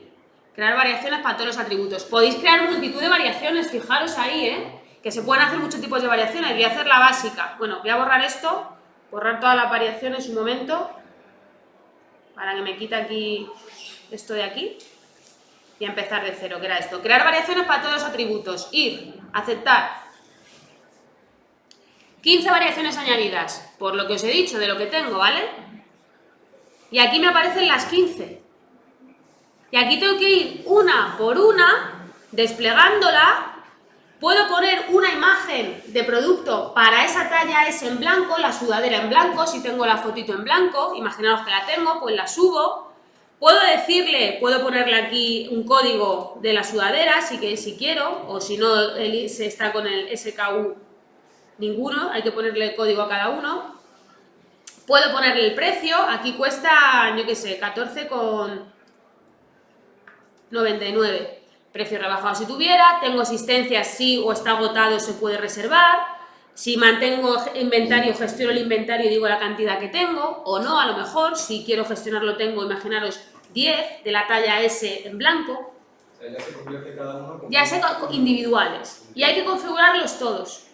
Crear variaciones para todos los atributos. Podéis crear multitud de variaciones, fijaros ahí, ¿eh? Que se pueden hacer muchos tipos de variaciones. Voy a hacer la básica. Bueno, voy a borrar esto, borrar todas las variaciones un momento, para que me quite aquí esto de aquí y empezar de cero, que era esto. Crear variaciones para todos los atributos. Ir, aceptar. 15 variaciones añadidas, por lo que os he dicho, de lo que tengo, ¿vale? Y aquí me aparecen las 15. Y aquí tengo que ir una por una, desplegándola. Puedo poner una imagen de producto para esa talla es en blanco, la sudadera en blanco, si tengo la fotito en blanco, imaginaos que la tengo, pues la subo Puedo decirle, puedo ponerle aquí un código de la sudadera si, que, si quiero, o si no se está con el SKU ninguno, hay que ponerle el código a cada uno. Puedo ponerle el precio, aquí cuesta, yo qué sé, 14,99. Precio rebajado si tuviera, tengo asistencia si o está agotado se puede reservar, si mantengo inventario, gestiono el inventario y digo la cantidad que tengo, o no, a lo mejor, si quiero gestionarlo tengo, imaginaros, 10 de la talla S en blanco. O sea, ya se convierte cada uno como... Ya sé individuales. Y hay que configurarlos todos.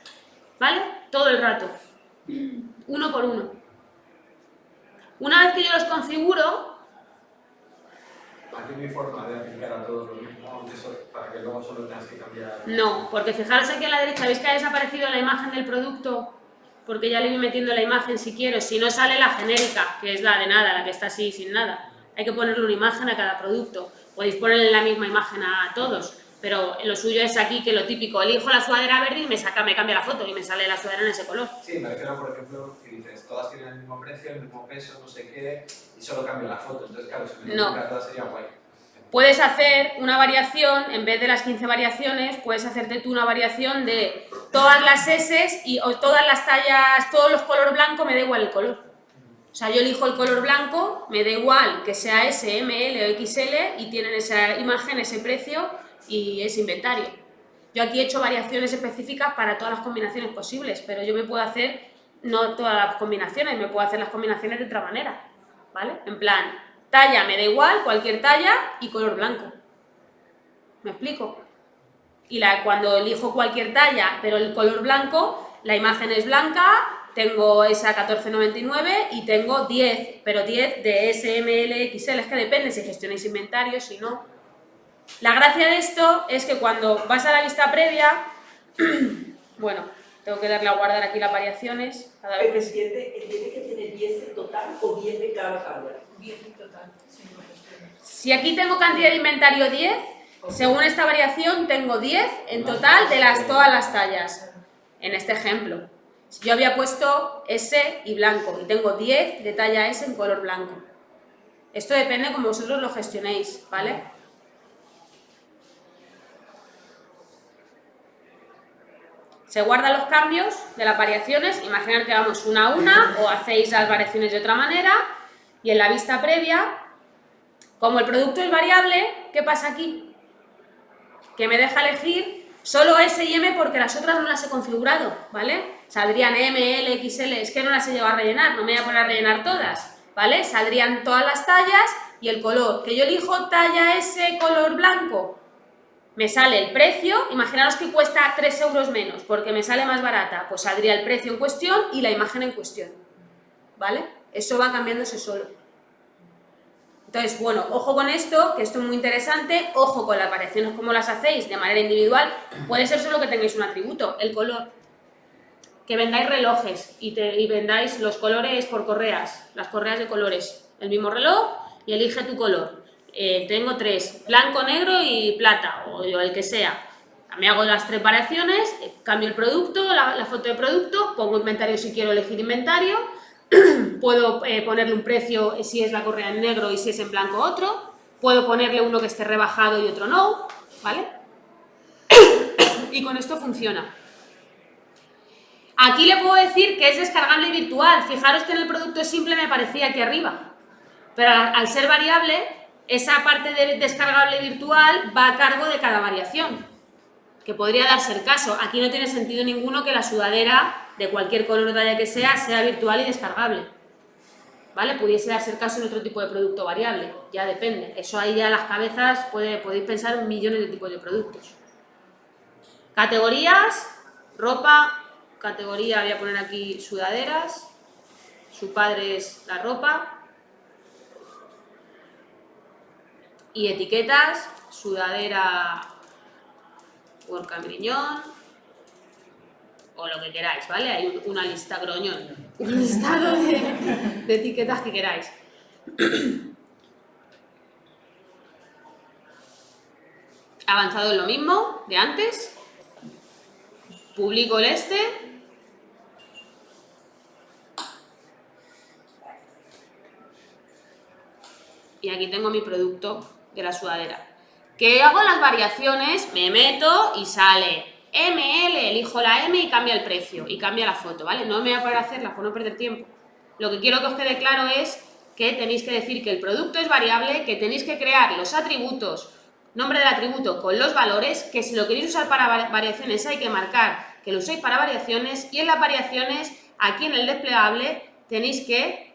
¿Vale? Todo el rato. Uno por uno. Una vez que yo los configuro... Aquí no hay forma de aplicar a todos los mismos para que luego solo tengas que cambiar... No, porque fijaros aquí a la derecha, ¿veis que ha desaparecido la imagen del producto? Porque ya le voy metiendo la imagen si quiero. Si no sale la genérica, que es la de nada, la que está así sin nada hay que ponerle una imagen a cada producto. Podéis ponerle la misma imagen a todos, pero lo suyo es aquí que lo típico, elijo la sudadera verde y me saca, me cambia la foto y me sale la sudadera en ese color. Sí, me refiero, por ejemplo, que todas tienen el mismo precio, el mismo peso, no sé qué, y solo cambio la foto. Entonces, claro, si me no. todas sería guay. Puedes hacer una variación, en vez de las 15 variaciones, puedes hacerte tú una variación de todas las S y o todas las tallas, todos los colores blancos, me da igual el color. O sea, yo elijo el color blanco, me da igual que sea S, M, L o XL y tienen esa imagen, ese precio y ese inventario. Yo aquí he hecho variaciones específicas para todas las combinaciones posibles, pero yo me puedo hacer, no todas las combinaciones, me puedo hacer las combinaciones de otra manera, ¿vale? En plan, talla me da igual, cualquier talla y color blanco. ¿Me explico? Y la, cuando elijo cualquier talla, pero el color blanco, la imagen es blanca, tengo esa 14,99 y tengo 10, pero 10 de SML, XL, es que depende si gestionáis inventario, si no. La gracia de esto es que cuando vas a la vista previa, bueno, tengo que darle a guardar aquí las variaciones. Cada vez que... ¿Entiende, ¿Entiende que tiene 10 en total o 10 de cada hardware? 10 en total, Si aquí tengo cantidad de inventario 10, según esta variación tengo 10 en total de las, todas las tallas, en este ejemplo. Yo había puesto S y blanco y tengo 10 de talla S en color blanco. Esto depende como vosotros lo gestionéis, ¿vale? Se guardan los cambios de las variaciones, imaginar que vamos una a una o hacéis las variaciones de otra manera y en la vista previa, como el producto es variable, ¿qué pasa aquí? Que me deja elegir solo S y M porque las otras no las he configurado, ¿vale? Saldrían M, L, XL, es que no las he llevado a rellenar, no me voy a poner a rellenar todas, ¿vale? Saldrían todas las tallas y el color. Que yo elijo talla S color blanco, me sale el precio, imaginaros que cuesta 3 euros menos porque me sale más barata, pues saldría el precio en cuestión y la imagen en cuestión, ¿vale? Eso va cambiándose solo. Entonces, bueno, ojo con esto, que esto es muy interesante, ojo con las variaciones como las hacéis de manera individual, puede ser solo que tengáis un atributo, el color, que vendáis relojes y, y vendáis los colores por correas, las correas de colores, el mismo reloj y elige tu color. Eh, tengo tres, blanco, negro y plata, o el que sea. Me hago las tres eh, cambio el producto, la, foto de producto, pongo inventario si quiero elegir inventario, puedo eh, ponerle un precio si es la correa en negro y si es en blanco otro, puedo ponerle uno que esté rebajado y otro no, ¿vale? y con esto funciona. Aquí le puedo decir que es descargable virtual, fijaros que en el producto simple me aparecía aquí arriba, pero al ser variable esa parte de descargable virtual va a cargo de cada variación, que podría darse el caso. Aquí no tiene sentido ninguno que la sudadera de cualquier color o talla que sea, sea virtual y descargable. ¿Vale? Pudiese darse el caso en otro tipo de producto variable, ya depende. Eso ahí ya las cabezas puede, podéis pensar en millones de tipos de productos. Categorías, ropa, categoría, voy a poner aquí sudaderas, su padre es la ropa, y etiquetas, sudadera por cambriñón o lo que queráis, ¿vale? Hay una lista groñón, un listado de, de etiquetas que queráis. Avanzado en lo mismo de antes, publico el este, y aquí tengo mi producto la sudadera. Que hago las variaciones, me meto y sale ML, elijo la M y cambia el precio y cambia la foto, ¿vale? No me voy a poder hacerla por no perder tiempo. Lo que quiero que os quede claro es que tenéis que decir que el producto es variable, que tenéis que crear los atributos, nombre del atributo con los valores, que si lo queréis usar para variaciones hay que marcar que lo uséis para variaciones y en las variaciones, aquí en el desplegable, tenéis que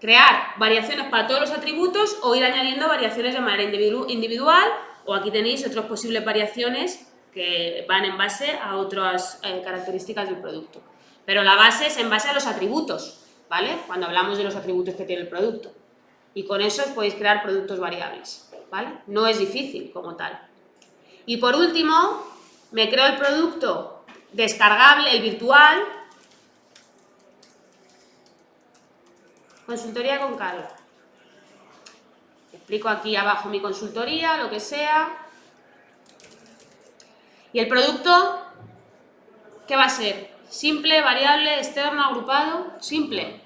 crear variaciones para todos los atributos o ir añadiendo variaciones de manera individual o aquí tenéis otras posibles variaciones que van en base a otras eh, características del producto. Pero la base es en base a los atributos, ¿vale? Cuando hablamos de los atributos que tiene el producto. Y con eso podéis crear productos variables, ¿vale? No es difícil como tal. Y por último, me creo el producto descargable, el virtual, Consultoría con Carlos. Explico aquí abajo mi consultoría, lo que sea. ¿Y el producto? ¿Qué va a ser? ¿Simple, variable, externo, agrupado? Simple.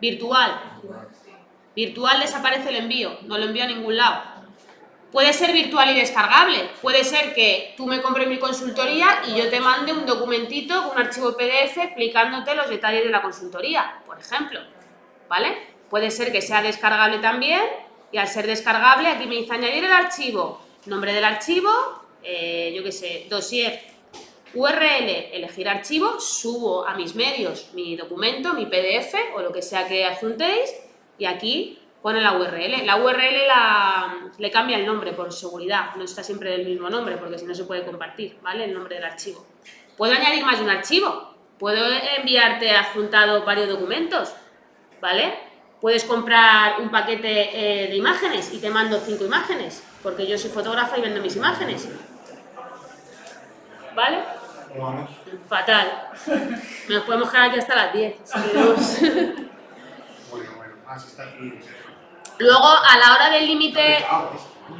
Virtual. Virtual desaparece el envío, no lo envío a ningún lado. Puede ser virtual y descargable. Puede ser que tú me compres mi consultoría y yo te mande un documentito un archivo PDF explicándote los detalles de la consultoría, por ejemplo. ¿Vale? Puede ser que sea descargable también y al ser descargable aquí me dice añadir el archivo, nombre del archivo, eh, yo qué sé, dossier, URL, elegir archivo, subo a mis medios mi documento, mi PDF o lo que sea que adjuntéis y aquí pone la URL. La URL la, le cambia el nombre por seguridad, no está siempre del mismo nombre porque si no se puede compartir, ¿vale? El nombre del archivo. Puedo añadir más de un archivo, puedo enviarte adjuntado varios documentos, ¿vale? Puedes comprar un paquete eh, de imágenes y te mando cinco imágenes, porque yo soy fotógrafa y vendo mis imágenes. ¿Vale? Fatal. Nos podemos quedar aquí hasta las 10. bueno, bueno, más está aquí. Luego, a la hora del límite,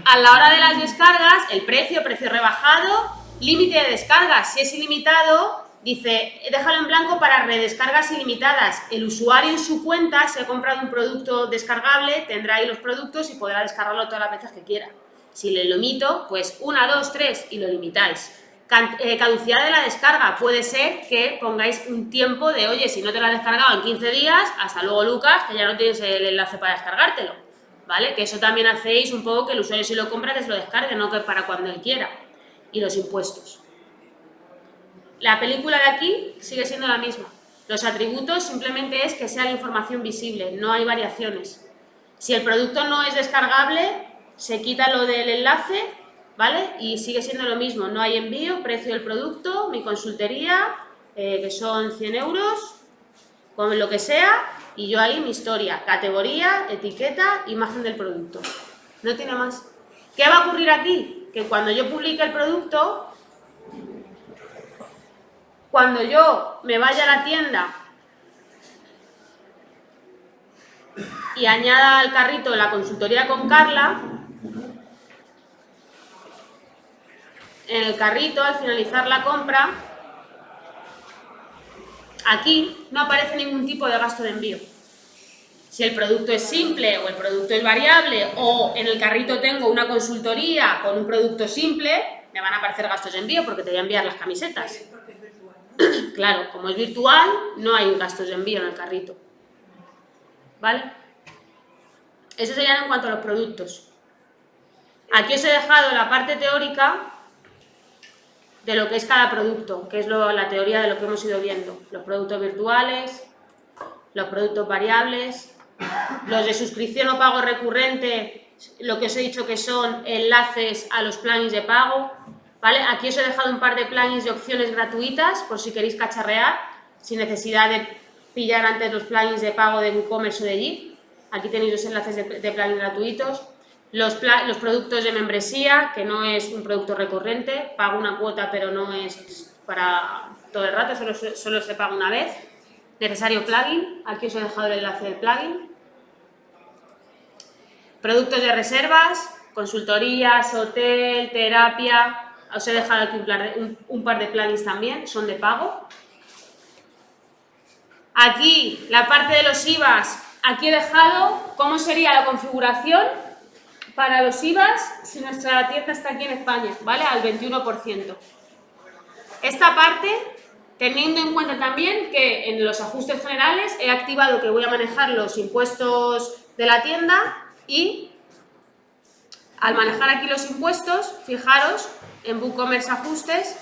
a la hora de las descargas, el precio, precio rebajado, límite de descargas, si es ilimitado, dice, déjalo en blanco para redescargas ilimitadas. El usuario en su cuenta, si ha comprado un producto descargable, tendrá ahí los productos y podrá descargarlo todas las veces que quiera. Si le limito, pues una, dos, tres y lo limitáis. Eh, caducidad de la descarga. Puede ser que pongáis un tiempo de, oye, si no te la has descargado en 15 días, hasta luego Lucas, que ya no tienes el enlace para descargártelo. ¿Vale? Que eso también hacéis un poco que el usuario si lo compra que se lo descargue, no que para cuando él quiera. Y los impuestos. La película de aquí sigue siendo la misma. Los atributos simplemente es que sea la información visible, no hay variaciones. Si el producto no es descargable, se quita lo del enlace, ¿vale? Y sigue siendo lo mismo, no hay envío, precio del producto, mi consultería, eh, que son 100 euros, con lo que sea, y yo ahí mi historia, categoría, etiqueta, imagen del producto. No tiene más. ¿Qué va a ocurrir aquí? Que cuando yo publique el producto, cuando yo me vaya a la tienda y añada al carrito la consultoría con Carla, en el carrito, al finalizar la compra, aquí no aparece ningún tipo de gasto de envío. Si el producto es simple o el producto es variable o en el carrito tengo una consultoría con un producto simple, me van a aparecer gastos de envío porque te voy a enviar las camisetas. Claro, como es virtual, no hay gastos de envío en el carrito. ¿Vale? Eso sería en cuanto a los productos. Aquí os he dejado la parte teórica de lo que es cada producto, que es lo- la teoría de lo que hemos ido viendo. Los productos virtuales, los productos variables, los de suscripción o pago recurrente, lo que os he dicho que son enlaces a los plugins de pago, ¿vale? Aquí os he dejado un par de plugins de opciones gratuitas, por si queréis cacharrear, sin necesidad de pillar antes los plugins de pago de WooCommerce o de Git. Aquí tenéis los enlaces de, de plugins gratuitos. Los, productos de membresía, que no es un producto recurrente, pago una cuota pero no es para todo el rato, solo, solo se paga una vez. Necesario plugin, aquí os he dejado el enlace del plugin. Productos de reservas, consultorías, hotel, terapia. Os he dejado aquí un- un par de plugins también, son de pago. Aquí, la parte de los IVAs, aquí he dejado cómo sería la configuración para los IVAs si nuestra tienda está aquí en España, ¿vale? Al 21%. Esta parte, teniendo en cuenta también que en los ajustes generales he activado que voy a manejar los impuestos de la tienda y al manejar aquí los impuestos, fijaros en WooCommerce Ajustes,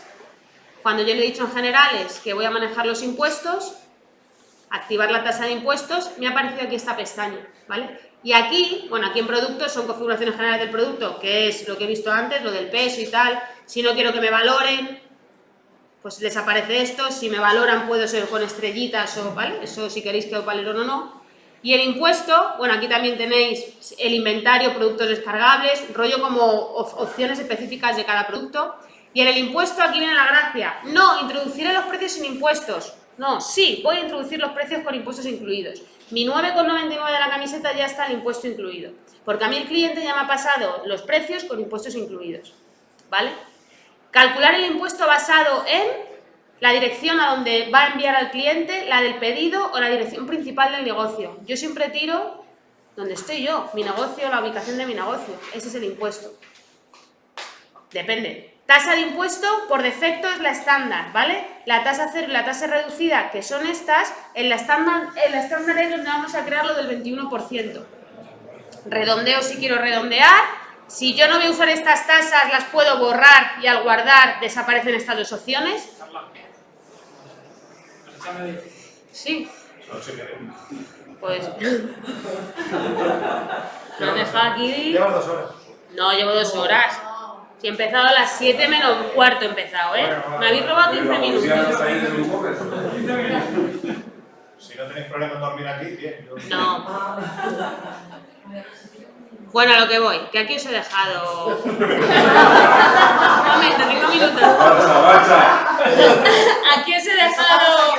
cuando yo le he dicho en generales que voy a manejar los impuestos, activar la tasa de impuestos, me ha aparecido aquí esta pestaña, ¿vale? Y aquí, bueno, aquí en productos son configuraciones generales del producto, que es lo que he visto antes, lo del peso y tal. Si no quiero que me valoren, pues les aparece esto. Si me valoran puedo ser con estrellitas o, ¿vale? Eso si queréis que os valoren o no. Y el impuesto, bueno, aquí también tenéis el inventario, productos descargables, rollo como op- opciones específicas de cada producto. Y en el impuesto aquí viene la gracia. No, introduciré los precios sin impuestos. No, sí, voy a introducir los precios con impuestos incluidos. Mi 9,99 de la camiseta ya está el impuesto incluido. Porque a mí el cliente ya me ha pasado los precios con impuestos incluidos. ¿Vale? Calcular el impuesto basado en la dirección a donde va a enviar al cliente, la del pedido o la dirección principal del negocio. Yo siempre tiro donde estoy yo, mi negocio, la ubicación de mi negocio. Ese es el impuesto. Depende. Tasa de impuesto, por defecto, es la estándar, ¿vale? La tasa cero y la tasa reducida, que son estas, en la estándar, en la estándar es donde vamos a crear lo del 21%. Redondeo si quiero redondear. Si yo no voy a usar estas tasas, las puedo borrar y al guardar desaparecen estas dos opciones. Sí, pues... Han dejado aquí... Llevas dos horas. No, llevo dos horas. Si he empezado a las 7 menos cuarto he empezado, ¿eh? Me habéis robado 15 minutos. Si no tenéis problema en dormir aquí, bien. No. Bueno, a lo que voy, que aquí os he dejado... Un momento, 5 minutos. Aquí os he dejado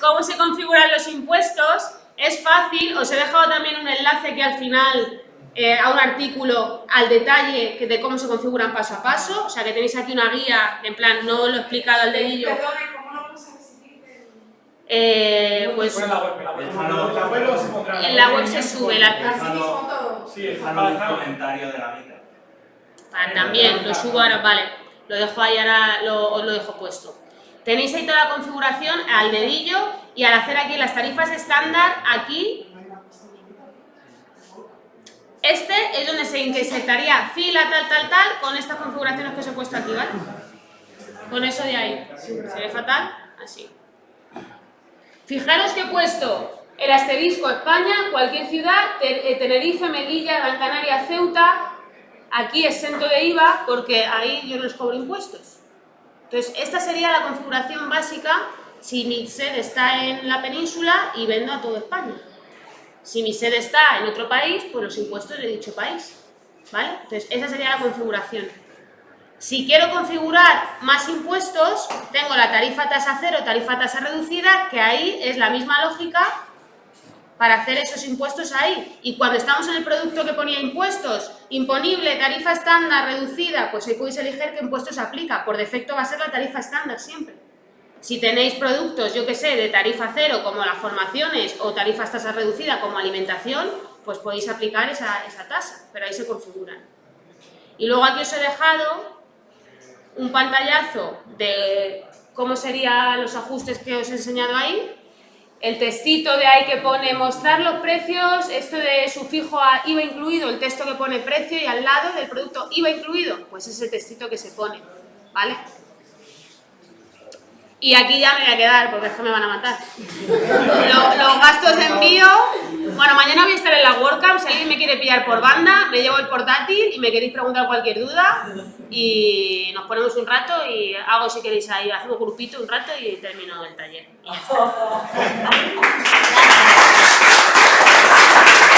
cómo se configuran los impuestos. Es fácil, os he dejado también un enlace que al final eh, a un artículo al detalle que de cómo se configuran paso a paso. O sea que tenéis aquí una guía, en plan, no lo he explicado al dedillo. Eh, pues En la web en la web se sube la, Sí, un comentario de la mitad. Ah, también, lo subo ahora, vale. Lo dejo ahí ahora, lo, os lo dejo puesto. Tenéis ahí toda la configuración al dedillo y al hacer aquí las tarifas estándar, aquí este es donde se insertaría fila tal, tal, tal, con estas configuraciones que os he puesto aquí, ¿vale? Con eso de ahí. Se ve fatal, así. Fijaros que he puesto el asterisco España, cualquier ciudad, eh, Tenerife, Melilla, Gran Canaria, Ceuta, aquí exento de IVA porque ahí yo no les cobro impuestos. Entonces, esta sería la configuración básica si mi sede está en la península y vendo a toda España. Si mi sede está en otro país, pues los impuestos de dicho país. ¿Vale? Entonces, esa sería la configuración. Si quiero configurar más impuestos, tengo la tarifa tasa cero, tarifa tasa reducida, que ahí es la misma lógica para hacer esos impuestos ahí. Y cuando estamos en el producto que ponía impuestos, imponible, tarifa estándar, reducida, pues ahí podéis elegir qué impuestos aplica. Por defecto va a ser la tarifa estándar siempre. Si tenéis productos, yo que sé, de tarifa cero, como las formaciones, o tarifas tasa reducida, como alimentación, pues podéis aplicar esa, tasa, pero ahí se configuran. Y luego aquí os he dejado un pantallazo de cómo serían los ajustes que os he enseñado ahí, el textito de ahí que pone mostrar los precios, esto de sufijo a IVA incluido, el texto que pone precio y al lado del producto IVA incluido, pues es el textito que se pone, ¿vale? Y aquí ya me voy a quedar porque es que me van a matar. Los, gastos de envío, bueno, mañana voy a estar en la WordCamp, si alguien me quiere pillar por banda, me llevo el portátil y me queréis preguntar cualquier duda y nos ponemos un rato y hago si queréis ahí, hacemos grupito un rato y termino el taller. Y ya está.